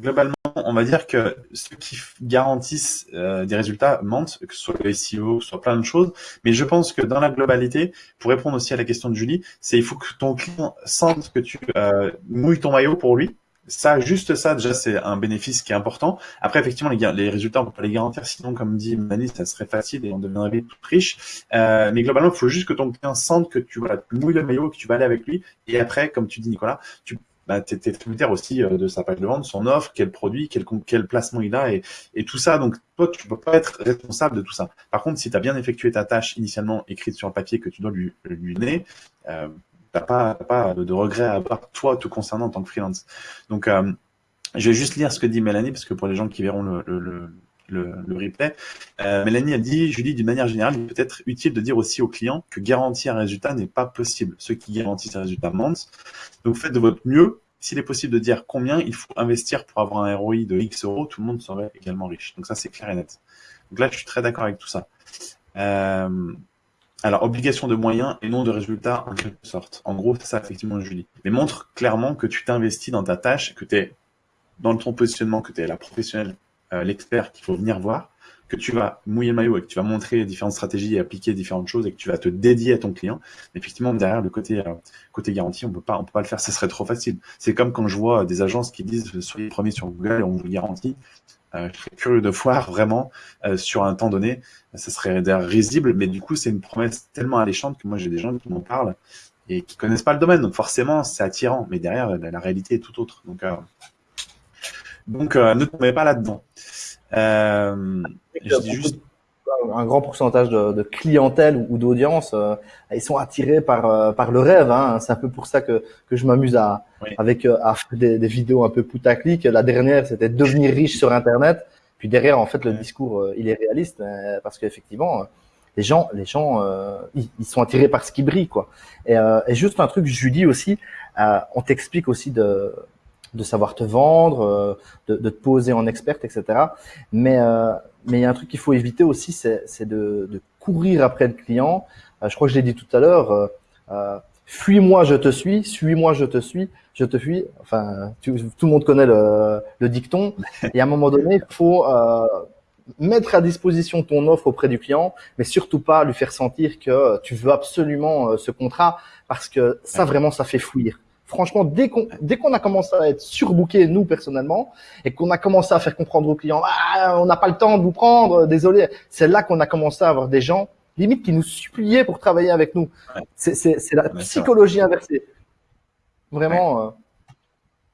globalement, on va dire que ceux qui garantissent euh, des résultats mentent, que ce soit le SEO, que ce soit plein de choses. Mais je pense que dans la globalité, pour répondre aussi à la question de Julie, c'est il faut que ton client sente que tu euh, mouilles ton maillot pour lui ça, juste ça, déjà, c'est un bénéfice qui est important. Après, effectivement, les, les résultats, on peut pas les garantir, sinon, comme dit Mani, ça serait facile et on deviendrait tout riche. Euh, mais globalement, il faut juste que ton client sente que tu, voilà, tu mouilles le maillot, que tu vas aller avec lui. Et après, comme tu dis, Nicolas, tu bah, es, tributaire aussi euh, de sa page de vente, son offre, quel produit, quel, quel placement il a et, et tout ça. Donc, toi, tu peux pas être responsable de tout ça. Par contre, si tu as bien effectué ta tâche initialement écrite sur le papier que tu dois lui, lui donner, euh, t'as pas, pas de, regret à avoir toi te concernant en tant que freelance. Donc, euh, je vais juste lire ce que dit Mélanie, parce que pour les gens qui verront le, replay, euh, Mélanie a dit, dis d'une manière générale, il peut être utile de dire aussi aux clients que garantir un résultat n'est pas possible. Ceux qui garantissent un résultat mentent. Donc, faites de votre mieux. S'il est possible de dire combien il faut investir pour avoir un ROI de X euros, tout le monde serait également riche. Donc ça, c'est clair et net. Donc là, je suis très d'accord avec tout ça. Euh, alors, obligation de moyens et non de résultats en quelque sorte. En gros, c'est ça effectivement, Julie. Mais montre clairement que tu t'investis dans ta tâche, que tu es dans ton positionnement, que tu es la professionnelle, euh, l'expert qu'il faut venir voir, que tu vas mouiller le maillot et que tu vas montrer différentes stratégies et appliquer différentes choses et que tu vas te dédier à ton client. Effectivement, derrière le côté euh, côté garantie, on peut pas on peut pas le faire, ce serait trop facile. C'est comme quand je vois des agences qui disent soyez premier sur Google et on vous garantit. Euh, je serais curieux de voir vraiment euh, sur un temps donné. Ça serait d'ailleurs risible, mais du coup, c'est une promesse tellement alléchante que moi, j'ai des gens qui m'en parlent et qui connaissent pas le domaine. Donc forcément, c'est attirant, mais derrière, la, réalité est tout autre. Donc, euh, donc ne tombez pas là-dedans. je dis juste un grand pourcentage de, de clientèle ou, d'audience, euh, ils sont attirés par euh, par le rêve. Hein. C'est un peu pour ça que que je m'amuse à avec euh, à faire des, des, vidéos un peu putaclic. La dernière, c'était devenir riche sur Internet. Puis derrière, en fait, le discours, il est réaliste parce qu'effectivement, les gens, les gens, ils, ils, sont attirés par ce qui brille, quoi. Et, et juste un truc, je dis aussi, on t'explique aussi de de savoir te vendre, de, de, te poser en experte, etc. Mais mais il y a un truc qu'il faut éviter aussi, c'est de, de, courir après le client. Euh, je crois que je l'ai dit tout à l'heure. Euh, euh Fuis-moi, je te suis. Suis-moi, je te suis. Je te fuis. Enfin, tout le monde connaît le, le, dicton. Et à un moment donné, il faut euh, mettre à disposition ton offre auprès du client, mais surtout pas lui faire sentir que tu veux absolument ce contrat, parce que ça vraiment, ça fait fuir franchement, dès qu'on dès qu'on a commencé à être surbooké, nous personnellement, et qu'on a commencé à faire comprendre aux clients, ah, on n'a pas le temps de vous prendre, désolé, c'est là qu'on a commencé à avoir des gens limite qui nous suppliaient pour travailler avec nous. C'est la psychologie inversée. Vraiment. Euh,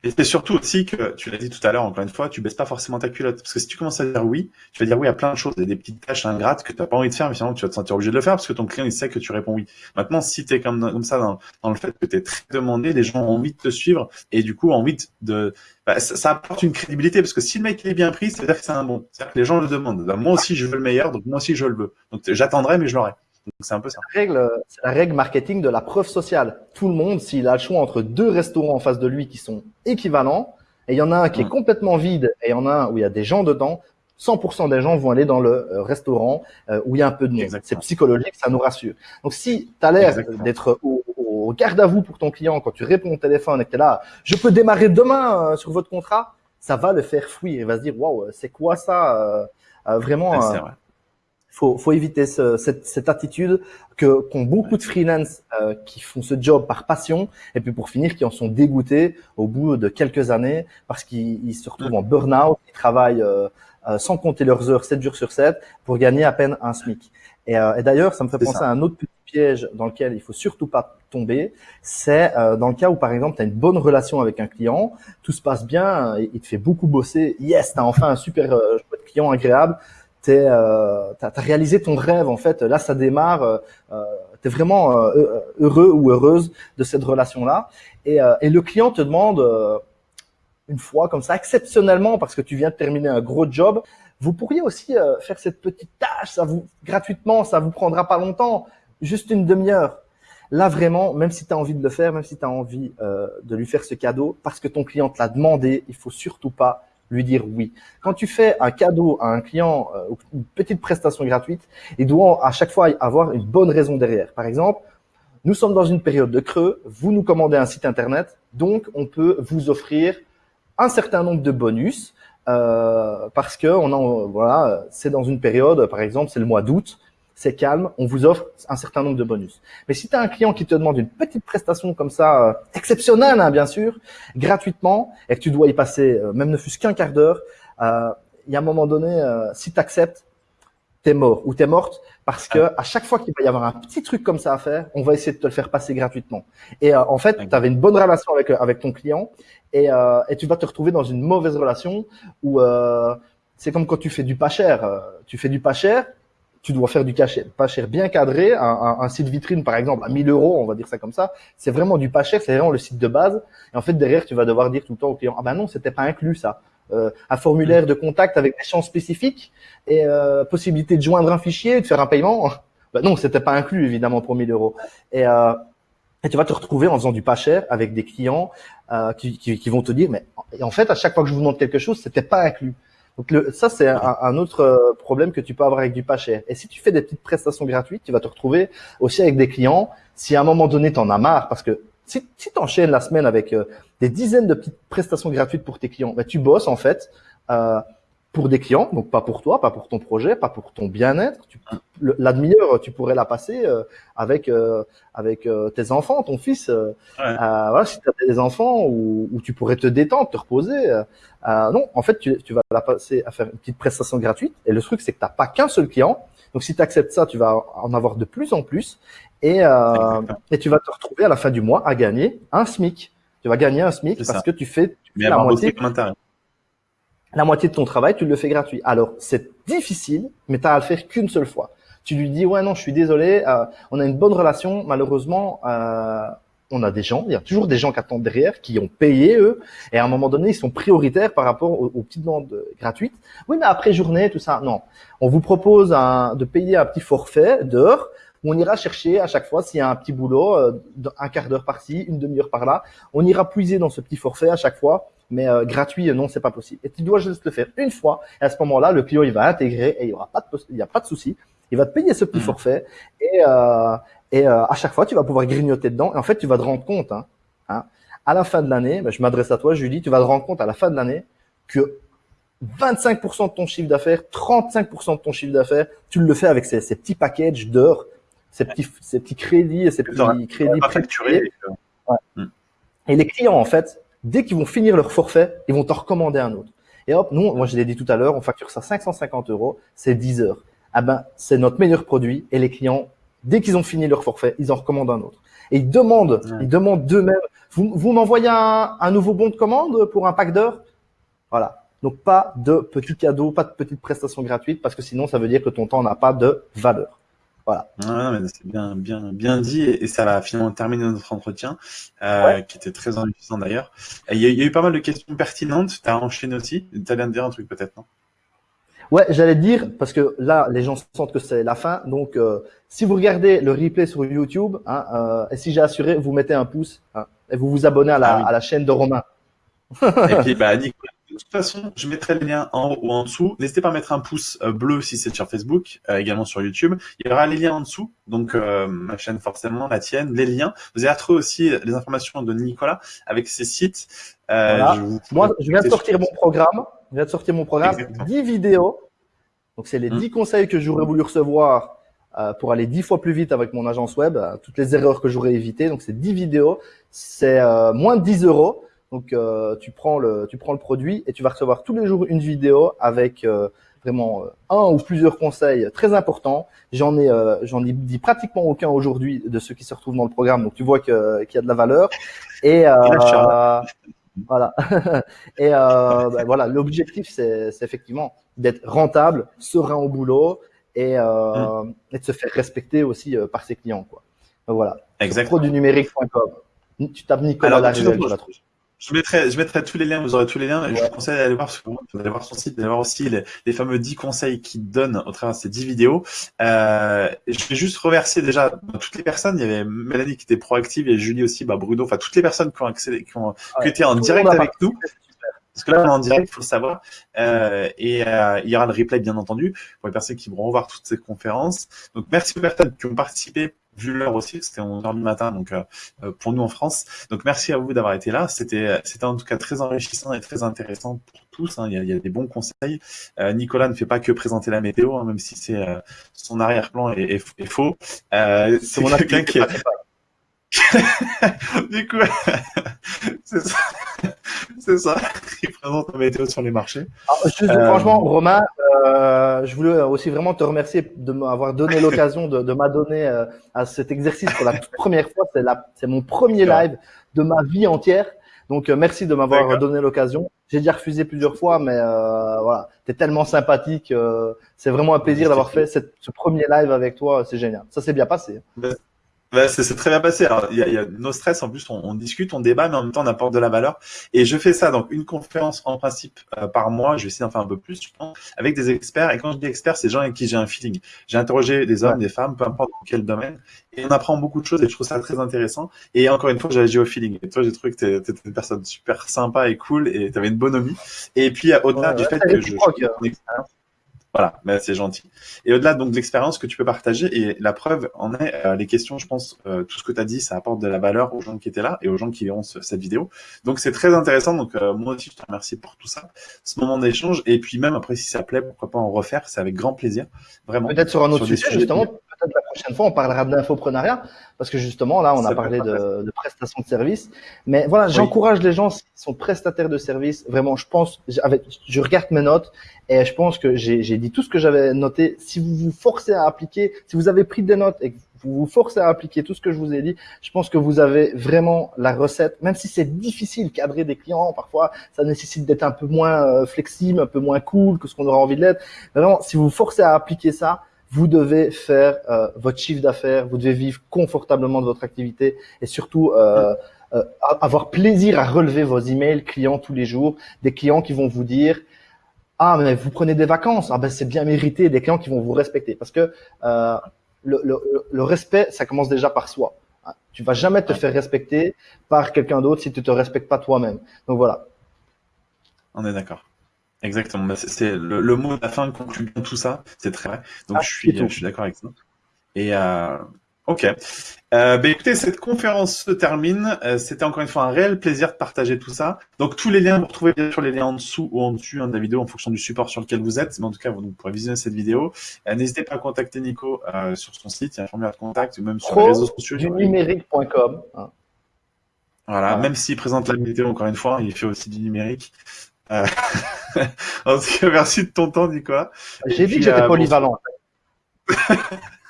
et c'est surtout aussi que, tu l'as dit tout à l'heure, encore une fois, tu baisses pas forcément ta culotte. Parce que si tu commences à dire oui, tu vas dire oui à plein de choses, des petites tâches ingrates que tu n'as pas envie de faire, mais finalement tu vas te sentir obligé de le faire parce que ton client il sait que tu réponds oui. Maintenant, si tu es comme, ça dans, le fait que tu es très demandé, les gens ont envie de te suivre et du coup envie de... Bah, ça, apporte une crédibilité parce que si le mec est bien pris, ça veut dire que c'est un bon. C'est-à-dire que les gens le demandent. Bah, moi aussi je veux le meilleur, donc moi aussi je le veux. Donc j'attendrai, mais je l'aurai. C'est un peu ça. La règle, c'est la règle marketing de la preuve sociale. Tout le monde, s'il a le choix entre deux restaurants en face de lui qui sont équivalents, et il y en a un qui est complètement vide et il y en a un où il y a des gens dedans, 100% des gens vont aller dans le euh, restaurant euh, où il y a un peu de monde. C'est psychologique, ça nous rassure. Donc si tu as l'air d'être au, garde à vous pour ton client quand tu réponds au téléphone et que tu es là, je peux démarrer demain euh, sur votre contrat, ça va le faire fuir. Il va se dire, waouh, c'est quoi ça Vraiment, faut, faut éviter ce, cette, cette, attitude que qu'ont beaucoup de freelance qui font ce job par passion et puis pour finir qui en sont dégoûtés au bout de quelques années parce qu'ils se retrouvent en burn-out, ils travaillent euh, sans compter leurs heures 7 jours sur 7 pour gagner à peine un SMIC. Et, euh, et d'ailleurs, ça me fait penser à un autre petit piège dans lequel il faut surtout pas tomber. C'est euh, dans le cas où, par exemple, tu as une bonne relation avec un client, tout se passe bien, il te fait beaucoup bosser. Yes, tu as enfin un super client agréable. Tu as, as, réalisé ton rêve, en fait. Là, ça démarre. Euh, tu es vraiment heureux ou heureuse de cette relation-là. Et, et le client te demande une fois comme ça, exceptionnellement, parce que tu viens de terminer un gros job, vous pourriez aussi euh, faire cette petite tâche, ça vous gratuitement, ça vous prendra pas longtemps, juste une demi-heure. Là vraiment, même si tu as envie de le faire, même si tu as envie euh, de lui faire ce cadeau, parce que ton client te l'a demandé, il faut surtout pas lui dire oui. Quand tu fais un cadeau à un client, euh, une petite prestation gratuite, il doit à chaque fois avoir une bonne raison derrière. Par exemple, nous sommes dans une période de creux, vous nous commandez un site internet, donc on peut vous offrir un certain nombre de bonus euh, parce que on a, voilà, c'est dans une période, par exemple, c'est le mois d'août, c'est calme, on vous offre un certain nombre de bonus. Mais si tu as un client qui te demande une petite prestation comme ça, euh, exceptionnelle hein, bien sûr, gratuitement, et que tu dois y passer euh, même ne fût-ce qu'un quart d'heure, euh, il y a un moment donné, si tu acceptes, t'es mort ou t'es morte parce que à chaque fois qu'il va y avoir un petit truc comme ça à faire, on va essayer de te le faire passer gratuitement. Et en fait, tu avais une bonne relation avec avec ton client et, euh, et tu vas te retrouver dans une mauvaise relation où euh, c'est comme quand tu fais du pas cher. Tu fais du pas cher, tu dois faire du cachet, pas cher bien cadré, un, un, un, site vitrine par exemple à 1000 euros, on va dire ça comme ça, c'est vraiment du pas cher, c'est vraiment le site de base. Et en fait derrière, tu vas devoir dire tout le temps au client, ah ben non, c'était pas inclus ça. Euh, un formulaire de contact avec des champs spécifiques et euh, possibilité de joindre un fichier, de faire un paiement. Ben non, c'était pas inclus évidemment pour 1000 euros. Et euh, et tu vas te retrouver en faisant du pas cher avec des clients euh, qui, qui, qui, vont te dire, mais en fait, à chaque fois que je vous demande quelque chose, c'était pas inclus. Donc le, ça, c'est un, autre euh, problème que tu peux avoir avec du pas cher. Et si tu fais des petites prestations gratuites, tu vas te retrouver aussi avec des clients. Si à un moment donné, tu en as marre, parce que si, si tu enchaînes la semaine avec euh, des dizaines de petites prestations gratuites pour tes clients, ben, tu bosses en fait. Euh, pour des clients, donc pas pour toi, pas pour ton projet, pas pour ton bien-être. La demi-heure, tu pourrais la passer euh, avec euh, avec euh, tes enfants, ton fils. Ouais. voilà, si tu as des enfants où, où, tu pourrais te détendre, te reposer. non, en fait, tu, tu, vas la passer à faire une petite prestation gratuite. Et le truc, c'est que tu n'as pas qu'un seul client. Donc, si tu acceptes ça, tu vas en avoir de plus en plus. Et, et tu vas te retrouver à la fin du mois à gagner un SMIC. Tu vas gagner un SMIC parce ça. que tu fais, tu fais la moitié la moitié de ton travail, tu le fais gratuit. Alors, c'est difficile, mais tu as à le faire qu'une seule fois. Tu lui dis, ouais, non, je suis désolé, euh, on a une bonne relation, malheureusement, euh, on a des gens, il y a toujours des gens qui attendent derrière, qui ont payé, eux, et à un moment donné, ils sont prioritaires par rapport aux, petites demandes gratuites. Oui, mais après journée, tout ça, non. On vous propose un, de payer un petit forfait d'heures, on ira chercher à chaque fois s'il y a un petit boulot, euh, un quart d'heure par-ci, une demi-heure par-là. On ira puiser dans ce petit forfait à chaque fois mais euh, gratuit, non, c'est pas possible. Et tu dois juste le faire une fois. Et à ce moment-là, le client, il va intégrer et il y aura pas de, il y a pas de souci. Il va te payer ce petit mmh. forfait et, euh, et euh, à chaque fois, tu vas pouvoir grignoter dedans. Et en fait, tu vas te rendre compte, hein, hein à la fin de l'année, ben, je m'adresse à toi, Julie, tu vas te rendre compte à la fin de l'année que 25% de ton chiffre d'affaires, 35% de ton chiffre d'affaires, tu le fais avec ces, ces petits packages d'heures, ces petits, ces petits crédits, ces petits crédits facturés. Ouais. Mmh. Et les clients, en fait, dès qu'ils vont finir leur forfait, ils vont t'en recommander un autre. Et hop, nous, moi je l'ai dit tout à l'heure, on facture ça 550 euros, c'est 10 heures. Ah ben, c'est notre meilleur produit et les clients, dès qu'ils ont fini leur forfait, ils en recommandent un autre. Et ils demandent, ils demandent d'eux-mêmes, vous, vous m'envoyez un, un, nouveau bon de commande pour un pack d'heures? Voilà. Donc pas de petits cadeaux, pas de petites prestations gratuites parce que sinon ça veut dire que ton temps n'a pas de valeur. Voilà. c'est bien, bien, bien dit et, ça va finalement terminer notre entretien, euh, qui était très enrichissant d'ailleurs. Il y, a eu pas mal de questions pertinentes. Tu as enchaîné aussi. Tu allais me dire un truc peut-être, non? Ouais, j'allais dire parce que là, les gens sentent que c'est la fin. Donc, euh, si vous regardez le replay sur YouTube, hein, euh, et si j'ai assuré, vous mettez un pouce hein, et vous vous abonnez à la, ah à la chaîne de Romain. et puis, bah, Nicolas, de toute façon, je mettrai les liens en haut ou en dessous. N'hésitez pas à mettre un pouce euh, bleu si c'est sur Facebook, euh, également sur YouTube. Il y aura les liens en dessous, donc euh, ma chaîne forcément, la tienne, les liens. Vous allez retrouver aussi les informations de Nicolas avec ses sites. Moi, je viens de sortir mon programme. Je viens de sortir mon programme, 10 vidéos. Donc, c'est les 10 mmh. conseils que j'aurais voulu recevoir pour aller 10 fois plus vite avec mon agence web, toutes les erreurs que j'aurais évitées. Donc, c'est 10 vidéos. C'est moins de 10 euros. Donc euh, tu prends le tu prends le produit et tu vas recevoir tous les jours une vidéo avec euh, vraiment euh, un ou plusieurs conseils très importants. J'en ai j'en ai dit pratiquement aucun aujourd'hui de ceux qui se retrouvent dans le programme. Donc tu vois que qu'il y a de la valeur et voilà. et ben, voilà, l'objectif c'est effectivement d'être rentable, serein au boulot et, mmh. et de se faire respecter aussi par ses clients quoi. Donc, voilà. Exactement. Produnumérique.com. Tu tapes Nicolas Alors, tu la trouves. Je mettrai, je mettrai tous les liens, vous aurez tous les liens, et je vous conseille d'aller voir, d'aller voir son site, d'aller voir aussi les, les, fameux 10 conseils qu'il donne au travers de ces 10 vidéos. Euh, je vais juste remercier déjà toutes les personnes, il y avait Mélanie qui était proactive, et Julie aussi, bah Bruno, enfin toutes les personnes qui ont accédé, qui ont, qui étaient en direct avec nous. Parce que là, on est en direct, il faut le savoir. Euh, et euh, il y aura le replay, bien entendu, pour les personnes qui vont revoir toutes ces conférences. Donc, merci aux personnes qui ont participé vu l'heure aussi, c'était 11h du matin, donc euh, euh, pour nous en France. Donc merci à vous d'avoir été là. C'était c'était en tout cas très enrichissant et très intéressant pour tous. Hein. Il, y a, il, y a, des bons conseils. Euh, Nicolas ne fait pas que présenter la météo, hein, même si c'est son arrière-plan est, est, faux. c'est mon quelqu'un qui du coup, c'est ça. c'est ça. Présente la météo sur les marchés. Franchement, Romain, euh, je voulais aussi vraiment te remercier de m'avoir donné l'occasion de, de m'adonner euh, à cet exercice pour la toute première fois. C'est c'est mon premier live de ma vie entière. Donc euh, merci de m'avoir donné l'occasion. J'ai déjà refusé plusieurs fois, mais euh, voilà, t'es tellement sympathique. Euh, c'est vraiment un plaisir d'avoir fait cette, ce premier live avec toi. C'est génial. Ça s'est bien passé. Bah, c'est très bien passé. Alors, il y a, y a nos stress, en plus, on, on, discute, on débat, mais en même temps, on apporte de la valeur. Et je fais ça, donc une conférence en principe euh, par mois. Je vais essayer d'en faire un peu plus, je pense, avec des experts. Et quand je dis experts, c'est des gens avec qui j'ai un feeling. J'ai interrogé des hommes, des femmes, peu importe dans quel domaine. Et on apprend beaucoup de choses et je trouve ça très intéressant. Et encore une fois, j'ai agi au feeling. Et toi, j'ai trouvé que tu étais une personne super sympa et cool et tu avais une bonhomie. Et puis, au-delà du fait que je, je, voilà, mais c'est gentil. Et au-delà donc de l'expérience que tu peux partager, et la preuve en est euh, les questions, je pense, euh, tout ce que tu as dit, ça apporte de la valeur aux gens qui étaient là et aux gens qui verront cette vidéo. Donc c'est très intéressant. Donc euh, moi aussi, je te remercie pour tout ça, ce moment d'échange. Et puis même après, si ça plaît, pourquoi pas en refaire, c'est avec grand plaisir, vraiment. Peut-être sur un autre sujet, justement la prochaine fois, on parlera d'infoprenariat, parce que justement, là, on a parlé de, de, prestation de service. Mais voilà, j'encourage les gens qui sont prestataires de services. Vraiment, je pense, avec, je regarde mes notes et je pense que j'ai dit tout ce que j'avais noté. Si vous vous forcez à appliquer, si vous avez pris des notes et que vous vous forcez à appliquer tout ce que je vous ai dit, je pense que vous avez vraiment la recette, même si c'est difficile cadrer des clients, parfois ça nécessite d'être un peu moins euh, flexible, un peu moins cool que ce qu'on aura envie de l'être. Vraiment, si vous vous forcez à appliquer ça, vous devez faire euh, votre chiffre d'affaires, vous devez vivre confortablement de votre activité et surtout euh, euh, avoir plaisir à relever vos emails clients tous les jours, des clients qui vont vous dire ah mais vous prenez des vacances, ah ben c'est bien mérité, des clients qui vont vous respecter parce que euh, le, le, le, respect ça commence déjà par soi. Tu vas jamais te faire respecter par quelqu'un d'autre si tu te respectes pas toi-même. Donc voilà. On est d'accord. Exactement. Bah, c'est le, le, mot de la fin conclut bien tout ça. C'est très vrai. Donc ah, je suis, je suis d'accord avec ça. Et euh, ok. Euh, bah, écoutez, cette conférence se termine. Euh, C'était encore une fois un réel plaisir de partager tout ça. Donc tous les liens, vous retrouvez bien sûr les liens en dessous ou en dessus hein, de la vidéo en fonction du support sur lequel vous êtes. Mais en tout cas, vous, pourrez visionner cette vidéo. Euh, n'hésitez pas à contacter Nico euh, sur son site, il y a un formulaire de contact ou même sur les réseaux sociaux. Du numérique.com. Voilà, même s'il présente la vidéo encore une fois, il fait aussi du numérique. Euh, en tout cas, merci de ton temps, Nicolas. J'ai dit que j'étais euh, polyvalent.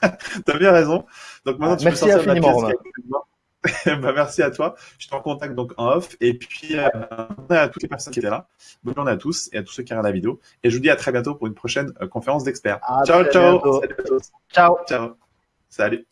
T'as bien raison. Donc maintenant, tu merci peux infiniment, bah, merci à toi. Je te contact donc en off. Et puis, euh, à toutes les personnes qui étaient là. Bonne journée à tous et à tous ceux qui regardent la vidéo. Et je vous dis à très bientôt pour une prochaine conférence d'experts. Ciao, ciao. Ciao. Ciao. Salut.